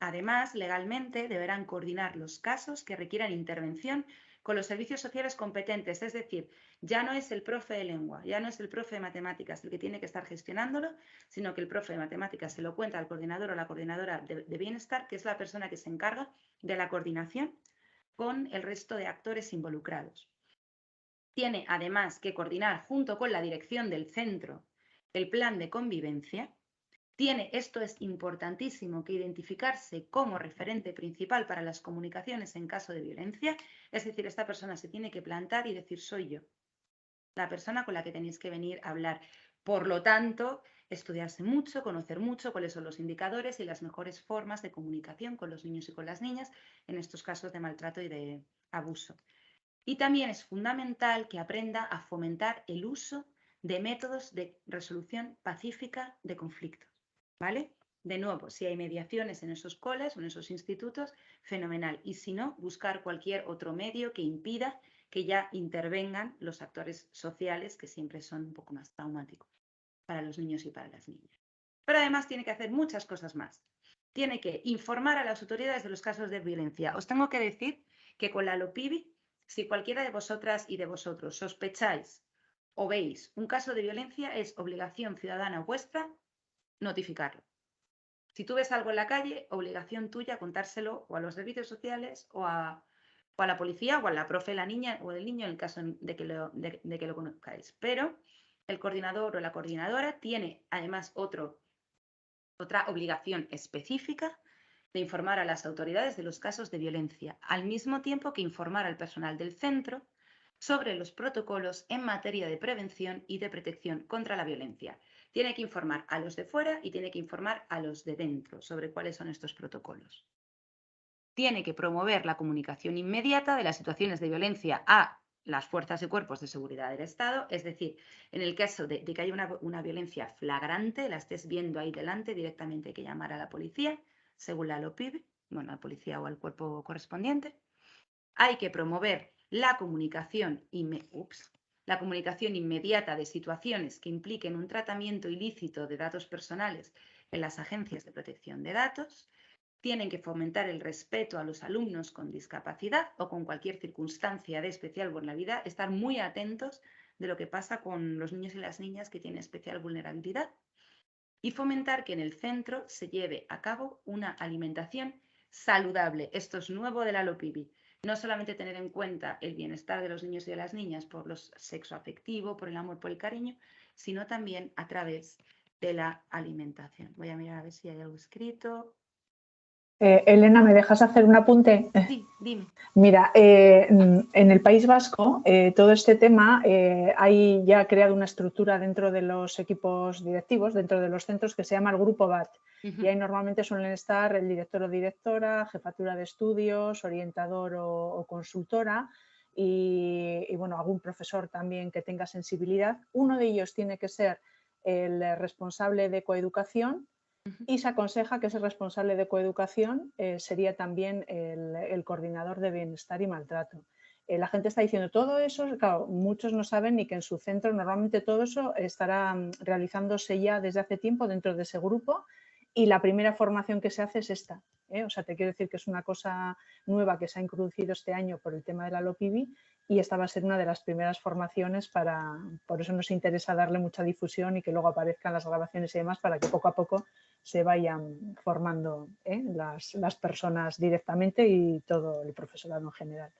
Además, legalmente deberán coordinar los casos que requieran intervención con los servicios sociales competentes, es decir, ya no es el profe de lengua, ya no es el profe de matemáticas el que tiene que estar gestionándolo, sino que el profe de matemáticas se lo cuenta al coordinador o la coordinadora de, de bienestar, que es la persona que se encarga de la coordinación con el resto de actores involucrados. Tiene además que coordinar junto con la dirección del centro el plan de convivencia. Tiene, esto es importantísimo, que identificarse como referente principal para las comunicaciones en caso de violencia. Es decir, esta persona se tiene que plantar y decir soy yo, la persona con la que tenéis que venir a hablar. Por lo tanto, estudiarse mucho, conocer mucho cuáles son los indicadores y las mejores formas de comunicación con los niños y con las niñas en estos casos de maltrato y de abuso. Y también es fundamental que aprenda a fomentar el uso de métodos de resolución pacífica de conflictos. ¿Vale? De nuevo, si hay mediaciones en esos coles o en esos institutos, fenomenal. Y si no, buscar cualquier otro medio que impida que ya intervengan los actores sociales, que siempre son un poco más traumáticos para los niños y para las niñas. Pero además tiene que hacer muchas cosas más. Tiene que informar a las autoridades de los casos de violencia. Os tengo que decir que con la LOPIBI, si cualquiera de vosotras y de vosotros sospecháis o veis un caso de violencia, es obligación ciudadana vuestra notificarlo. Si tú ves algo en la calle, obligación tuya contárselo o a los servicios sociales o a, la policía o a la profe, la niña o el niño en el caso de que lo, conozcáis. Pero el coordinador o la coordinadora tiene además otra obligación específica de informar a las autoridades de los casos de violencia, al mismo tiempo que informar al personal del centro sobre los protocolos en materia de prevención y de protección contra la violencia. Tiene que informar a los de fuera y tiene que informar a los de dentro sobre cuáles son estos protocolos. Tiene que promover la comunicación inmediata de las situaciones de violencia a las fuerzas y cuerpos de seguridad del Estado, es decir, en el caso de, que haya una, violencia flagrante, la estés viendo ahí delante, directamente hay que llamar a la policía, según la LOPIB, bueno, a la policía o al cuerpo correspondiente. Hay que promover la comunicación, la comunicación inmediata de situaciones que impliquen un tratamiento ilícito de datos personales en las agencias de protección de datos, tienen que fomentar el respeto a los alumnos con discapacidad o con cualquier circunstancia de especial vulnerabilidad, estar muy atentos de lo que pasa con los niños y las niñas que tienen especial vulnerabilidad y fomentar que en el centro se lleve a cabo una alimentación saludable. Esto es nuevo de la LOPIBI. No solamente tener en cuenta el bienestar de los niños y de las niñas por los sexo afectivo, por el amor, por el cariño, sino también a través de la alimentación. Voy a mirar a ver si hay algo escrito. Eh, Elena, ¿me dejas hacer un apunte? Sí, dime. Mira, eh, en el País Vasco, eh, todo este tema, hay ya creado una estructura dentro de los equipos directivos, dentro de los centros, que se llama el Grupo BAT. Y ahí normalmente suelen estar el director o directora, jefatura de estudios, orientador o, consultora y, y, bueno, algún profesor también que tenga sensibilidad. Uno de ellos tiene que ser el responsable de coeducación y se aconseja que ese responsable de coeducación eh, sería también el, coordinador de bienestar y maltrato. Eh, la gente está diciendo todo eso, claro, muchos no saben ni que en su centro normalmente todo eso estará mm, realizándose ya desde hace tiempo dentro de ese grupo y la primera formación que se hace es esta. ¿eh? O sea, te quiero decir que es una cosa nueva que se ha introducido este año por el tema de la LOPIBI y esta va a ser una de las primeras formaciones para, por eso nos interesa darle mucha difusión y que luego aparezcan las grabaciones y demás para que poco a poco se vayan formando ¿eh? las, las, personas directamente y todo el profesorado en general.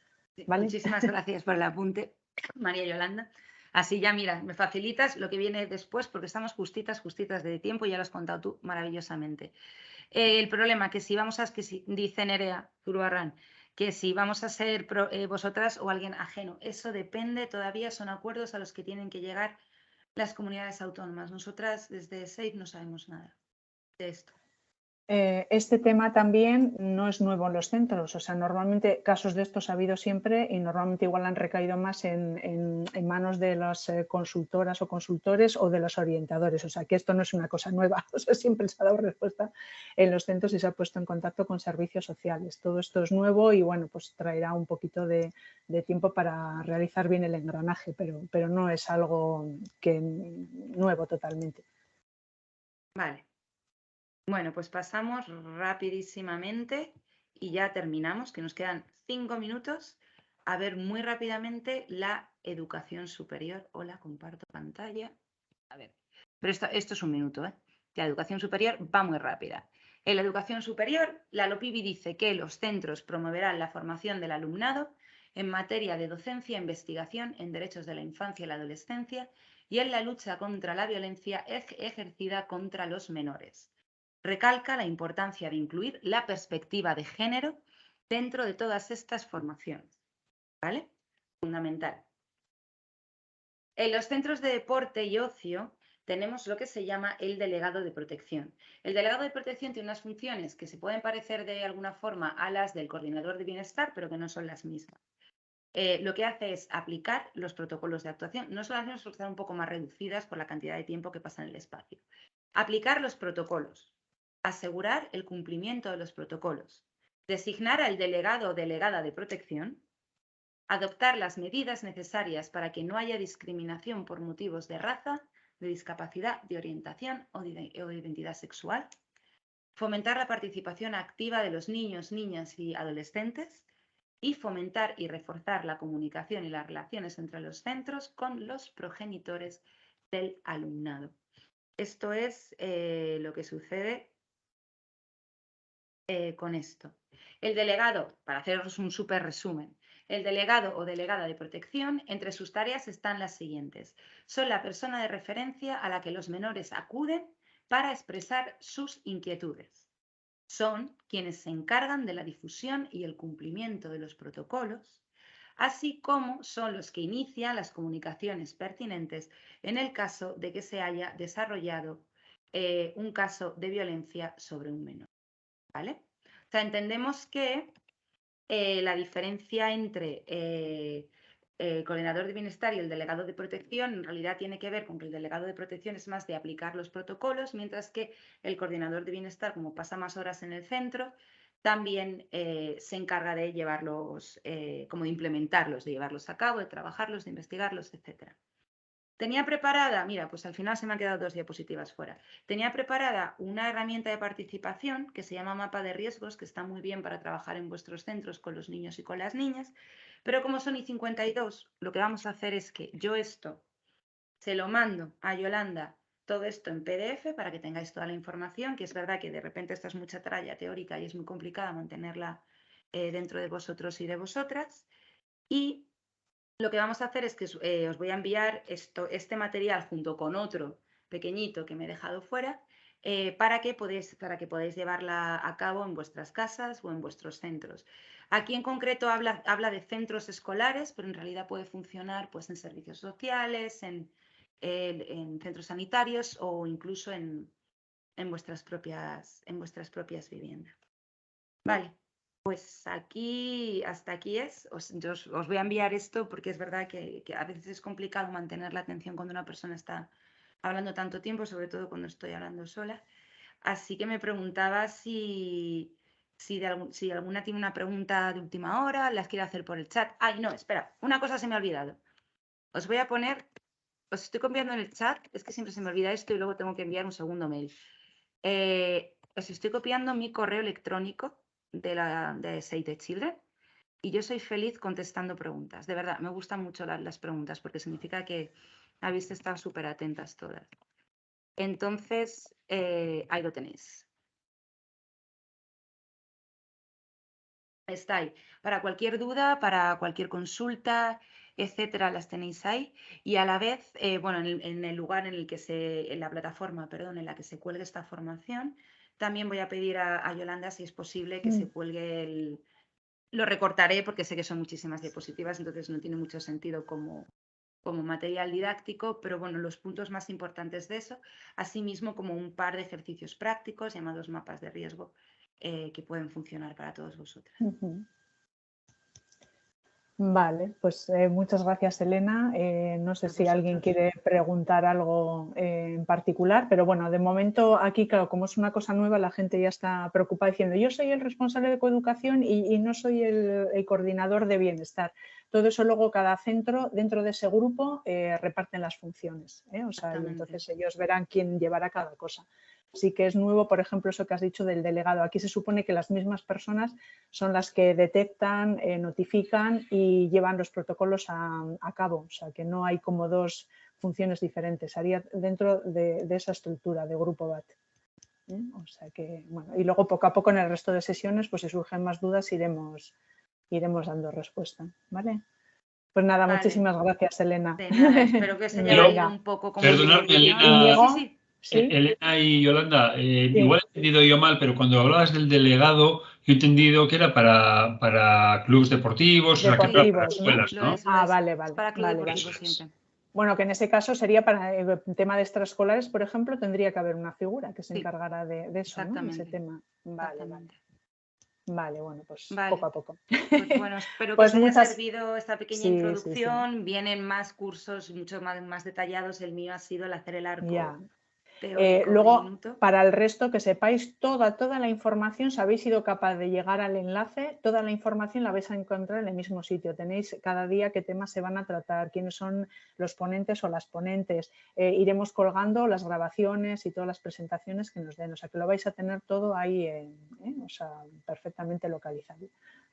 Muchísimas gracias por el apunte, María Yolanda. Así ya, mira, me facilitas lo que viene después porque estamos justitas, justitas de tiempo y ya lo has contado tú maravillosamente. El problema que si vamos a, que si, dice Nerea Zurbarrán, que si vamos a ser eh, vosotras o alguien ajeno, eso depende, todavía son acuerdos a los que tienen que llegar las comunidades autónomas. Nosotras desde SAFE no sabemos nada esto? Eh, este tema también no es nuevo en los centros, o sea, normalmente casos de estos ha habido siempre y normalmente igual han recaído más en, manos de las eh, consultoras o consultores o de los orientadores, o sea, que esto no es una cosa nueva, o sea, siempre se ha dado respuesta en los centros y se ha puesto en contacto con servicios sociales. Todo esto es nuevo y bueno, pues traerá un poquito de, tiempo para realizar bien el engranaje, pero, pero no es algo que nuevo totalmente. Vale. Bueno, pues pasamos rapidísimamente y ya terminamos, que nos quedan cinco minutos, a ver muy rápidamente la educación superior. Hola, comparto pantalla. A ver, pero esto, es un minuto, ¿eh? La educación superior va muy rápida. En la educación superior, la LOPIBI dice que los centros promoverán la formación del alumnado en materia de docencia e investigación en derechos de la infancia y la adolescencia y en la lucha contra la violencia ejercida contra los menores recalca la importancia de incluir la perspectiva de género dentro de todas estas formaciones. ¿Vale? Fundamental. En los centros de deporte y ocio tenemos lo que se llama el delegado de protección. El delegado de protección tiene unas funciones que se pueden parecer de alguna forma a las del coordinador de bienestar, pero que no son las mismas. Eh, lo que hace es aplicar los protocolos de actuación, no son las mismas un poco más reducidas por la cantidad de tiempo que pasa en el espacio. Aplicar los protocolos, asegurar el cumplimiento de los protocolos, designar al delegado o delegada de protección, adoptar las medidas necesarias para que no haya discriminación por motivos de raza, de discapacidad, de orientación o de, identidad sexual, fomentar la participación activa de los niños, niñas y adolescentes y fomentar y reforzar la comunicación y las relaciones entre los centros con los progenitores del alumnado. Esto es eh, lo que sucede eh, con esto. El delegado, para haceros un súper resumen, el delegado o delegada de protección, entre sus tareas están las siguientes. Son la persona de referencia a la que los menores acuden para expresar sus inquietudes. son quienes se encargan de la difusión y el cumplimiento de los protocolos, así como son los que inician las comunicaciones pertinentes en el caso de que se haya desarrollado eh, un caso de violencia sobre un menor. O sea, entendemos que eh, la diferencia entre eh, el coordinador de bienestar y el delegado de protección en realidad tiene que ver con que el delegado de protección es más de aplicar los protocolos, mientras que el coordinador de bienestar, como pasa más horas en el centro, también eh, se encarga de llevarlos, como de implementarlos, de llevarlos a cabo, de trabajarlos, de investigarlos, etcétera. Tenía preparada, mira, pues al final se me han quedado dos diapositivas fuera. Tenía preparada una herramienta de participación que se llama mapa de riesgos, que está muy bien para trabajar en vuestros centros con los niños y con las niñas. Pero como son I52, lo que vamos a hacer es que yo esto se lo mando a Yolanda, todo esto en PDF para que tengáis toda la información, que es verdad que de repente esta es mucha tralla teórica y es muy complicada mantenerla eh, dentro de vosotros y de vosotras. Y lo que vamos a hacer es que eh, os voy a enviar esto, este material junto con otro pequeñito que me he dejado fuera eh, para, que podéis, para que podáis llevarla a cabo en vuestras casas o en vuestros centros. Aquí en concreto habla, habla de centros escolares, pero en realidad puede funcionar pues, en servicios sociales, en, en centros sanitarios o incluso en, en, vuestras propias, en vuestras propias viviendas. Vale. Pues aquí, hasta aquí es. Os, yo os, voy a enviar esto porque es verdad que, a veces es complicado mantener la atención cuando una persona está hablando tanto tiempo, sobre todo cuando estoy hablando sola. Así que me preguntaba si, si, si alguna tiene una pregunta de última hora, las quiere hacer por el chat. Ay, no, espera, una cosa se me ha olvidado. Os voy a poner, os estoy copiando en el chat, es que siempre se me olvida esto y luego tengo que enviar un segundo mail. Eh, os estoy copiando mi correo electrónico de, la, de Save the Children y yo soy feliz contestando preguntas. De verdad, me gustan mucho las, preguntas porque significa que habéis estado súper atentas todas. Entonces, eh, ahí lo tenéis. Está ahí. Para cualquier duda, para cualquier consulta, etcétera, las tenéis ahí. Y a la vez, eh, bueno, en el, lugar en el que se, en la plataforma, perdón, en la que se cuelgue esta formación, también voy a pedir a, Yolanda si es posible que se mm. cuelgue el... Lo recortaré porque sé que son muchísimas diapositivas, entonces no tiene mucho sentido como, como material didáctico, pero bueno, los puntos más importantes de eso, asimismo como un par de ejercicios prácticos llamados mapas de riesgo eh, que pueden funcionar para todos vosotros. Vale, pues eh, muchas gracias Elena. Eh, no sé si alguien quiere preguntar algo eh, en particular, pero bueno, de momento aquí, claro, como es una cosa nueva, la gente ya está preocupada diciendo yo soy el responsable de coeducación y, no soy el, coordinador de bienestar. Todo eso luego cada centro dentro de ese grupo reparten las funciones. O sea, entonces ellos verán quién llevará cada cosa sí que es nuevo, por ejemplo, eso que has dicho del delegado. Aquí se supone que las mismas personas son las que detectan, eh, notifican y llevan los protocolos a, cabo. O sea, que no hay como dos funciones diferentes. Haría dentro de, esa estructura de grupo BAT. ¿Eh? O sea que, bueno, y luego poco a poco en el resto de sesiones, pues si surgen más dudas, iremos, iremos dando respuesta. ¿Vale? Pues nada, muchísimas gracias, Elena. espero que se haya un poco como... Perdonadme, Elena. Eh, Elena y Yolanda, eh, igual he entendido yo mal, pero cuando hablabas del delegado, yo he entendido que era para, para clubes deportivos, o sea, que para, escuelas, ¿no? Ah, vale, vale. Para clubes siempre. Bueno, que en ese caso sería para el tema de extraescolares, por ejemplo, tendría que haber una figura que se encargara de, eso, ¿no? ese tema. Vale, vale. Vale, bueno, pues poco a poco. Pues bueno, espero que pues os haya servido esta pequeña introducción. Vienen más cursos mucho más, más detallados. El mío ha sido el hacer el arco eh, luego, para el resto, que sepáis toda, toda la información, si habéis sido capaz de llegar al enlace, toda la información la vais a encontrar en el mismo sitio. Tenéis cada día qué temas se van a tratar, quiénes son los ponentes o las ponentes. Eh, iremos colgando las grabaciones y todas las presentaciones que nos den. O sea, que lo vais a tener todo ahí, ¿eh? o sea, perfectamente localizado.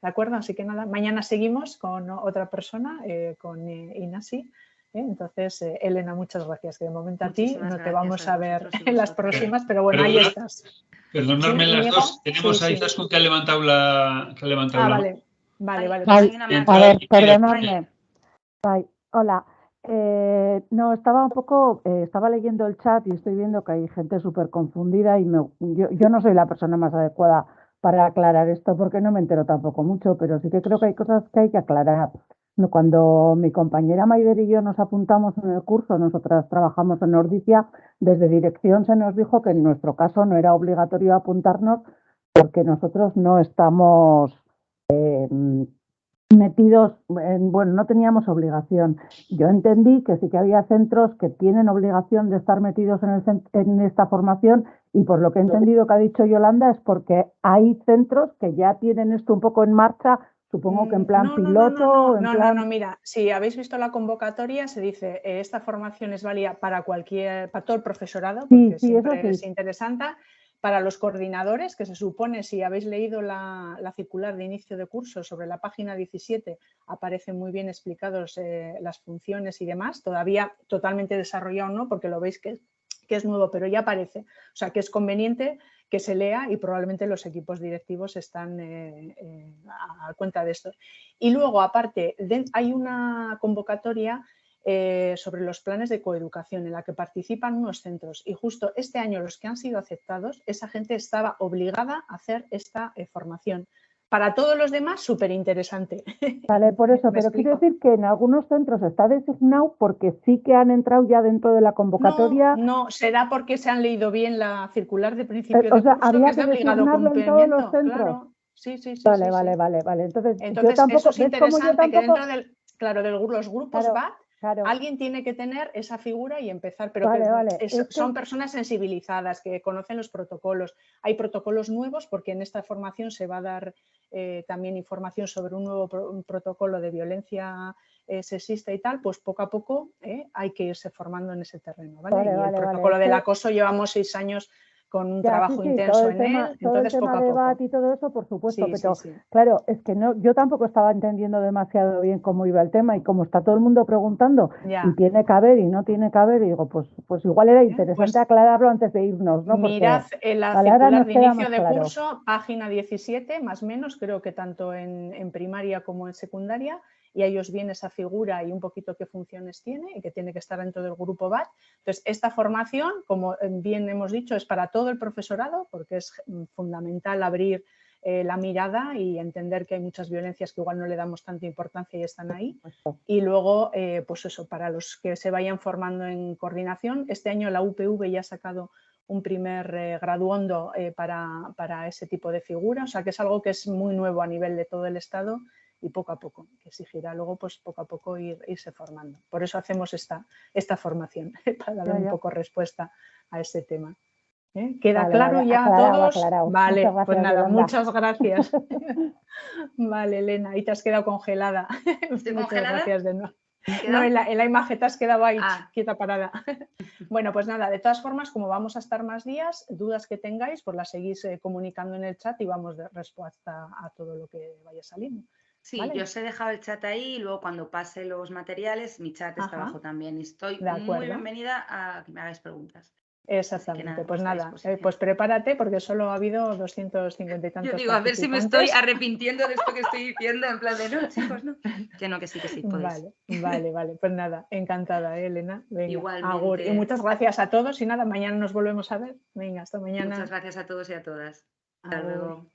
¿De acuerdo? Así que nada, mañana seguimos con otra persona, con Inasi. ¿Eh? Entonces, eh, Elena, muchas gracias. Que de momento a ti no te vamos a, ver en las próximas, pero bueno, ahí estás. Perdonadme las dos. Tenemos ahí sí, que ha levantado la, que ha levantado ah, la vale. Vale, vale. a ver, perdonadme. Hola. Eh, no, estaba un poco, eh, estaba leyendo el chat y estoy viendo que hay gente súper confundida y yo, yo no soy la persona más adecuada para aclarar esto porque no me entero tampoco mucho, pero sí que creo que hay cosas que hay que aclarar. Cuando mi compañera Maider y yo nos apuntamos en el curso, nosotras trabajamos en Nordicia, desde dirección se nos dijo que en nuestro caso no era obligatorio apuntarnos porque nosotros no estamos eh, metidos, en, bueno, no teníamos obligación. Yo entendí que sí que había centros que tienen obligación de estar metidos en, el, en esta formación y por lo que he entendido que ha dicho Yolanda es porque hay centros que ya tienen esto un poco en marcha, supongo que en mm, plan piloto. No, no, no, mira, si habéis visto la convocatoria se dice eh, esta formación es válida para cualquier, para todo el profesorado, porque siempre es interesante para los coordinadores, que se supone, si habéis leído la, circular de inicio de curso sobre la página 17, aparecen muy bien explicados eh, las funciones y demás, todavía totalmente desarrollado no, porque lo veis que, que, es nuevo, pero ya aparece. O sea, que es conveniente que se lea y probablemente los equipos directivos están eh, eh, a cuenta de esto. Y luego, aparte, hay una convocatoria eh, sobre los planes de coeducación en la que participan unos centros y justo este año los que han sido aceptados, esa gente estaba obligada a hacer esta formación. Para todos los demás, súper interesante. Vale, por eso, pero quiero decir que en algunos centros está designado porque sí que han entrado ya dentro de la convocatoria. No, será porque se han leído bien la circular de principio eh, de curso, había que, obligado cumplimiento. Los centros. Sí, sí, sí. Vale, vale, vale, vale. Entonces, Entonces yo tampoco, eso es interesante que dentro del, claro, de los grupos va Alguien tiene que tener esa figura y empezar, pero son personas sensibilizadas que conocen los protocolos. Hay protocolos nuevos porque en esta formación se va a dar eh, también información sobre un nuevo protocolo de violencia eh, sexista y tal, pues poco a poco eh, hay que irse formando en ese terreno. y el protocolo del acoso llevamos seis años con un trabajo intenso en él. Entonces, el tema y todo eso, por supuesto, pero claro, es que no, yo tampoco estaba entendiendo demasiado bien cómo iba el tema y como está todo el mundo preguntando y tiene que haber y no tiene que haber, y digo, pues, pues igual era interesante pues aclararlo antes de irnos, ¿no? mirad en la circular de inicio de curso, página 17, más o menos, creo que tanto en, en primaria como en secundaria, y a ellos viene esa figura y un poquito qué funciones tiene y que tiene que estar dentro del grupo BAT. Entonces, esta formación, como bien hemos dicho, es para todo el profesorado porque es mm, fundamental abrir eh, la mirada y entender que hay muchas violencias que igual no le damos tanta importancia y están ahí. Y luego, eh, pues eso, para los que se vayan formando en coordinación, este año la UPV ya ha sacado un primer eh, graduondo para, para, ese tipo de figura, o sea que es algo que es muy nuevo a nivel de todo el Estado y poco a poco, que exigirá luego pues poco a poco ir, irse formando. Por eso hacemos esta, esta formación, para dar un poco respuesta a ese tema. ¿Eh? ¿Queda claro ya a todos? Vale, pues nada, muchas gracias. vale, Elena, y te has quedado congelada. muchas gracias de nuevo. No, en la, imagen te has quedado ahí, ah. quieta parada. bueno, pues nada, de todas formas, como vamos a estar más días, dudas que tengáis, pues las seguís eh, comunicando en el chat y vamos de respuesta a todo lo que vaya saliendo. Sí, yo os he dejado el chat ahí y luego cuando pase los materiales, mi chat está abajo también. Y estoy muy bienvenida a que me hagáis preguntas. Exactamente, pues nada, eh, pues prepárate porque solo ha habido 250 y tantos. Yo digo, a ver si me estoy arrepintiendo de esto que estoy diciendo, en plan de no, chicos, no. Que no, que sí, que sí, podéis. Vale, vale, vale, pues nada, encantada, ¿eh, Elena. Venga, Y muchas gracias a todos y nada, mañana nos volvemos a ver. Venga, hasta mañana. Muchas gracias a todos y a todas. Hasta luego.